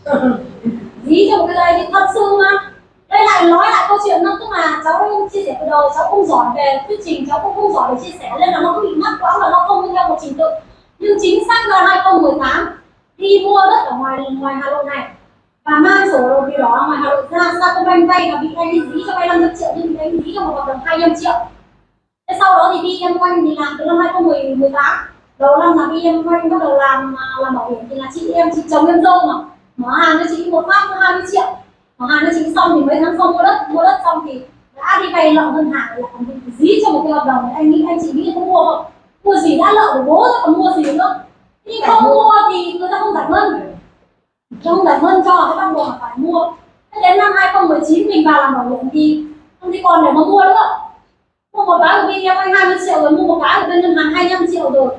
Speaker 1: Dí cho một cái tay chi thật sự mà. Đây lại nói lại câu chuyện nó tức là cháu chia sẻ từ đầu, cháu không giỏi về thuyết trình, cháu cũng không giỏi về chia sẻ, nên là nó bị mắc quá và nó không theo một trình tự. Nhưng chính xác là 2018 đi mua đất ở ngoài ngoài Hà Nội này và mang sổ đồ đỏ ở ngoài Hà Nội ra Sacombank vay và bị anh ấy dí cho vay 500 triệu nhưng anh dí cho một hợp đồng 200 triệu. Thế sau đó thì đi em quanh thì làm từ năm 2018 đầu năm là đi em quanh bắt đầu làm à, làm bảo hiểm thì là chị em chị chồng em dâu mà. Mở hàng cho chị một phát có 20 triệu. Mở hàng cho chị xong thì mấy tháng sau mua đất mua đất xong thì đã đi vay nợ ngân hàng là còn bị dí cho một cái hợp đồng. Anh nghĩ anh chị nghĩ có mua không? Mua gì đã nợ của bố rồi còn mua gì nữa. Nhưng không mua thì người ta không giải ngân không giải ngân cho cái bắt buộc mà phải mua. Thế đến năm 2019 mình vào làm bảo hiểm thì không thì còn để mà mua nữa. Mua một cái của BM anh 20 triệu rồi, mua một cái của bên ngân hàng 25 triệu rồi.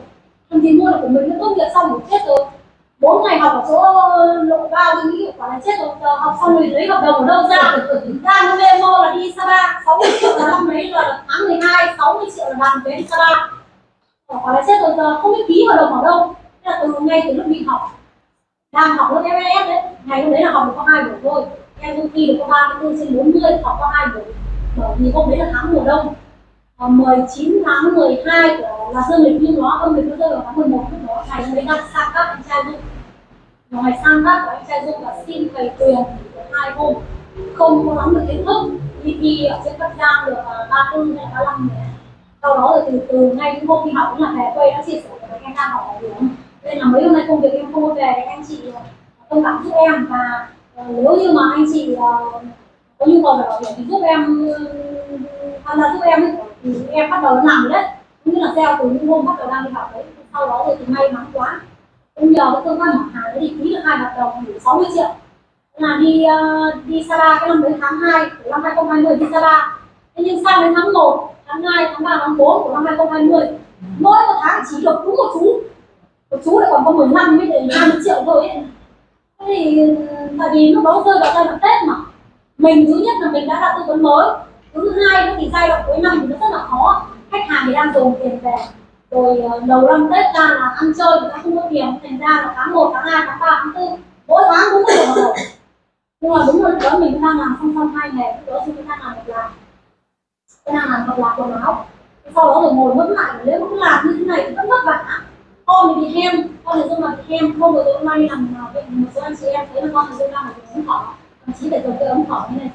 Speaker 1: Không thì mua được của mình nó tốt nghiệp xong rồi chết rồi. Bốn ngày học ở chỗ lộ ba tôi nghĩ quả là chết rồi. Giờ học xong rồi lấy hợp đồng ở đâu ra? Ra nó memo là đi Sapa 60 triệu là năm đấy là tháng 12 60 triệu là làm vé đi Sapa quả là chết rồi, giờ không biết ký hợp đồng ở đâu. Thế là từ ngay từ lúc mình học đang học lớp FS đấy ngày hôm đấy là học được có hai buổi thôi. Em đôi khi được có 34 trên 40 học có hai buổi. Bởi vì hôm đấy là tháng mùa đông. Ờ, à, 19 tháng 12 của là dương lịch nhưng nó âm lịch nó rơi vào tháng 11 lúc đó. Ngày hôm đấy đang sang các anh trai dung ngoài ngày sang các của anh trai dung là xin thầy quyền của hai hôm. Không có nắm được kiến thức. Đi thi ở trên các giang được à, ba 34 hay ba năm. sau đó rồi từ từ ngay những hôm đi học cũng là về quê đã chia sẻ với anh đang học ở điểm nên là mấy hôm nay công việc em không có về thì anh chị ờ, thông cảm giúp em. Và ờ, nếu như mà anh chị ờ, có nhu cầu về bảo hiểm thì giúp em tham gia giúp em thì em bắt đầu làm đấy. Cũng như là gieo từ những hôm bắt đầu đang đi học đấy sau đó rồi thì may mắn quá. Cũng nhờ cái cơ quan bảo hàng đấy thì ký được hai hợp đồng đủ 60 triệu. Là đi uh, đi Sapa cái năm đấy tháng 2 của năm 2020 đi Sapa thế nhưng sang đến tháng 1 tháng 2 tháng 3 tháng 4 của năm 2020 mỗi một tháng chỉ được đúng một chú chú lại còn có 15 mới để 20 triệu thôi ấy. Thế thì tại vì lúc đó rơi vào giai đoạn Tết mà. Mình thứ nhất là mình đã ra tư vấn mới. Thứ hai nữa thì giai đoạn cuối năm thì nó rất là khó. Khách hàng thì đang dồn tiền về. Rồi ờ, đầu năm Tết ra là ăn chơi người ta không có tiền. Thành ra là tháng 1, tháng 2, tháng 3, tháng 4 mỗi tháng cũng có tiền rồi nhưng mà đúng rồi đó mình cũng đang làm song song hai nghề lúc đó chúng đang làm một làm. Tôi đang làm một làm quần áo. Sau đó rồi ngồi ngẫm lại nếu cứ làm như thế này thì rất vất vả con thì bị hem. Con thì dung là bị hem. Không có tối nay đi làm à, bệnh một số anh chị em. Thấy là con thì dung đang bị ống thở thậm chí phải dùng cái ống thỏ như này.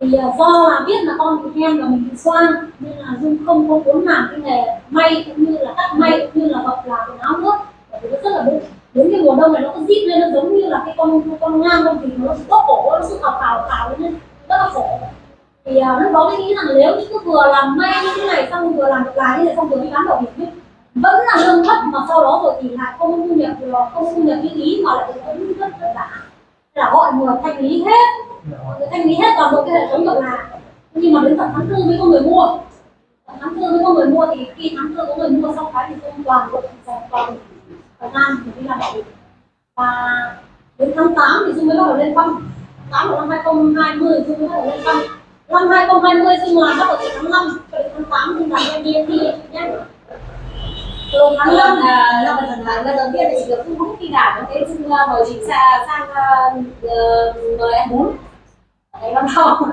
Speaker 1: Thì à, do là biết là con bị hem và mình bị xoang nên là dung không có muốn làm cái nghề may cũng như là cắt may cũng như là bọc là quần áo nước bởi vì nó rất là đúng đến cái mùa đông này nó có zip lên nó giống như là cái con con ngang con thì nó bóp cổ nó sự khảo khảo khảo lên. Rất là khổ thì uh, lúc đó mới nghĩ rằng nếu như cứ vừa làm may như thế này xong vừa làm được lái như thế xong vừa đi bán bảo hiểm ấy, vẫn là lương thấp mà sau đó rồi thì lại không thu nhập được không thu nhập như ý mà lại vẫn rất vất vả. Là gọi người thanh lý hết. Người thanh lý hết toàn bộ cái hệ thống được là nhưng mà đến tận tháng tư mới có người mua. Tháng tư mới có người mua thì khi tháng tư có người mua xong cái thì không toàn bộ dành toàn thời gian để đi làm bảo hiểm. Và đến tháng 8 thì Dung mới bắt đầu lên băng. Tháng 8 của năm 2020 Dung mới bắt đầu lên băng năm 2020 Dung làm bắt đầu từ tháng 5 cho đến tháng 8 Dung làm em DMT nhé. Từ tháng
Speaker 7: Tháng
Speaker 1: 5
Speaker 7: năm là năm lần tháng lần đầu tiên thì được không không khi có cái xin mời chị sang sang ờ, mời em bún. Đấy năm sau.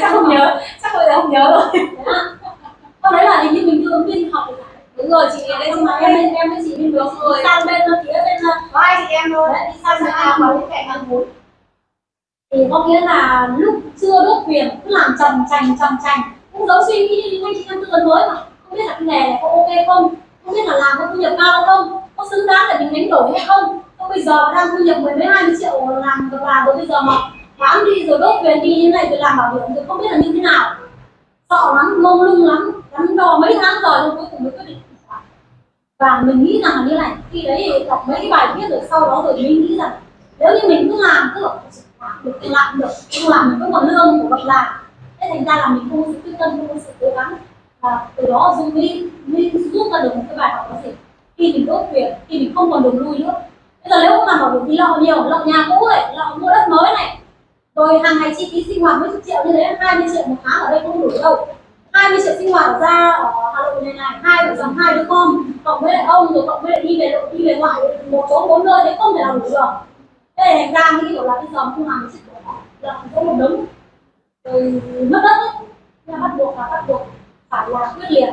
Speaker 7: Chắc không nhớ chắc giờ không nhớ rồi.
Speaker 1: Sau đấy là hình như mình ứng viên học.
Speaker 7: Đúng rồi chị đây
Speaker 1: nhưng
Speaker 7: xin
Speaker 1: em
Speaker 7: em
Speaker 1: bên em với chị bên
Speaker 7: Đúng
Speaker 1: đó
Speaker 7: rồi.
Speaker 1: sang bên phía bên
Speaker 7: có hai chị em thôi.
Speaker 1: Đi sang bên
Speaker 7: à có những cạnh ăn bún
Speaker 1: thì có nghĩa là lúc chưa đốt quyền cứ làm trầm trành trầm trành. Cũng giống suy nghĩ như anh chị em tư vấn mới mà. Không biết là cái nghề này có ok không? Không biết là làm có thu nhập cao không? Có xứng đáng để mình đánh đổi hay không? Không bây giờ đang thu nhập mười mấy, hai mươi triệu làm được làm rồi bây giờ mà bán đi rồi đốt quyền đi như này rồi làm bảo hiểm rồi không biết là như thế nào. Sợ lắm, mông lung lắm đắn đo mấy tháng rồi nhưng cuối cùng mới quyết định. Và mình nghĩ rằng là như này, khi đấy đọc mấy cái bài viết rồi sau đó rồi mình nghĩ rằng, nếu như mình cứ làm cứ làm được làm được không làm mình có còn lương của bậc làm. Thế thành ra là mình không có sự quyết tâm, không có sự cố gắng. Và từ đó dung mới mới rút ra được một cái bài học đó gì khi mình đốt việc khi mình không còn đường lui nữa. Bây giờ nếu không làm bảo thì lọ nhiều lọ nhà cũ này lọ mua đất mới này. Rồi hàng ngày chi phí sinh hoạt mấy chục triệu như thế 20 triệu một tháng ở đây không đủ đâu. 20 triệu sinh hoạt ra, ở Hà Nội này này, hai vợ chồng, hai đứa con, cộng với lại ông, rồi cộng với lại đi về đi về ngoại, một chỗ, bốn nơi thì không thể nào đủ được thế thì thành ra nghĩ kiểu là bây giờ không làm cái chuyện là có một đống. Rồi mất đất ấy. Thế là bắt buộc là bắt buộc phải là quyết liệt.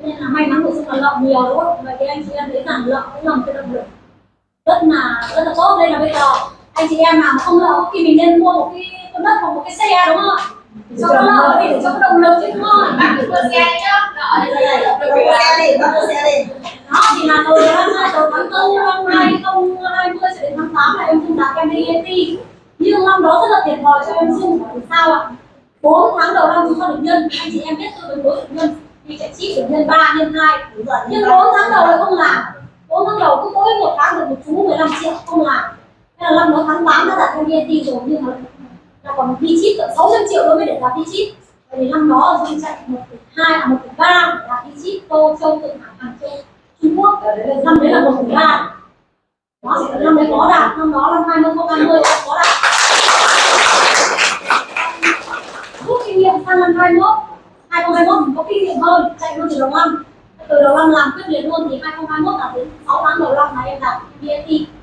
Speaker 1: Nên là may mắn của chúng là lợn nhiều, đúng không? Vậy thì anh chị em thấy rằng lợn cũng là một cái động lực. Rất là rất là tốt. Đây là bây giờ anh chị em nào mà không lợn thì mình nên mua một cái con đất hoặc một cái xe, đúng không ạ? Cho nó lợn để cho có động lực chứ không
Speaker 7: bác cứ mua xe nhá đó
Speaker 6: đây, xe đi, bắt đầu xe đi.
Speaker 1: đó thì là từ năm hai từ tháng tư năm hai không hai mươi cho đến tháng tám là em dung đạt em đi ET nhưng năm đó rất là thiệt thòi cho em dung bởi sao ạ? Bốn tháng đầu năm chúng ta được nhân anh chị em biết tôi với được nhân. Thì chạy chi được nhân ba nhân hai. Nhưng bốn tháng đầu lại không làm. Bốn tháng đầu cứ mỗi một tháng được một chú 15 triệu không làm. Thế là năm đó tháng 8 đã đặt em ET rồi nhưng mà là còn đi chip tận 600 triệu đối với để làm đi chip. Bởi vì năm đó dung chạy một hai à một ba để chip tô châu thượng hải hàng châu Trung Quốc. Năm đấy là một phần ba. Đó thì năm đấy có đạt. Năm đó năm hai nghìn hai mươi có đạt. Rút kinh nghiệm sang năm 21 2021 mình có kinh nghiệm hơn, chạy luôn từ đầu năm. Từ đầu năm làm quyết liệt luôn thì 2021 là đến 6 tháng đầu năm là em đạt VAT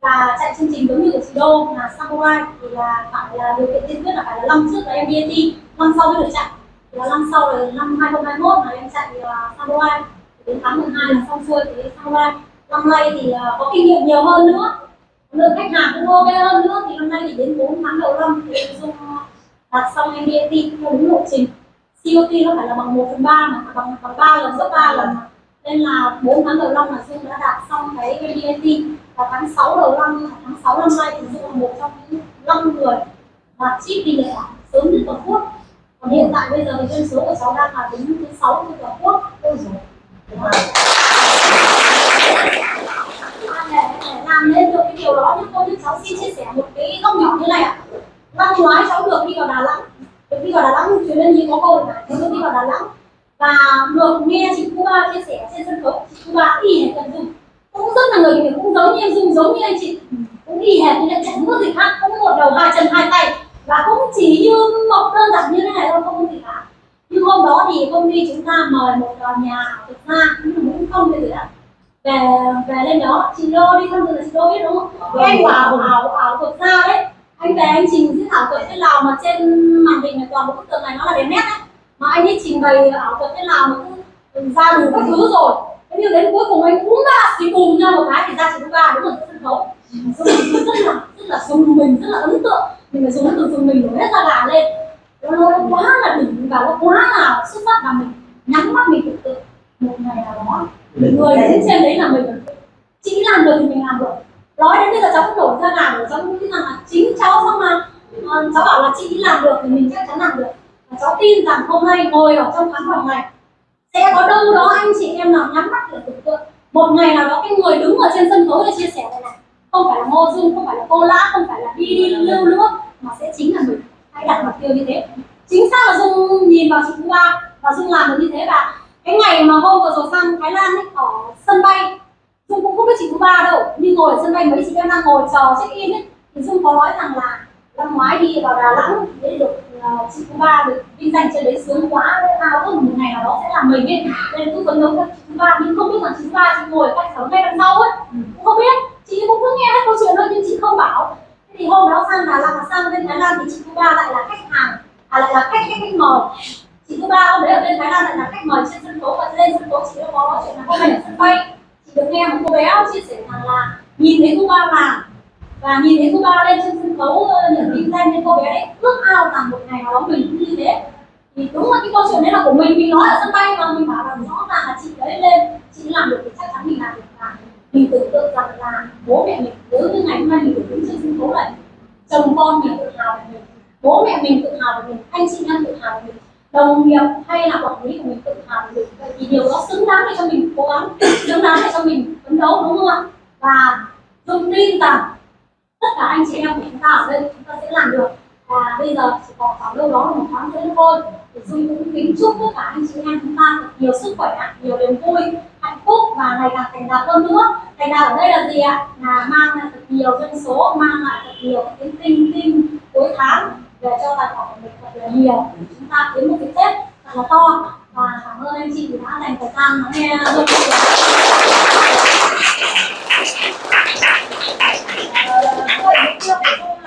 Speaker 1: và chạy chương trình giống như của chị Đô là Samurai thì là phải là điều kiện tiên quyết là phải là năm trước là em BAT năm sau mới được chạy. Thì là năm sau là năm 2021 là em chạy à, uh, Samurai đến tháng 12 là xong xuôi thì Samurai năm nay thì uh, có kinh nghiệm nhiều hơn nữa. Lượng khách hàng cũng ok hơn nữa. Thì năm nay thì đến 4 tháng đầu năm thì em dung à, đặt xong em BAT theo đúng lộ trình. COT nó phải là bằng 1 phần 3 mà bằng bằng 3 lần gấp 3 lần. Nên là 4 tháng đầu năm là Dung đã đạt xong cái VDAT vào tháng 6 đầu năm tháng 6 năm nay thì Dung là một trong những năm người đạt chip đi lệ ảo sớm nhất toàn quốc. Còn hiện tại bây giờ thì dân số của cháu đang là đứng thứ sáu trên toàn quốc. Ôi dồi làm nên được cái điều đó nhưng tôi như cháu xin chia sẻ một cái góc nhỏ như này ạ. Năm ngoái cháu được đi vào Đà Nẵng được đi vào Đà Nẵng chuyến lên như có cô mà, cháu được đi vào Đà Nẵng và được nghe chị Cuba chia sẻ trên sân khấu. Chị Cuba y hệt cần dung cũng rất là người kiểu cũng giống như em dung giống như anh chị. Cũng y hệt như là chẳng có gì khác cũng một đầu hai chân hai tay. Và cũng chỉ như một đơn giản như thế này thôi không có gì cả. Nhưng hôm đó thì công ty chúng ta mời một tòa nhà thực ra cũng muốn không giờ ạ về về lên đó chị đô đi tham dự là chị đô biết đúng không? Cái anh bảo ảo ảo thuật ra đấy. Anh về anh trình diễn ảo thuật thế nào mà trên màn hình này toàn bộ bức tường này nó là đèn nét đấy. Mà anh ấy trình bày ảo thuật thế nào mà cứ ra đủ các thứ rồi nhưng đến cuối cùng anh cũng ra thì bùm ra một cái thì ra chỉ có ba đúng ở sân khấu rất là rất là dùng mình rất là ấn tượng. Mình phải dùng từ dùng mình để hết ra gà lên. Nó, nó quá là đỉnh và nó quá là xuất sắc là mình. Nhắm mắt mình tưởng tượng một ngày nào đó người đứng trên đấy là mình. Chỉ làm được thì mình làm được. Nói đến bây giờ cháu cũng nổi ra gà rồi cháu cũng nghĩ rằng là chính cháu xong mà. Ờ, cháu bảo là chị làm được thì mình chắc chắn làm được. Và cháu tin rằng hôm nay ngồi ở trong khán phòng này sẽ có đâu đó anh chị em nào nhắm mắt để tưởng tượng. Một ngày nào đó cái người đứng ở trên sân khấu để chia sẻ này này không phải là ngô dung không phải là cô lã không phải là đi đi lưu nữa mà sẽ chính là mình. Hãy đặt mục tiêu như thế? Chính xác là dung nhìn vào chị Phú Ba và dung làm được như thế và cái ngày mà hôm vừa rồi sang Thái Lan ấy, ở sân bay dung cũng không biết chị Phú Ba đâu. Nhưng ngồi ở sân bay mấy chị em đang ngồi chờ check in ấy thì dung có nói rằng là năm ngoái đi vào Đà Nẵng để được uh, chị Phú Ba được vinh danh trên đấy sướng quá ao ước một ngày nào đó sẽ là mình ấy. Nên cứ phấn đấu cho chị Ba. Nhưng không biết rằng chị Ba chị ngồi cách sáu ngay đằng sau ấy. Cũng không biết. Chị cũng cứ nghe hết câu chuyện thôi nhưng chị không bảo. Thế thì hôm đó sang Đà Nẵng sang bên Thái Lan thì chị Phú Ba lại là khách hàng à lại là khách khách khách mời. Chị Phú Ba hôm đấy ở bên Thái Lan lại là khách mời trên sân khấu và lên sân khấu. Chị đã có nói chuyện là hôm nay ở sân bay. Chị được nghe một cô bé chia sẻ rằng là nhìn thấy cô ba làm và nhìn thấy cô ba lên trên sân khấu ờ, nhận vinh danh nên cô bé đấy ước ao rằng một ngày nào đó mình cũng như thế. Thì đúng là cái câu chuyện đấy là của mình mình nói ở sân bay mà, mình bảo rằng rõ ràng là chị đấy lên, chị làm được thì chắc chắn mình làm được. Và mình tưởng tượng rằng là bố mẹ mình nếu như ngày hôm nay mình được đứng trên sân khấu này chồng con mình tự hào về mình, bố mẹ mình tự hào về mình, anh chị em tự hào về mình, đồng nghiệp hay là quản lý của mình tự hào về mình. Vậy thì điều đó xứng đáng để cho mình cố gắng, xứng đáng để cho mình phấn đấu, đúng không ạ? Và dung tin rằng tất cả anh chị em của chúng ta ở đây chúng ta sẽ làm được. Và bây giờ chỉ còn khoảng đâu đó là một tháng nữa thôi. Thì dung cũng kính chúc tất cả anh chị em chúng ta thật nhiều sức khỏe, nhiều niềm vui, hạnh phúc và ngày càng thành đạt hơn nữa. Thành đạt ở đây là gì ạ? Là mang lại thật nhiều dân số, mang lại thật nhiều cái tinh tinh cuối tháng về cho tài khoản của mình thật là nhiều. Chúng ta kiếm một cái tết thật là to. Và cảm ơn anh chị đã dành thời gian lắng nghe Thank you.